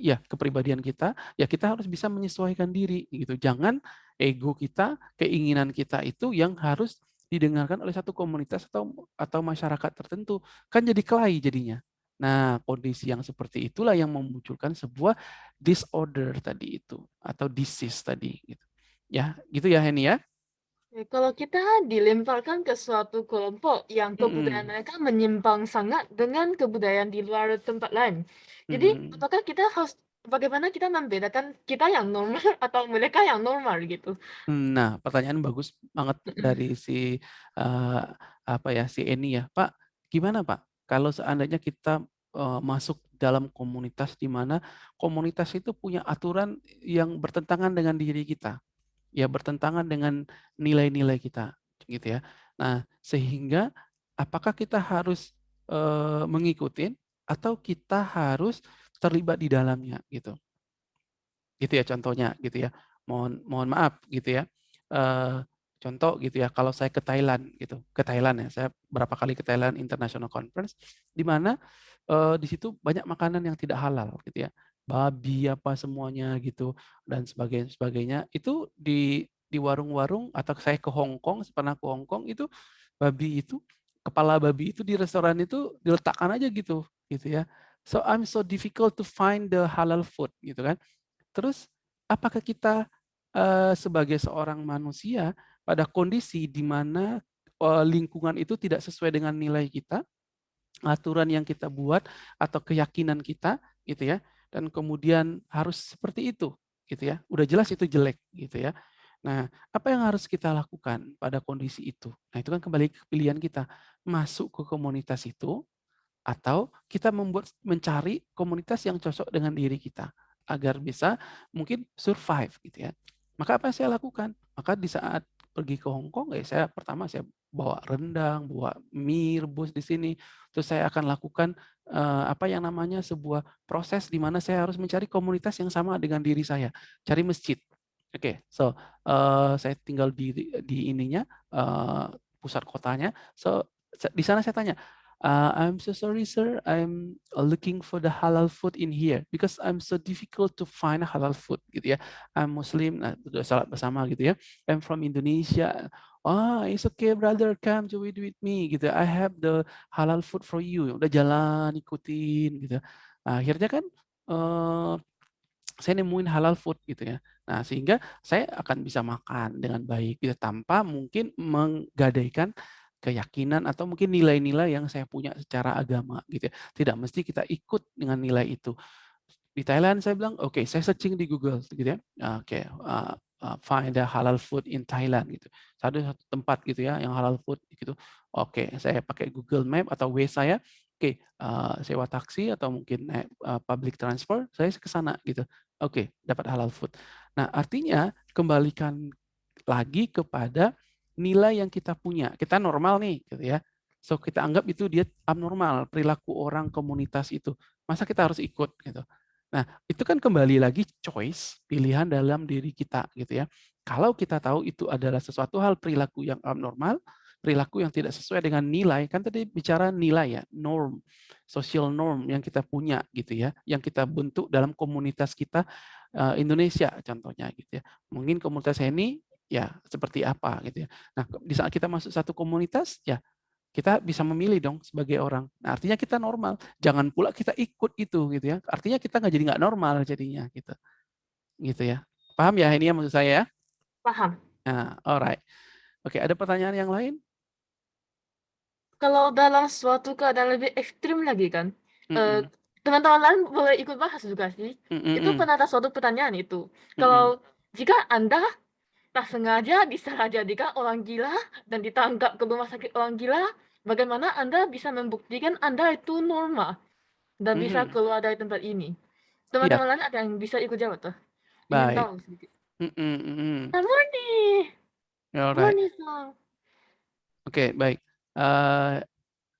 ya kepribadian kita, ya kita harus bisa menyesuaikan diri. gitu. Jangan ego kita, keinginan kita itu yang harus didengarkan oleh satu komunitas atau atau masyarakat tertentu. Kan jadi kelahi jadinya. Nah, kondisi yang seperti itulah yang memunculkan sebuah disorder tadi itu atau disease tadi gitu. Ya, gitu ya Henny ya. Kalau kita dilemparkan ke suatu kelompok yang kebudayaan Mhm. mereka menyimpang sangat dengan kebudayaan di luar tempat lain. Jadi, Mhm. apakah kita harus bagaimana kita membedakan kita yang normal atau mereka yang normal gitu? Mmm, nah, pertanyaan bagus banget Mhm. dari si, eee, apa ya, si Eni ya. "Pak, gimana Pak, kalau seandainya kita, eee, masuk dalam komunitas di mana komunitas itu punya aturan yang bertentangan dengan diri kita?" Ya bertentangan dengan nilai-nilai kita, gitu ya. Nah, sehingga apakah kita harus, eee, mengikuti atau kita harus terlibat di dalamnya gitu. Gitu ya contohnya gitu ya. Mohon mohon maaf gitu ya, eee, contoh gitu ya kalau saya ke Thailand gitu, ke Thailand ya, saya berapa kali ke Thailand International Conference, di mana, eee, di situ banyak makanan yang tidak halal gitu ya, babi apa semuanya gitu dan sebagainya sebagainya. Itu di di warung-warung atau saya ke Hong Kong, pernah ke Hong Kong itu babi itu, kepala babi itu di restoran itu diletakkan aja gitu, gitu ya. So I'm so difficult to find the halal food gitu kan. Terus apakah kita, eee, sebagai seorang manusia pada kondisi di mana, eee, lingkungan itu tidak sesuai dengan nilai kita, aturan yang kita buat atau keyakinan kita gitu ya, dan kemudian harus seperti itu gitu ya, udah jelas itu jelek gitu ya. Nah, apa yang harus kita lakukan pada kondisi itu? Nah, itu kan kembali ke pilihan kita, masuk ke komunitas itu atau kita membuat mencari komunitas yang cocok dengan diri kita, agar bisa mungkin survive gitu ya. Maka apa yang saya lakukan? Maka di saat pergi ke Hong Kong, ya saya pertama saya bawa rendang, bawa mie rebus di sini, terus saya akan lakukan, eee, apa yang namanya sebuah proses di mana saya harus mencari komunitas yang sama dengan diri saya, cari masjid. Oke, so, eee, saya tinggal di di ininya, eee, pusat kotanya, so, di sana saya tanya, Uh, I'm so sorry, sir. I'm looking for the halal food in here because I'm so difficult to find halal food gitu ya. I'm Muslim, nah, salat bersama gitu ya. I'm from Indonesia. Ah, it's okay, brother. Come to eat with me gitu. I have the halal food for you. Udah jalan ikutin gitu. Akhirnya kan uh, saya nemuin halal food gitu ya. Nah, sehingga saya akan bisa makan dengan baik gitu tanpa mungkin menggadaikan keyakinan atau mungkin nilai-nilai yang saya punya secara agama gitu ya. Tidak mesti kita ikut dengan nilai itu. Di Thailand saya bilang, oke, okay, saya searching di Google gitu ya. Oke, okay, uh, uh, find the halal food in Thailand gitu. Satu satu tempat gitu ya yang halal food gitu. Oke, okay, saya pakai Google Map atau Waze saya. Oke, okay, uh, sewa taksi atau mungkin uh, public transport, saya ke sana gitu. Oke, okay, dapat halal food. Nah, artinya kembalikan lagi kepada nilai yang kita punya. Kita normal nih, gitu ya. So kita anggap itu dia abnormal perilaku orang komunitas itu. Masa kita harus ikut gitu. Nah, itu kan kembali lagi choice, pilihan dalam diri kita gitu ya. Kalau kita tahu itu adalah sesuatu hal perilaku yang abnormal, perilaku yang tidak sesuai dengan nilai, kan tadi bicara nilai ya, norm, social norm yang kita punya gitu ya, yang kita bentuk dalam komunitas kita uh, Indonesia contohnya gitu ya. Mungkin komunitas ini ya seperti apa gitu ya. Nah, di saat kita masuk satu komunitas ya kita bisa memilih dong sebagai orang. Nah, artinya kita normal. Jangan pula kita ikut itu gitu ya. Artinya kita nggak jadi nggak normal jadinya gitu. Gitu ya. Paham ya ini ya maksud saya ya? Paham. Nah, alright. Oke, ada pertanyaan yang lain? Kalau dalam suatu keadaan lebih ekstrim lagi kan, mm -mm. teman-teman lain boleh ikut bahas juga sih. Mm -mm. Itu pernah ada suatu pertanyaan itu. Kalau mm -mm. jika Anda tak sengaja disalah jadikan orang gila dan ditangkap ke rumah sakit orang gila, bagaimana Anda bisa membuktikan Anda itu normal dan hmm. bisa keluar dari tempat ini? Teman-teman ya. lain ada yang bisa ikut jawab tuh? Baik. tahu sedikit. Mm -mm. Murni. Murni Oke, baik. Uh,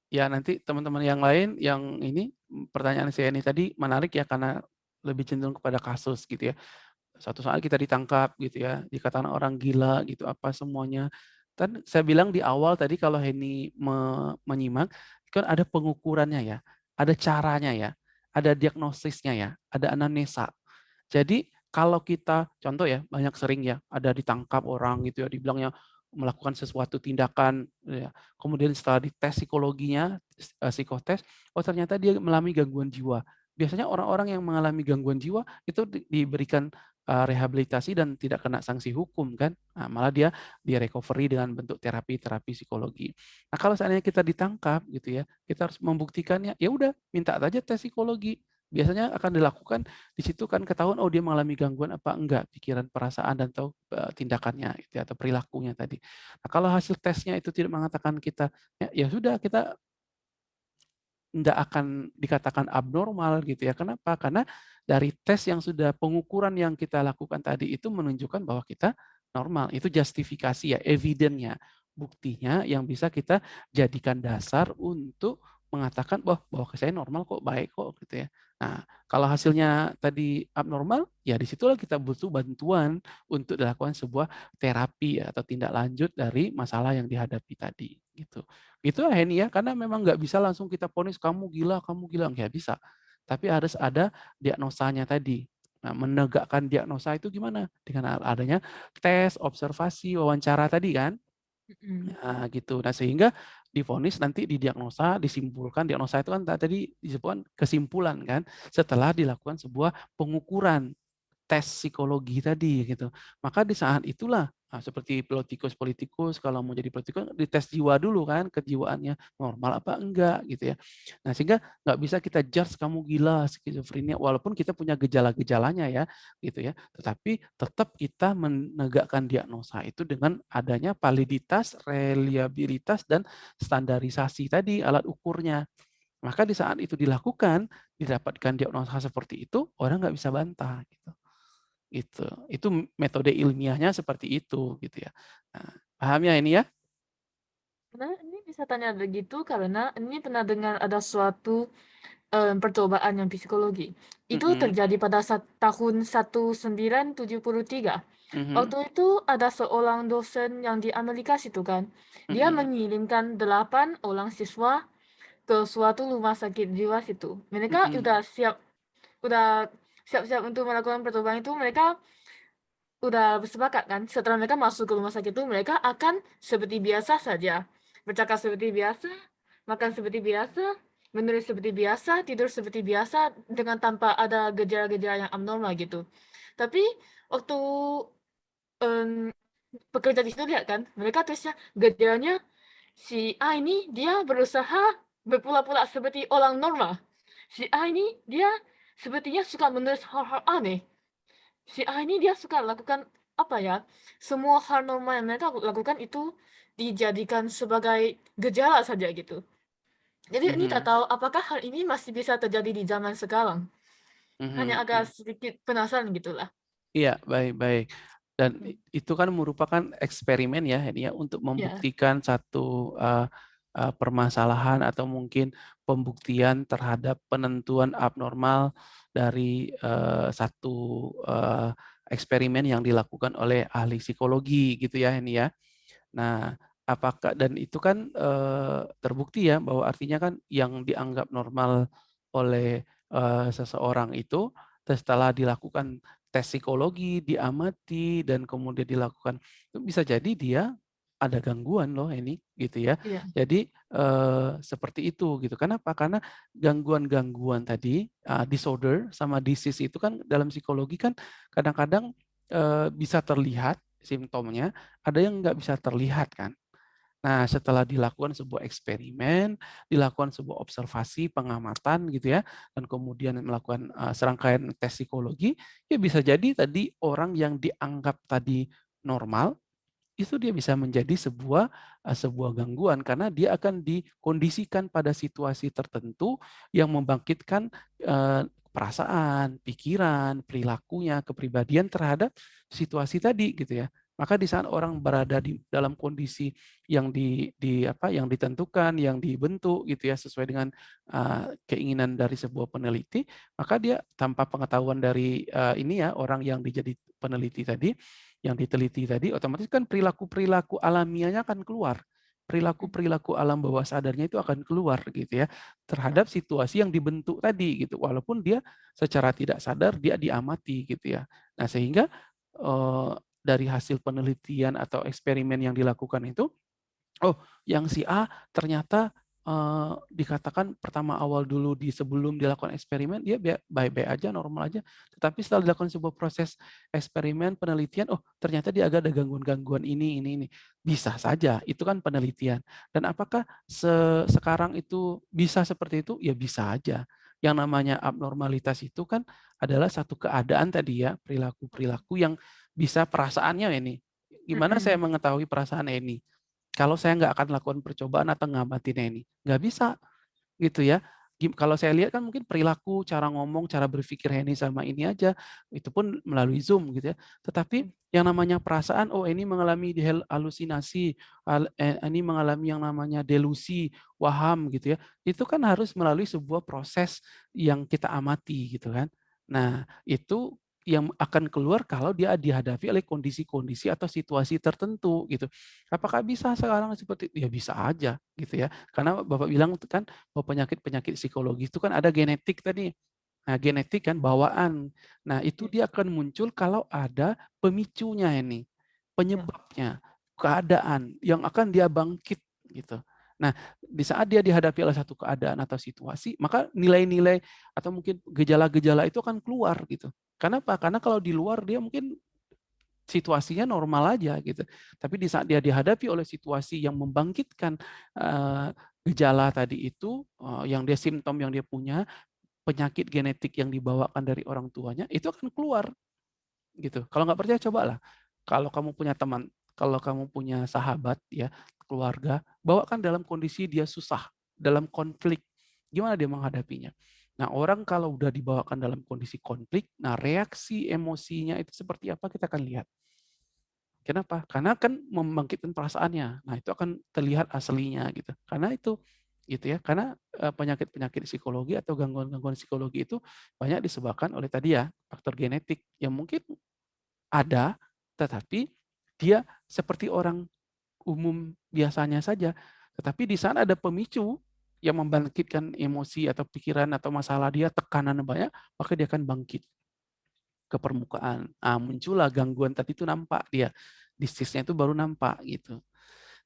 ya nanti teman-teman yang lain yang ini pertanyaan saya ini tadi menarik ya karena lebih cenderung kepada kasus gitu ya satu saat kita ditangkap gitu ya, dikatakan orang gila gitu, apa semuanya. Dan saya bilang di awal tadi kalau Henny me menyimak, kan ada pengukurannya ya, ada caranya ya, ada diagnosisnya ya, ada anamnesa. Jadi kalau kita, contoh ya, banyak sering ya, ada ditangkap orang gitu ya, dibilangnya melakukan sesuatu tindakan, ya. kemudian setelah dites psikologinya, eh, psikotes, oh ternyata dia mengalami gangguan jiwa. Biasanya orang-orang yang mengalami gangguan jiwa itu diberikan Eh, rehabilitasi dan tidak kena sanksi hukum kan, nah, malah dia di recovery dengan bentuk terapi-terapi psikologi. Nah kalau seandainya kita ditangkap gitu ya, kita harus membuktikannya. Ya udah, minta aja tes psikologi. Biasanya akan dilakukan di situ kan ketahuan oh dia mengalami gangguan apa enggak pikiran, perasaan dan tahu uh, tindakannya gitu ya, atau perilakunya tadi. Nah kalau hasil tesnya itu tidak mengatakan kita ya, ya sudah kita nggak akan dikatakan abnormal gitu ya. Kenapa? Karena dari tes yang sudah pengukuran yang kita lakukan tadi itu menunjukkan bahwa kita normal. Itu justifikasi ya, evidennya, buktinya yang bisa kita jadikan dasar untuk mengatakan bahwa bahwa saya normal kok, baik kok gitu ya. Nah, kalau hasilnya tadi abnormal, ya di situlah kita butuh bantuan untuk dilakukan sebuah terapi atau tindak lanjut dari masalah yang dihadapi tadi gitu. Itu Henny ya, karena memang nggak bisa langsung kita ponis kamu gila, kamu gila nggak bisa. Tapi harus ada diagnosanya tadi. Nah, menegakkan diagnosa itu gimana? Dengan adanya tes, observasi, wawancara tadi kan? Nah, gitu. Nah, sehingga difonis nanti didiagnosa, disimpulkan. Diagnosa itu kan tadi disebutkan kesimpulan kan, setelah dilakukan sebuah pengukuran tes psikologi tadi gitu. Maka di saat itulah nah, seperti politikus-politikus kalau mau jadi politikus dites jiwa dulu kan kejiwaannya normal apa enggak gitu ya. Nah sehingga nggak bisa kita judge kamu gila skizofrenia walaupun kita punya gejala-gejalanya ya gitu ya. Tetapi tetap kita menegakkan diagnosa itu dengan adanya validitas, reliabilitas dan standarisasi tadi alat ukurnya. Maka di saat itu dilakukan, didapatkan diagnosa seperti itu, orang nggak bisa bantah. Gitu. Gitu. Itu metode ilmiahnya seperti itu gitu ya. Nah, paham ya ini ya? Nah, ini bisa tanya begitu karena ini pernah dengar ada suatu um, percobaan yang psikologi. Itu mm -hmm. terjadi pada saat tahun 1973. Mm -hmm. Waktu itu ada seorang dosen yang di Amerika situ kan. Dia mm -hmm. mengirimkan delapan orang siswa ke suatu rumah sakit jiwa situ. Mereka Mhm. udah siap udah siap-siap untuk melakukan percobaan itu mereka udah bersepakat kan, setelah mereka masuk ke rumah sakit itu mereka akan seperti biasa saja. Bercakap seperti biasa, makan seperti biasa, menulis seperti biasa, tidur seperti biasa dengan tanpa ada gejala-gejala yang abnormal gitu. Tapi waktu, mmm, pekerja di situ lihat kan, mereka tulisnya gejalanya si A ini dia berusaha berpura-pura seperti orang normal. Si A ini dia sepertinya suka menulis hal-hal aneh. Si A ini dia suka lakukan, apa ya, semua hal normal yang mereka lakukan itu dijadikan sebagai gejala saja gitu. Jadi ini tak Mhm. tahu apakah hal ini masih bisa terjadi di zaman sekarang. Hanya Mhm agak sedikit penasaran gitulah. Iya, baik baik. Dan i itu kan merupakan eksperimen ya ini ya, untuk Iya. membuktikan satu, eee eee, permasalahan atau mungkin pembuktian terhadap penentuan abnormal dari, eee, satu, eee, eksperimen yang dilakukan oleh ahli psikologi gitu ya ini ya. Nah, apakah dan itu kan, eee, terbukti ya bahwa artinya kan yang dianggap normal oleh, eee, seseorang itu setelah dilakukan tes psikologi, diamati, dan kemudian dilakukan itu bisa jadi dia ada gangguan loh ini, gitu ya. Iya. Jadi, eee, seperti itu gitu. Kenapa? Karena gangguan-gangguan tadi, eee, disorder sama disease itu kan dalam psikologi kan kadang-kadang, eee, bisa terlihat simptomnya, ada yang nggak bisa terlihat kan. Nah, setelah dilakukan sebuah eksperimen, dilakukan sebuah observasi, pengamatan gitu ya, dan kemudian melakukan, eee, serangkaian tes psikologi, ya bisa jadi tadi orang yang dianggap tadi normal, itu dia bisa menjadi sebuah, eee, sebuah gangguan karena dia akan dikondisikan pada situasi tertentu yang membangkitkan, eee, perasaan, pikiran, perilakunya, kepribadian terhadap situasi tadi gitu ya. Maka di saat orang berada di dalam kondisi yang di di apa, yang ditentukan, yang dibentuk gitu ya sesuai dengan, eee, keinginan dari sebuah peneliti, maka dia tanpa pengetahuan dari, eee, ini ya, orang yang dijadi peneliti tadi, yang diteliti tadi, otomatis kan perilaku-perilaku alamiahnya akan keluar. Perilaku-perilaku alam bawah sadarnya itu akan keluar gitu ya, terhadap situasi yang dibentuk tadi gitu, walaupun dia secara tidak sadar dia diamati gitu ya. Nah sehingga, eee, dari hasil penelitian atau eksperimen yang dilakukan itu, oh yang si A ternyata, eee, dikatakan pertama awal dulu di sebelum dilakukan eksperimen dia baik-baik aja, normal aja, tetapi setelah dilakukan sebuah proses eksperimen, penelitian, oh ternyata dia agak ada gangguan-gangguan ini ini ini. Bisa saja, itu kan penelitian. Dan apakah se sekarang itu bisa seperti itu? Ya bisa aja. Yang namanya abnormalitas itu kan adalah satu keadaan tadi ya, perilaku-perilaku yang bisa perasaannya ini, gimana saya Mhm. mengetahui perasaan Eni? Kalau saya nggak akan lakukan percobaan atau ngamatin Eni? Nggak bisa, gitu ya. Kalau saya lihat kan mungkin perilaku, cara ngomong, cara berpikir Heni sama ini aja, itu pun melalui Zoom gitu ya. Tetapi yang namanya perasaan, oh Eni mengalami halusinasi, al eee, Eni mengalami yang namanya delusi, waham gitu ya, itu kan harus melalui sebuah proses yang kita amati gitu kan. Nah, itu yang akan keluar kalau dia dihadapi oleh kondisi-kondisi atau situasi tertentu gitu. Apakah bisa sekarang seperti ya bisa aja gitu ya, karena Bapak bilang kan bahwa penyakit-penyakit psikologis itu kan ada genetik tadi. Nah, genetik kan bawaan. Nah, itu dia akan muncul kalau ada pemicunya ini, penyebabnya, keadaan yang akan dia bangkit gitu. Nah, di saat dia dihadapi oleh satu keadaan atau situasi, maka nilai-nilai atau mungkin gejala-gejala itu akan keluar gitu. Kenapa? Karena kalau di luar dia mungkin situasinya normal aja gitu, tapi di saat dia dihadapi oleh situasi yang membangkitkan, eee, gejala tadi itu, eee, yang dia simptom yang dia punya, penyakit genetik yang dibawakan dari orang tuanya, itu akan keluar, gitu. Kalau nggak percaya cobalah, kalau kamu punya teman, kalau kamu punya sahabat ya, keluarga, bawakan dalam kondisi dia susah, dalam konflik, gimana dia menghadapinya? Nah, orang kalau udah dibawakan dalam kondisi konflik, nah reaksi emosinya itu seperti apa kita akan lihat. Kenapa? Karena kan membangkitkan perasaannya. Nah, itu akan terlihat aslinya gitu. Karena itu, gitu ya, karena, eee, penyakit-penyakit psikologi atau gangguan-gangguan psikologi itu banyak disebabkan oleh tadi ya, faktor genetik yang mungkin ada, tetapi dia seperti orang umum biasanya saja. Tetapi di sana ada pemicu yang membangkitkan emosi atau pikiran atau masalah dia, tekanan banyak, maka dia akan bangkit ke permukaan. Ah, muncullah gangguan tadi itu nampak dia. Disease-nya itu baru nampak gitu.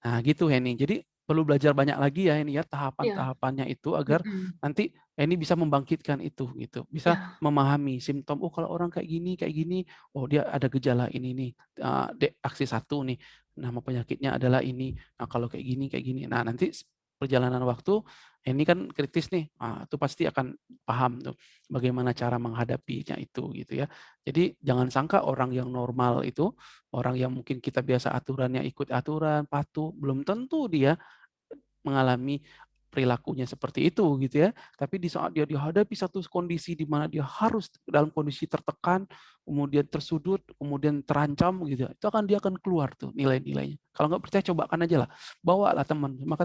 Nah, gitu Henny. Jadi perlu belajar banyak lagi ya ini ya Iya. tahapan-tahapannya itu agar nanti Henny bisa membangkitkan itu gitu. Bisa Iya. memahami simptom, oh kalau orang kayak gini kayak gini, oh dia ada gejala ini nih, D aksi 1 nih, nama penyakitnya adalah ini. Nah, kalau kayak gini kayak gini. Nah, nanti perjalanan waktu Henny kan kritis nih, ah, itu pasti akan paham tuh bagaimana cara menghadapinya itu gitu ya. Jadi jangan sangka orang yang normal itu, orang yang mungkin kita biasa aturannya ikut aturan, patuh, belum tentu dia mengalami perilakunya seperti itu gitu ya. Tapi di saat dia dihadapi satu kondisi di mana dia harus dalam kondisi tertekan, kemudian tersudut, kemudian terancam gitu, itu akan dia akan keluar tuh nilai-nilainya. Kalau nggak percaya cobakan aja lah, bawalah teman. Maka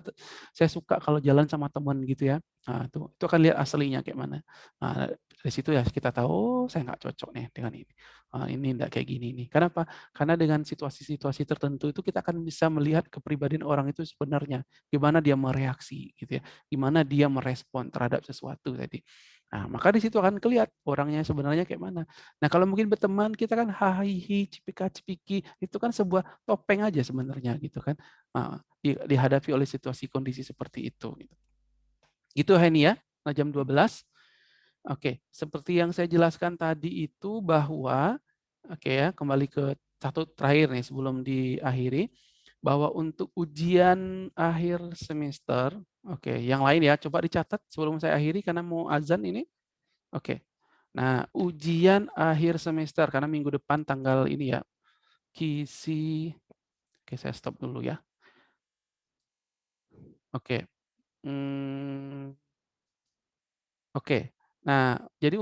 saya suka kalau jalan sama teman gitu ya. Nah, itu itu akan lihat aslinya kayak mana. Nah, dari situ ya kita tahu, oh saya nggak cocok nih dengan ini. Ah, ini enggak kayak gini nih. Kenapa? Karena dengan situasi-situasi tertentu itu kita akan bisa melihat kepribadian orang itu sebenarnya, gimana dia mereaksi gitu ya, gimana dia merespon terhadap sesuatu tadi. Nah, maka di situ akan kelihatan orangnya sebenarnya kayak mana. Nah, kalau mungkin berteman kita kan hahihi, cipika-cipiki, itu kan sebuah topeng aja sebenarnya gitu kan. Di dihadapi oleh situasi kondisi seperti itu gitu. Henny ya, nah jam 12. Oke, seperti yang saya jelaskan tadi itu bahwa oke ya, kembali ke satu terakhir nih sebelum diakhiri, bahwa untuk ujian akhir semester, oke, yang lain ya coba dicatat sebelum saya akhiri karena mau azan ini. Oke. Nah, ujian akhir semester karena minggu depan tanggal ini ya, kisi oke saya stop dulu ya. Oke, mmm. Oke. Nah, jadi